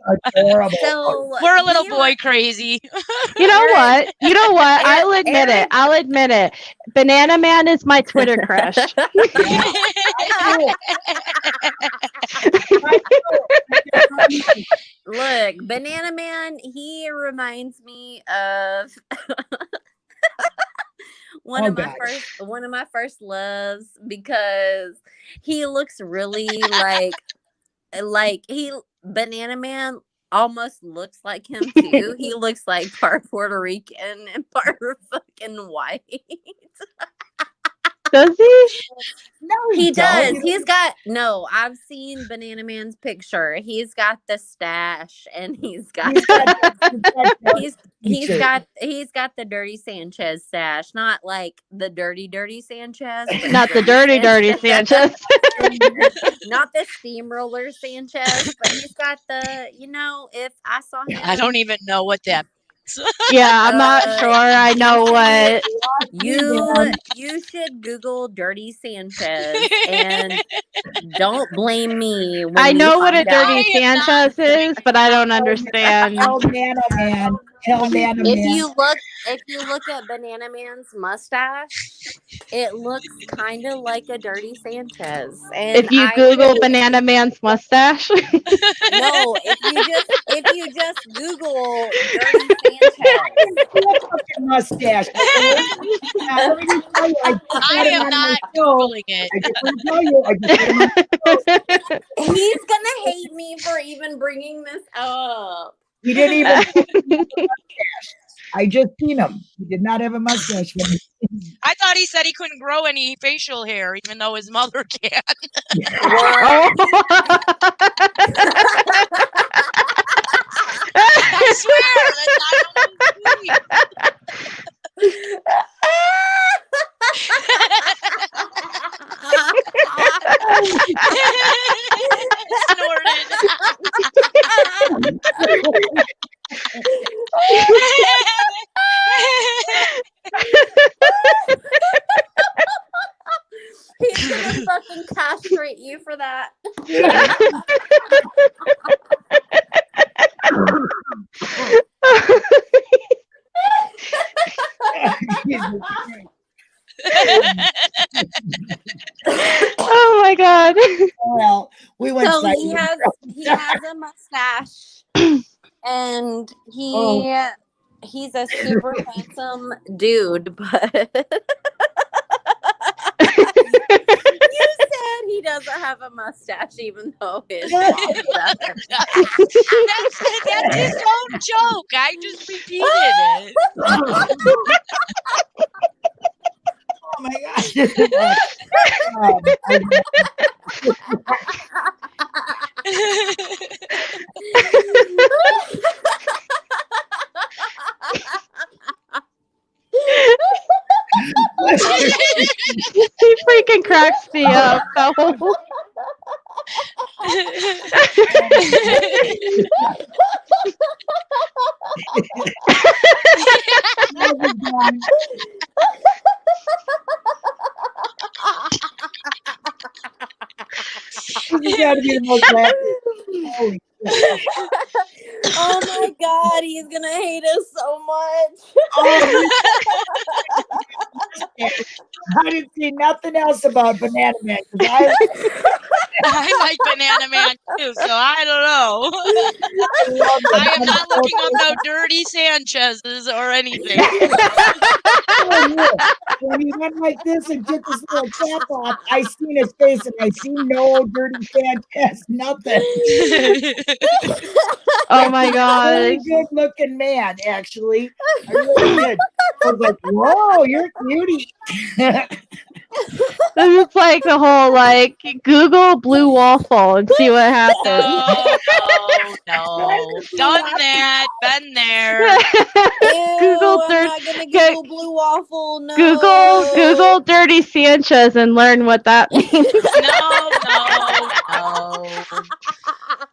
So *laughs* We're a little he boy crazy. You know *laughs* what? You know what? Aaron- I'll admit Aaron- it. I'll admit it. Banana Man is my Twitter crush. *laughs* Look, Banana Man, he reminds me of one Oh, of my God. first one of my first loves because he looks really like eh, like he Banana Man almost looks like him too. *laughs* he looks like part Puerto Rican and part *laughs* fucking white. *laughs* Does he? No, He does. don't. He's got no. I've seen Banana Man's picture. He's got the stash, and he's got He's got- he's got- *laughs* he's he's feature. got he's got the dirty Sanchez stash, not like the dirty dirty Sanchez, but Not the dirty, dirty Sanchez. *laughs* not the steamroller Sanchez, but he's got the you know. If I saw him, I don't even know what that. *laughs* yeah, I'm not Uh, *laughs* sure. I know what. You *laughs* you should Google dirty Sanchez and don't blame me. When I know what a find out. dirty I am not- Sanchez is, but I don't understand. Hell Nano Man. Hell Nano If Man. you look, if you look at Banana Man's mustache, it looks kind of like a dirty Sanchez. And If you I- Google Banana Man's mustache, *laughs* no, if you just if you just Google dirty Sanchez, mustache. okay? Now, let me just tell you, I just I had him am not show. googling it. I just want to tell you, I just had him on he's gonna hate me for even bringing this up. He didn't even. *laughs* I just seen him. He did not have a mustache. When he, I thought he said he couldn't grow any facial hair, even though his mother *laughs* can. oh. I swear, that's not on his feet. He's *laughs* gonna fucking castrate you for that. *laughs* oh my god. well, we went. So side- he has he has a mustache, and he Oh. he's a super handsome dude. But you said he doesn't have a mustache, even though his mom does. that's, that's his own joke. I just repeated it. Oh my god. *laughs* *laughs* *laughs* He freaking cracks me up. though. This has got to be the most laughing. Holy. *laughs* oh my god, he's gonna hate us so much. Oh, *laughs* I didn't see nothing else about Banana Man. I, *laughs* I like Banana Man too, so I don't know. love I am not looking up no dirty Sanchez's or anything. *laughs* When he went like this and took his little cap off, I seen his face and I seen no dirty Sanchez, nothing. *laughs* Oh my god. Really good looking man, actually. I really did. I was like, whoa, you're a cutie. *laughs* This is like the whole like Google blue waffle and see what happens. Oh, no, *laughs* no, no. Done that. Been there. Ew, Google I'm dir- not gonna Go- Google blue waffle. No. Google Google dirty Sanchez and learn what that means. No, no, no.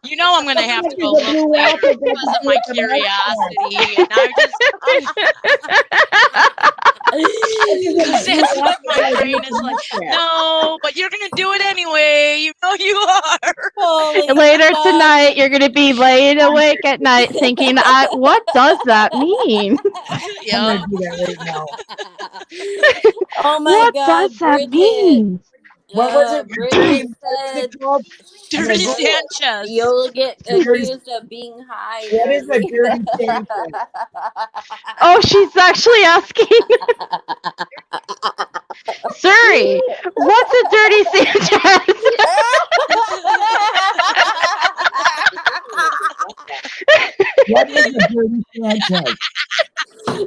You know I'm gonna have to go Look at the look blue later waffle because of my curiosity, and I just *laughs* because that's what my brain is like. No, but you're gonna do it anyway. You know you are. Oh, *laughs* Holy Later fuck. tonight, you're gonna be laying awake at night thinking, I, "What does that mean? I'm Yeah. gonna do that right now. *laughs* oh my what god, does that Bridget. mean?" What was it? Bridget said? Dirty Sanchez. you'll get Dirty- accused of being high. What is a dirty *laughs* Sanchez? Oh, she's actually asking, *laughs* Siri, what's a dirty Sanchez? What is a dirty Sanchez?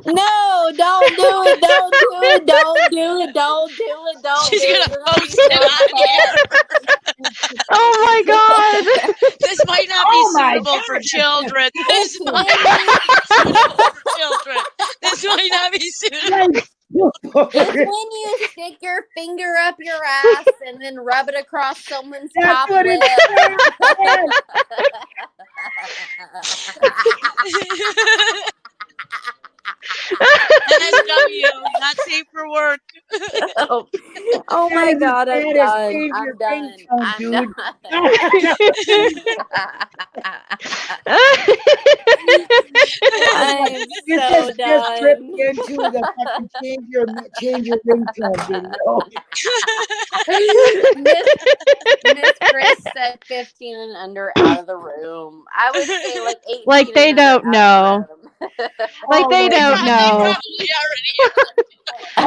No, don't do it. Don't do it. Don't do it. Don't do it. Don't She's do gonna it. You're gonna be post it on here. oh my god. This might not Oh be my suitable for children. This might not be suitable for children. This might not be suitable. It's *laughs* when you stick your finger up your ass and then rub it across someone's That's top what lip. it *laughs* *laughs* NSW, not safe for work. oh, *laughs* oh my That is god, the I'm done. I'm done. *laughs* I'm *laughs* done. I'm This so has just tripped done. into the fucking change your change your ringtone video. Miss, Miss Chris said 15 and under out of the room. I would say like 18. Like they and don't out of the room. *laughs* like Oh they don't God. know. Probably already.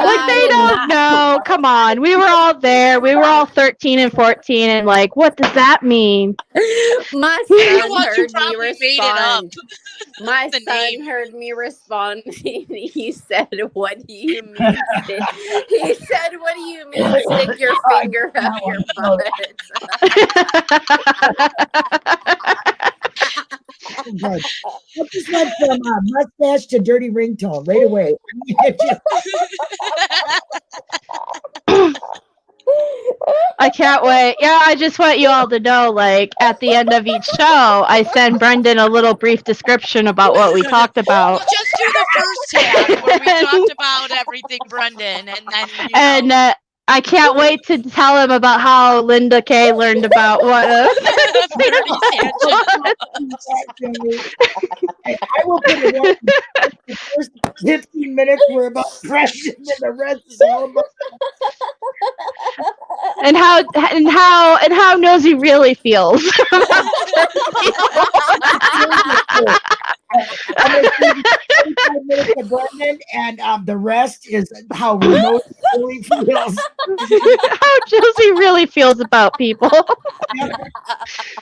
Like they *laughs* don't know. Come on. We were all there. We were all 13 and 14 and like, what does that mean? My *laughs* son know? You heard me probably it up. respond. My son name. heard me respond. he said, "What do you mean?" stick-" He said, "What do you mean? Stick your oh finger up your butt." Oh, God. I just went from uh, mustache to dirty ringtone right away. *laughs* I can't wait. Yeah, I just want you all to know like at the end of each show, I send Brendan a little brief description about what we talked about. Well, just do the first half where we talked about everything, Brendan, and then you know, And uh, I can't wait to tell him about how Linda Kay learned about *laughs* what uh, Dirty Sanchez. I I will put it on. The first 15 minutes were about depression, and the rest is all about. and how and how and how Nosy really feels. *laughs* I'm going to give 25 minutes to Brendan, and um, the rest is how remote really feels. *laughs* how Josie really feels about people. *laughs*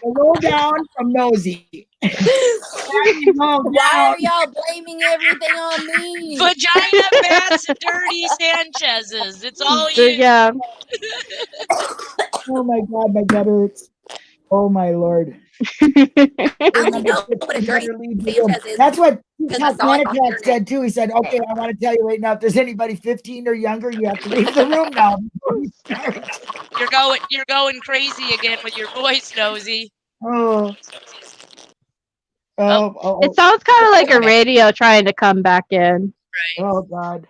The lowdown from Nosy. Why *laughs* Why are y'all blaming everything on me? Vagina bats dirty Sanchez's. It's all you. yeah. Oh my god, my gut hurts. Oh my lord. *laughs* I only know what a dirty Sanchez is. That's what because I saw it on the Manicat said too. He said, "Okay, I want to tell you right now. If there's anybody 15 or younger, you have to leave the room now." before we *laughs* start." You're going. You're going crazy again with your voice, nosy. Oh. Oh, oh, It sounds kind of like a radio trying to come back in. Right. oh, God.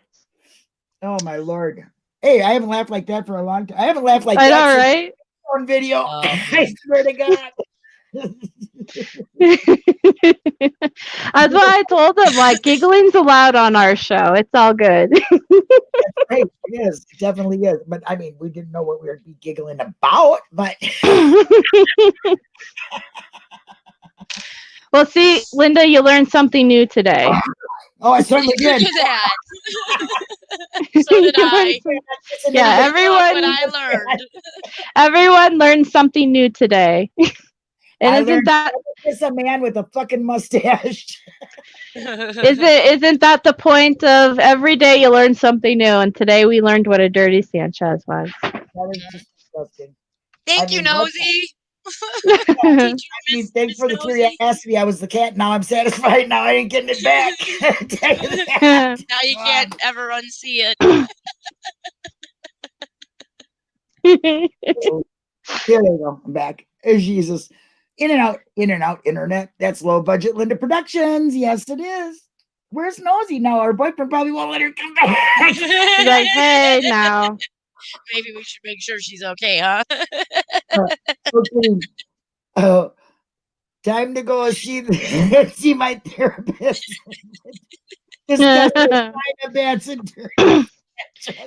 Oh, my Lord. Hey, I haven't laughed like that for a long time. I haven't laughed like I know, that right? On video. Oh. *laughs* I swear to God. *laughs* That's why I told them, like, giggling's allowed on our show. It's all good. hey, it is. It definitely is. But I mean, we didn't know what we were giggling about, but *laughs* well, see, Linda, you learned something new today. Oh, I certainly You did. did that. *laughs* so did I. Yeah, everyone, what I learned. *laughs* everyone learned something new today. *laughs* And I isn't learned- that It's a man with a fucking mustache. is it isn't that the point of every day you learn something new? And today we learned what a dirty Sanchez was. That is just disgusting. Thank I you, mean, what Nosy. *laughs* I mean, thanks for the Miss Nosy. curiosity. I was the cat. Now I'm satisfied. Now I ain't getting it back. *laughs* *laughs* Tell you that. Now you can't ever unsee it. *clears throat* Here they go. I'm back. Oh, Jesus. In and out, in and out, internet. That's low budget Linda Productions. Yes, it is. Where's Nosy now? Our boyfriend probably won't let her come back. She's like, hey, now. Maybe we should make sure she's okay, huh? Uh, okay. Oh, time to go see the, *laughs* see my therapist. Discuss the kind of Manson Yeah,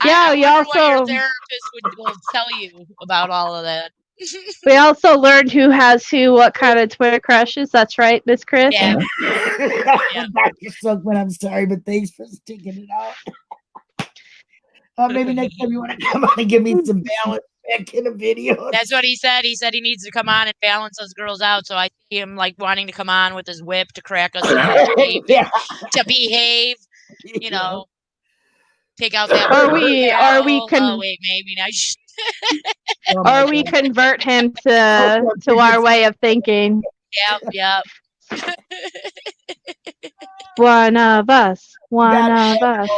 I we wonder your also- therapist would will tell you about all of that. *laughs* we also learned who has who, what kind of Twitter crushes. That's right, Miss Chris. Yeah. *laughs* Dr. Silkman, I'm sorry, but thanks for sticking it out. Uh, maybe next time you want to *laughs* come on and give me some *laughs* balance back in a video. *laughs* That's what he said. He said he needs to come on and balance us girls out. So I see him like wanting to come on with his whip to crack us to *coughs* behave, yeah. to behave, you know, take out that. Or we- or we Oh, can- Oh wait, maybe I. Oh my Or we convert him to to our way of thinking. Yep, yep. One of us. One gotta of us.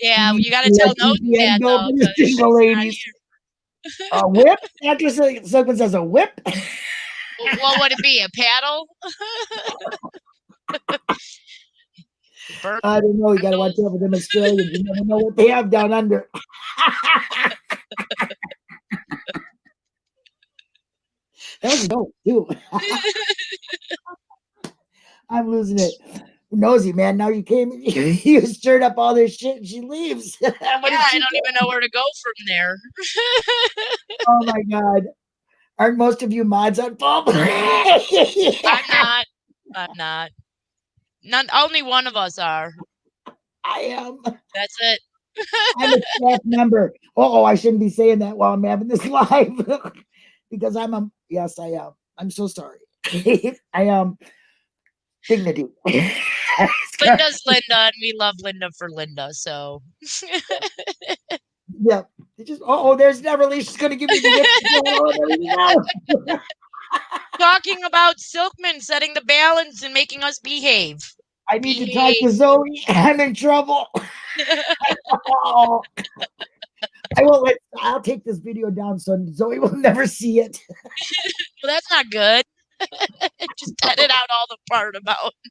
Yeah, you got to tell Nosy keep *laughs* the that end though. open to 'cause she's single ladies. A whip? Dr. Sil- Silkman says a whip? *laughs* *laughs* Well, What would it be? A paddle? I don't know. You got to watch out for them Australians. You never know what they have down under. that was dope, too. I'm losing it. Nosy, man. Now you came, *laughs* you stirred up all this shit and she leaves. *laughs* Yeah, did I don't do? even know where to go from there. *laughs* Oh my God. Aren't most of you mods on Bob? I'm not. I'm not. None. Only one of us are. I am. That's it. I'm a staff member. Oh, I shouldn't be saying that while I'm having this live because I'm a yes, I am. I'm so sorry. I am dignity. Linda's Linda, and we love Linda for Linda. So yeah. They just oh, oh there's Neverly. She's gonna give me the whip. There you go. talking about Silkman setting the balance and making us behave. I need to talk to Zoe. I'm in trouble. Oh. *laughs* I won't let I'll take this video down so Zoe will never see it. *laughs* Well, that's not good. *laughs* Just edit out all the part about. *laughs*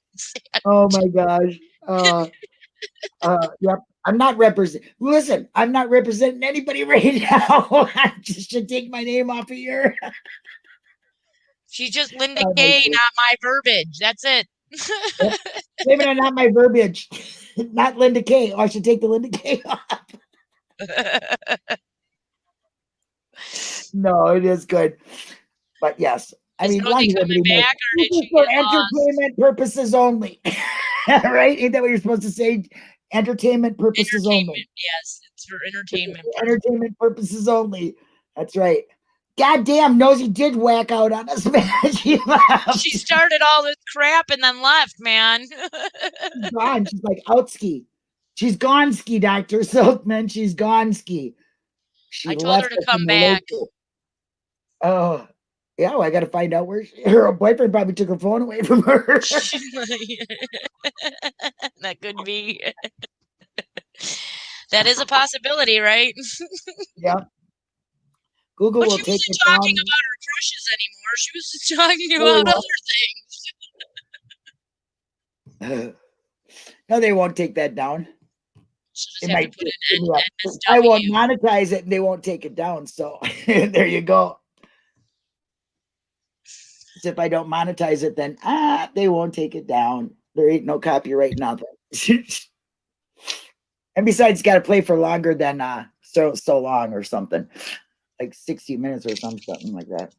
Oh my gosh. Uh, uh, yep. I'm not represent. Listen, I'm not representing anybody *laughs* right now. I just should take my name off of here. She's just Linda Oh, my Kay, not my verbiage. That's it. Blame it on not my verbiage. not Linda K. Oh, I should take the Linda K off. No, it is good. But yes, I Is mean, as coming back, this is for get lost? entertainment purposes only. *laughs* right? Ain't that what you're supposed to say? Entertainment purposes Entertainment. only. Yes, it's for entertainment. purposes. entertainment purposes only. That's right. God damn, Nosy did whack out on us, *laughs* man. she left. She started all this crap and then left, man. She's *laughs* gone. She's like out ski. She's gone ski, Dr. Silkman. She's gone ski. She I told her to come back. local- Oh, yeah. Well, I got to find out where she, her boyfriend probably took her phone away from her. *laughs* *laughs* that could be. that is a possibility, right? *laughs* yeah. Google But will she take wasn't it down. talking about her crushes anymore. She was talking Oh, about well. other things. no, they won't take that down. She'll They just have might to put just an give me N- a- I won't monetize it and they won't take it down. So there you go. If I don't monetize it, then ah, they won't take it down. There ain't no copyright, nothing. *laughs* and besides, got to play for longer than uh so so long or something, like sixty minutes or something, something like that.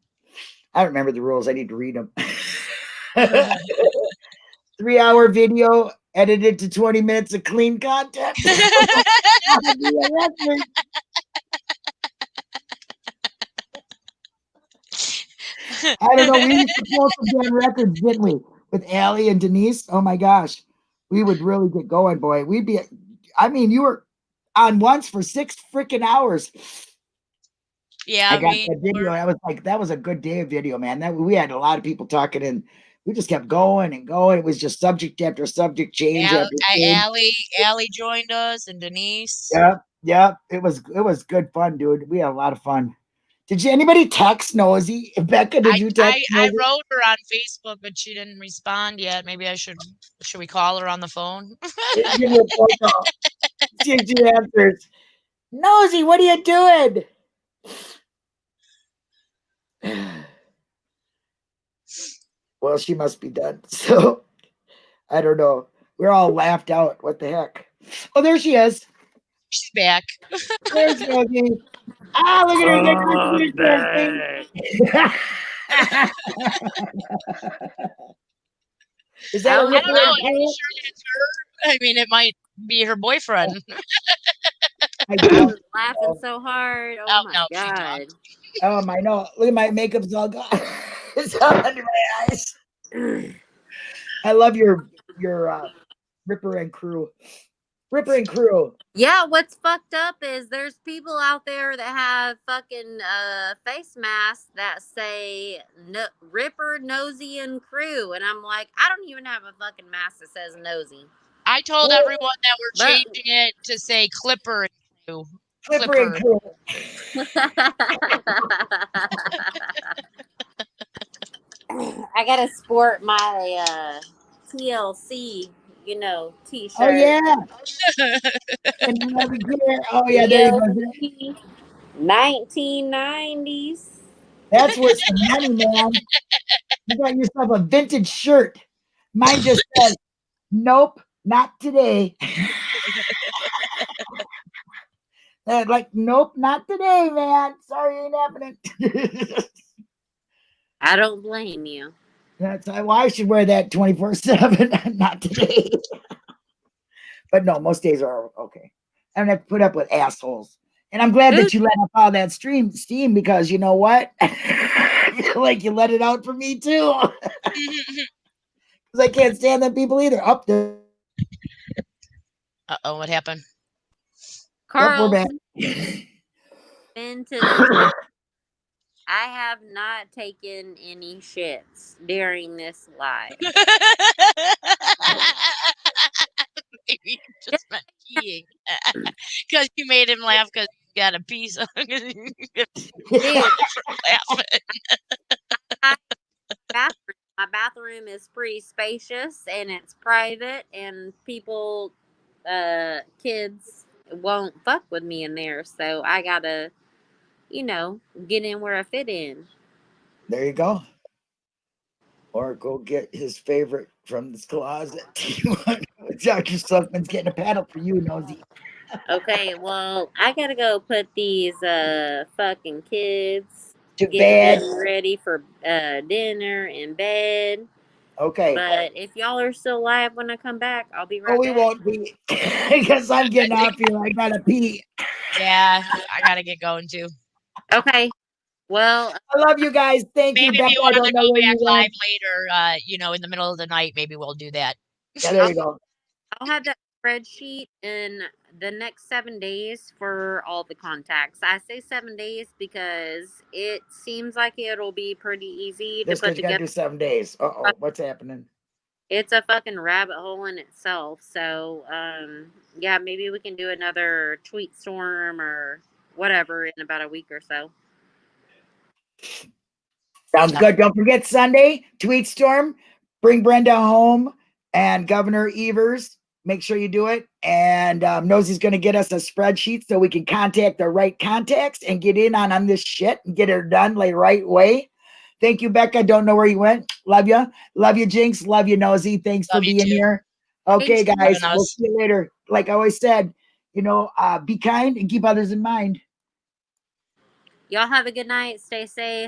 I don't remember the rules. I need to read them. *laughs* *laughs* Three hour video edited to twenty minutes of clean content. That'd be a record. *laughs* I don't know. We used to pull some *laughs* damn records, didn't we? With Allie and Denise. Oh my gosh. We would really get going, boy. We'd be, I mean, you were on once for six freaking hours. yeah, I I got mean, that video. we're- I was like, that was a good day of video, man. That we had a lot of people talking and we just kept going and going. It was just subject after subject, change Al- after change. Allie, Allie joined us and Denise. Yeah. Yeah. It was it was good fun, dude. We had a lot of fun. Did you anybody text Nosy? Becca, did I, you I, text I Nosy? wrote her on Facebook, but she didn't respond yet. Maybe I should should we call her on the phone? Give me a phone call. *laughs* See if she answers. Nosy, what are you doing? *sighs* Well, she must be done. *laughs* So I don't know. We're all laughed out. What the heck? Oh, there she is. She's back. There's *laughs* Nosy. Ah, look at her. Look *laughs* at. Is that a I I ripper don't know. and Are you sure that's her? I mean, it might be her boyfriend. *laughs* I I don't was laughing so hard. Oh, Oh, my no, god. talked. Um, I know. Look at my makeup's all gone. it's all under my eyes. *sighs* I love your your uh, Ripper and crew. Ripper and crew. Yeah, what's fucked up is there's people out there that have fucking uh face masks that say no, Ripper, Nosy, and Crew, and I'm like, I don't even have a fucking mask that says Nosy. I told Well, everyone that we're but- changing it to say Clipper and Crew. Flipper and crew. *laughs* I gotta sport my uh TLC, you know, oh, T-shirt. Oh yeah. And then over here- Oh yeah, there you go. 1990s. That's worth some money, man. You got yourself a vintage shirt. Mine just says, "Nope, not today." *laughs* Like, nope, not today, man. Sorry, ain't happening. *laughs* I don't blame you. That's why I should wear that 24 7, *laughs* not today. but no, most days are okay. I don't have to put up with assholes. And I'm glad that you let off all that stream steam because you know what? *laughs* I feel like you let it out for me too. *laughs* Because I can't stand them people either. Up there. Uh oh, what happened? Yep, we're Carl, back. been to the I have not taken any shits during this live. *laughs* Maybe you just meant peeing. *laughs* *laughs* Because you made him laugh because you got a piece of laughing. bathroom. My bathroom is pretty spacious and it's private, and people, uh, kids won't fuck with me in there. So I gotta, you know, get in where I fit in. There you go. Or go get his favorite from this closet. *laughs* Dr. Suckman's getting a paddle for you, Nosy. Okay, well, I gotta go put these uh fucking kids To get bed. ready for uh dinner and bed. Okay. But if y'all are still live when I come back, I'll be right Oh, we back. won't be *laughs* because I'm getting off here. I gotta pee. yeah, I gotta get going too. Okay. Well, I love you guys. Thank Maybe you, if Becca. you want to don't go back live went. later, uh, you know, in the middle of the night, maybe we'll do that. Yeah, there you go. *laughs* I'll have that spreadsheet in the next seven days for all the contacts. I say seven days because it seems like it'll be pretty easy to This put because you gotta together. do seven days. Uh oh, what's happening? It's a fucking rabbit hole in itself. So, um, yeah, maybe we can do another tweet storm or whatever in about a week or so. Sounds good. Don't forget Sunday, tweet storm, bring Brendan home and Governor Evers. Make sure you do it. And um, Nosy's going to get us a spreadsheet so we can contact the right contacts and get in on, on this shit and get it done the right way. Thank you, Becca. Don't know where you went. Love you. Love you, Jinx. Love you, Nosy. Thanks Love for being too. here. Okay, Thanks guys. We'll see you later. Like I always said, you know, uh, be kind and keep others in mind. Y'all have a good night. Stay safe.